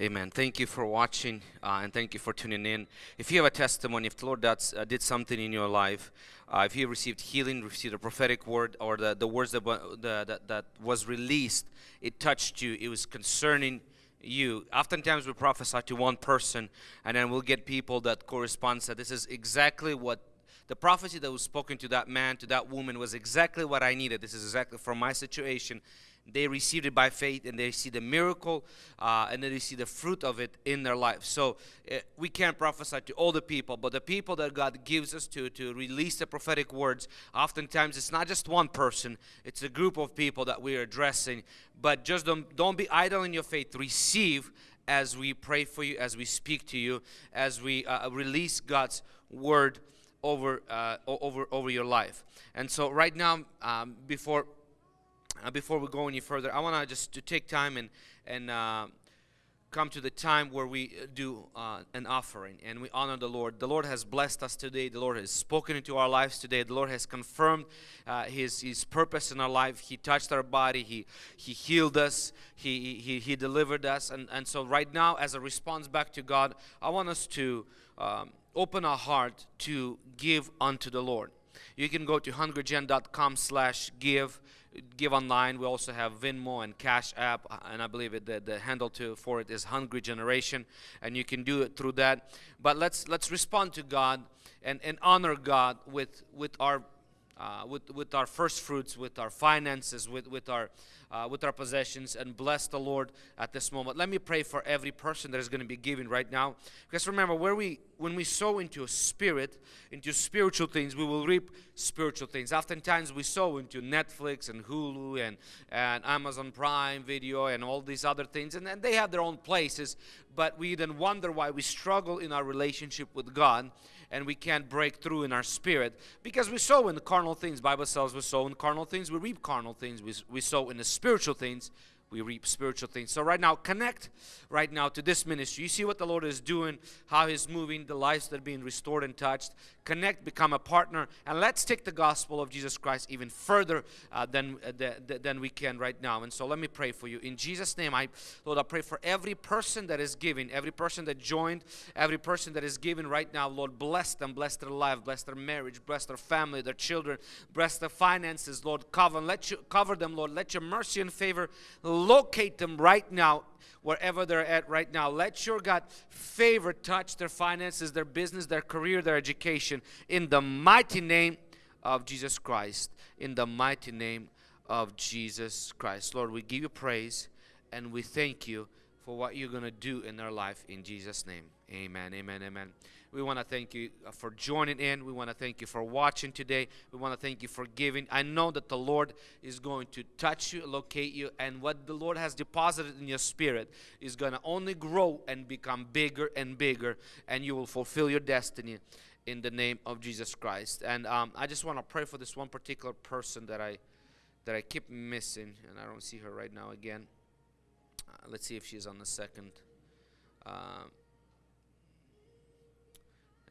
Amen. Thank you for watching uh, and thank you for tuning in. If you have a testimony, if the Lord does, uh, did something in your life, uh, if you received healing, received a prophetic word, or the, the words that, the, that, that was released, it touched you, it was concerning you. Oftentimes we prophesy to one person and then we'll get people that correspond that this is exactly what the prophecy that was spoken to that man, to that woman was exactly what I needed. This is exactly from my situation. They received it by faith and they see the miracle uh, and then they see the fruit of it in their life. So uh, we can't prophesy to all the people, but the people that God gives us to, to release the prophetic words, oftentimes it's not just one person, it's a group of people that we are addressing. But just don't, don't be idle in your faith. Receive as we pray for you, as we speak to you, as we uh, release God's word over uh, over over your life. And so right now, um, before uh, before we go any further, I want to just to take time and and uh, come to the time where we uh, do uh, an offering and we honor the Lord. The Lord has blessed us today. The Lord has spoken into our lives today. The Lord has confirmed uh, His His purpose in our life. He touched our body. He He healed us. He He He delivered us. And and so right now, as a response back to God, I want us to um, open our heart to give unto the Lord. You can go to hungrygen.com slash give give online. We also have Venmo and Cash App, and I believe it, the, the handle to for it is Hungry Generation, and you can do it through that. But let's let's respond to God and, and honor God with with our uh, with, with our first fruits, with our finances, with, with, our, uh, with our possessions, and bless the Lord at this moment. Let me pray for every person that is going to be giving right now. Because remember, where we, when we sow into a spirit, into spiritual things, we will reap spiritual things. Oftentimes, we sow into Netflix and Hulu and, and Amazon Prime Video and all these other things, and, and they have their own places, but we then wonder why we struggle in our relationship with God and we can't break through in our spirit because we sow in the carnal things. Bible says we sow in carnal things, we reap carnal things. We, we sow in the spiritual things, we reap spiritual things. So right now, connect right now to this ministry. You see what the Lord is doing, how He's moving, the lives that are being restored and touched. Connect, become a partner, and let's take the gospel of Jesus Christ even further uh, than, uh, the, the, than we can right now. And so let me pray for you. In Jesus' name, I Lord, I pray for every person that is giving, every person that joined, every person that is giving right now. Lord, bless them, bless their life, bless their marriage, bless their family, their children, bless their finances. Lord, cover, let you cover them, Lord. Let your mercy and favor locate them right now wherever they're at right now. Let your God favor touch their finances, their business, their career, their education in the mighty name of Jesus Christ. In the mighty name of Jesus Christ. Lord, we give you praise and we thank you for what you're going to do in their life in Jesus' name. Amen, amen, amen. We want to thank you uh, for joining in. We want to thank you for watching today. We want to thank you for giving. I know that the Lord is going to touch you, locate you, and what the Lord has deposited in your spirit is going to only grow and become bigger and bigger, and you will fulfill your destiny in the name of Jesus Christ. And um, I just want to pray for this one particular person that I that I keep missing, and I don't see her right now again. Uh, let's see if she's on the second. Uh,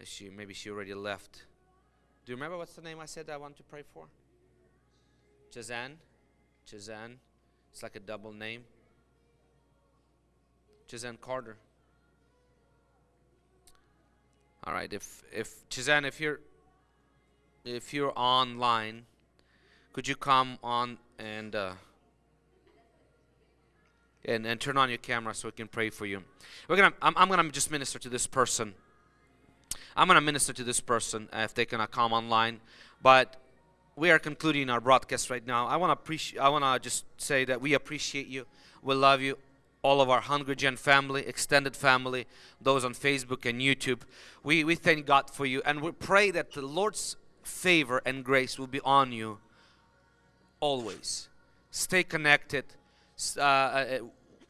she maybe she already left. Do you remember what's the name I said I want to pray for? Chazan? Chazan. It's like a double name. Chazan Carter. All right, if if Chazan, if you're if you're online, could you come on and uh, and and turn on your camera so we can pray for you? We're gonna I'm, I'm gonna just minister to this person. I'm going to minister to this person uh, if they cannot come online. But we are concluding our broadcast right now. I want to appreciate. I want to just say that we appreciate you. We love you. All of our Hungry Gen family, extended family, those on Facebook and YouTube. We, we thank God for you and we pray that the Lord's favor and grace will be on you always. Stay connected. Uh, uh,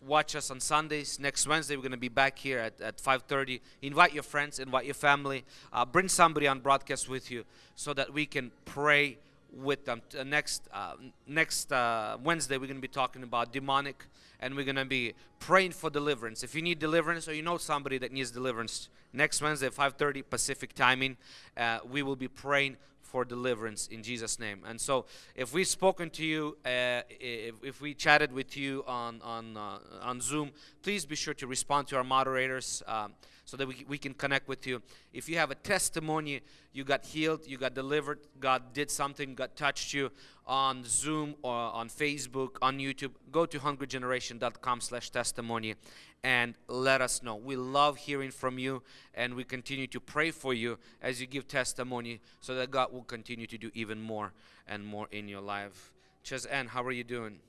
watch us on Sundays. Next Wednesday, we're going to be back here at, at 5.30. Invite your friends, invite your family. Uh, bring somebody on broadcast with you so that we can pray with them. Uh, next uh, next uh, Wednesday, we're going to be talking about demonic and we're going to be praying for deliverance. If you need deliverance or you know somebody that needs deliverance, next Wednesday, 5.30 Pacific timing, uh, we will be praying for deliverance in Jesus' name. And so, if we've spoken to you, uh, if, if, we chatted with you on on uh, on Zoom, please be sure to respond to our moderators um, so that we, we can connect with you. If you have a testimony, you got healed, you got delivered, God did something, God touched you on Zoom or on Facebook, on YouTube, go to hungrygeneration.com/testimony and let us know. We love hearing from you and we continue to pray for you as you give testimony so that God will continue to do even more and more in your life. Chaz Ann, how are you doing?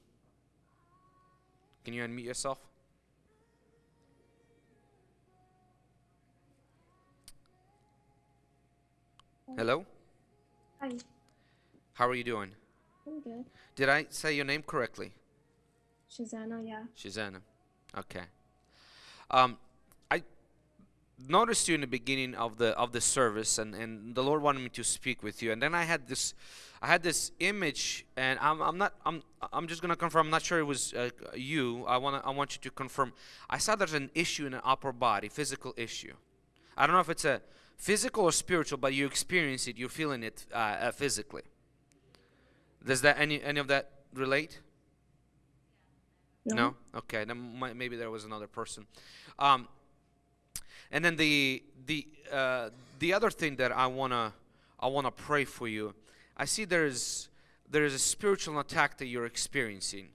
Can you unmute yourself? Hello?
Hi.
How are you doing?
I'm good.
Did I say your name correctly?
Shazana, yeah.
Shazana. Okay. Um, I noticed you in the beginning of the of the service, and, and the Lord wanted me to speak with you. And then I had this, I had this image, and I'm I'm not I'm I'm just gonna confirm. I'm not sure it was uh, you. I wanna I want you to confirm. I saw there's an issue in an upper body, physical issue. I don't know if it's a physical or spiritual, but you experience it. You're feeling it uh, uh, physically. Does that any any of that relate?
No.
No. Okay. Then maybe there was another person. Um, and then the the uh, the other thing that I wanna I wanna pray for you. I see there's there is a spiritual attack that you're experiencing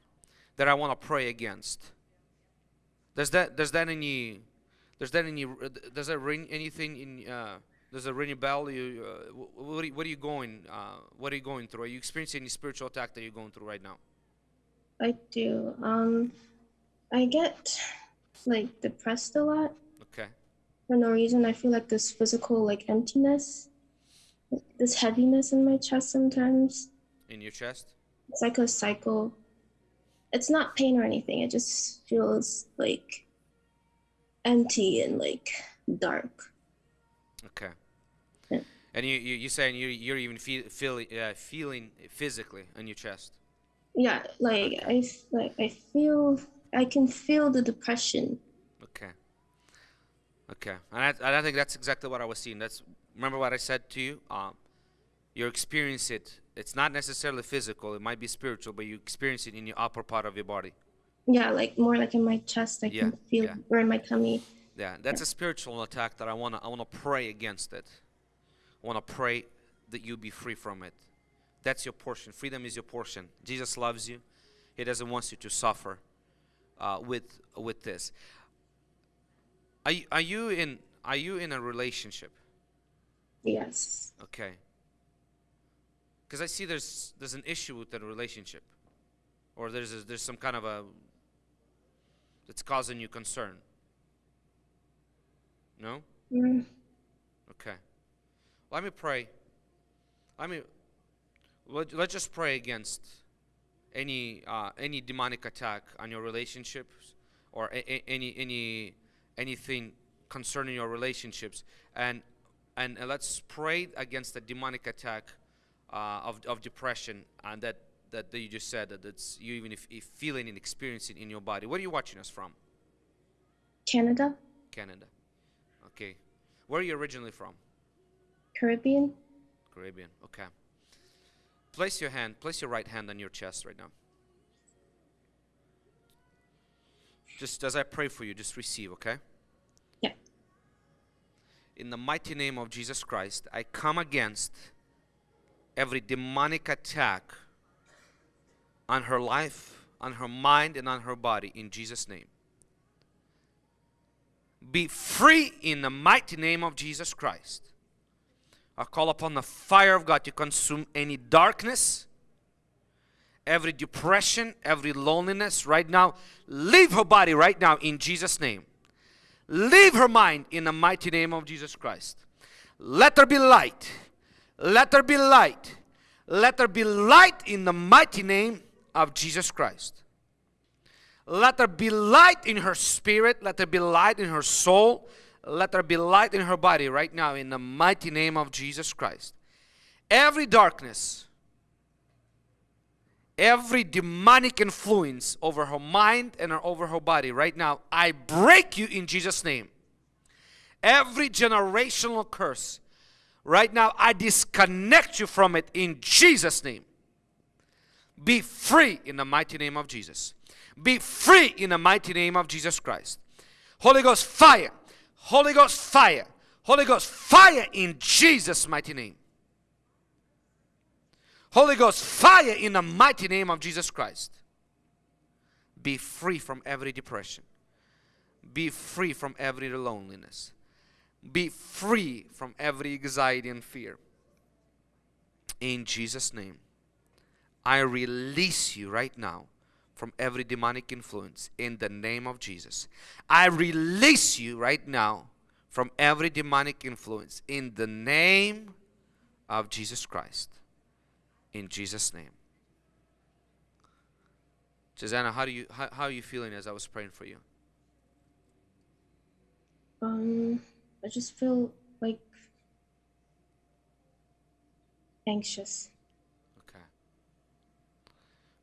that I wanna pray against. Does that does that any does that any does that ring anything in uh, Does it ring a bell? You, uh, wh- what, are you, what are you going? Uh, what are you going through? Are you experiencing any spiritual attack that you're going through right now?
I do. Um, I get like depressed a lot
Okay.
for no reason. I feel like this physical like emptiness, this heaviness in my chest sometimes.
In your chest?
It's like a cycle. It's not pain or anything. It just feels like empty and like dark.
Okay. And you, you you're saying you you're even feel, feeling uh, feeling physically in your chest.
Yeah, like I like I feel I can feel the depression.
Okay. Okay. And I, and I think that's exactly what I was seeing. That's remember what I said to you. Um, you experience it. It's not necessarily physical. It might be spiritual, but you experience it in your upper part of your body.
Yeah, like more like in my chest. I
Yeah,
can feel
yeah.
or in my tummy.
Yeah, that's a spiritual attack that I wanna I wanna pray against it. I wanna pray that you be free from it. That's your portion. Freedom is your portion. Jesus loves you. He doesn't want you to suffer uh, with with this. Are you, are you in are you in a relationship?
Yes.
Okay. Because I see there's there's an issue with the relationship, or there's a, there's some kind of a that's causing you concern. No.
Mm.
Okay. Let me pray. Let me let, let's just pray against any uh, any demonic attack on your relationships or any any anything concerning your relationships and and uh, let's pray against the demonic attack uh, of of depression and that that, that you just said that it's you even if, if feeling and experiencing in your body. Where are you watching us from?
Canada,
Canada. Okay. Where are you originally from?
Caribbean.
Caribbean. Okay. Place your hand, place your right hand on your chest right now. Just as I pray for you, just receive, okay?
Yeah.
In the mighty name of Jesus Christ, I come against every demonic attack on her life, on her mind, and on her body in Jesus' name. Be free in the mighty name of Jesus Christ. I call upon the fire of God to consume any darkness, every depression, every loneliness right now. Leave her body right now in Jesus' name. Leave her mind in the mighty name of Jesus Christ. Let there be light. Let there be light. Let there be light in the mighty name of Jesus Christ. Let there be light in her spirit. Let there be light in her soul. Let there be light in her body right now in the mighty name of Jesus Christ. Every darkness, every demonic influence over her mind and over her body right now, I break you in Jesus' name. Every generational curse, right now, I disconnect you from it in Jesus' name. Be free in the mighty name of Jesus. Be free in the mighty name of Jesus Christ. Holy Ghost fire. Holy Ghost fire. Holy Ghost fire in Jesus' mighty name. Holy Ghost fire in the mighty name of Jesus Christ. Be free from every depression. Be free from every loneliness. Be free from every anxiety and fear. In Jesus' name. I release you right now from every demonic influence in the name of Jesus. I release you right now from every demonic influence in the name of Jesus Christ. In Jesus' name. Susanna, how do you how, how are you feeling as I was praying for you?
Um, I just feel like anxious.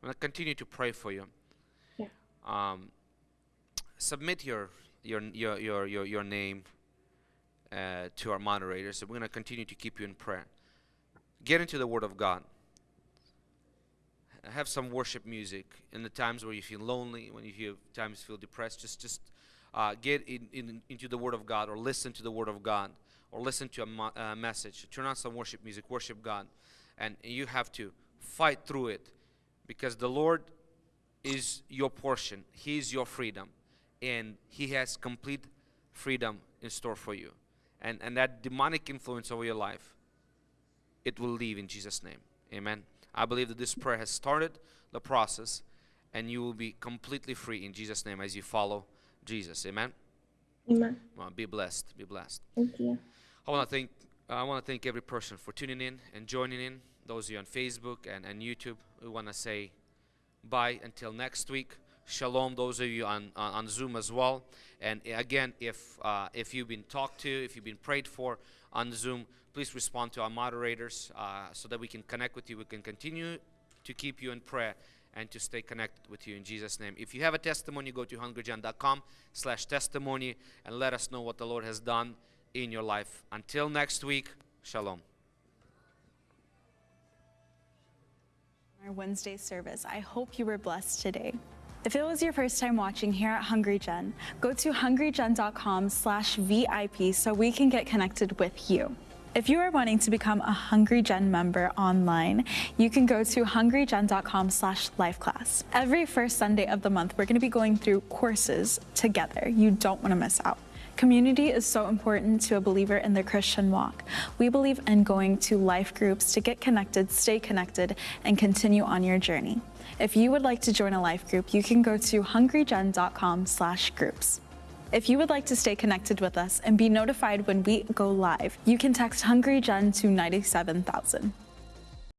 I'm gonna continue to pray for you.
Yeah.
Um, submit your your your your your, your name uh, to our moderators. So we're gonna continue to keep you in prayer. Get into the Word of God. Have some worship music in the times where you feel lonely, when you feel times feel depressed. Just just uh, get in, in into the Word of God, or listen to the Word of God, or listen to a mo- uh, message. Turn on some worship music. Worship God, and you have to fight through it because the Lord is your portion. He is your freedom, and He has complete freedom in store for you. and, and that demonic influence over your life, it will leave in Jesus' name. Amen. I believe that this prayer has started the process, and you will be completely free in Jesus' name as you follow Jesus. Amen.
Amen.
Well, be blessed. Be blessed.
Thank you.
I want to thank I want to thank every person for tuning in and joining in. Those of you on Facebook and, and YouTube, we want to say bye until next week. Shalom. Those of you on, on, on Zoom as well. And again, if uh, if you've been talked to, if you've been prayed for on Zoom, please respond to our moderators uh, so that we can connect with you. We can continue to keep you in prayer and to stay connected with you in Jesus' name. If you have a testimony, go to hungrygen.com slash testimony and let us know what the Lord has done in your life. Until next week, shalom.
Our Wednesday service. I hope you were blessed today. If it was your first time watching here at Hungry Gen, go to hungrygen.com slash VIP so we can get connected with you. If you are wanting to become a Hungry Gen member online, you can go to hungrygen.com slash lifeclass. Every first Sunday of the month, we're going to be going through courses together. You don't want to miss out. Community is so important to a believer in the Christian walk. We believe in going to life groups to get connected, stay connected, and continue on your journey. If you would like to join a life group, you can go to hungrygen.com slash groups. If you would like to stay connected with us and be notified when we go live, you can text Hungry Gen to 97,000.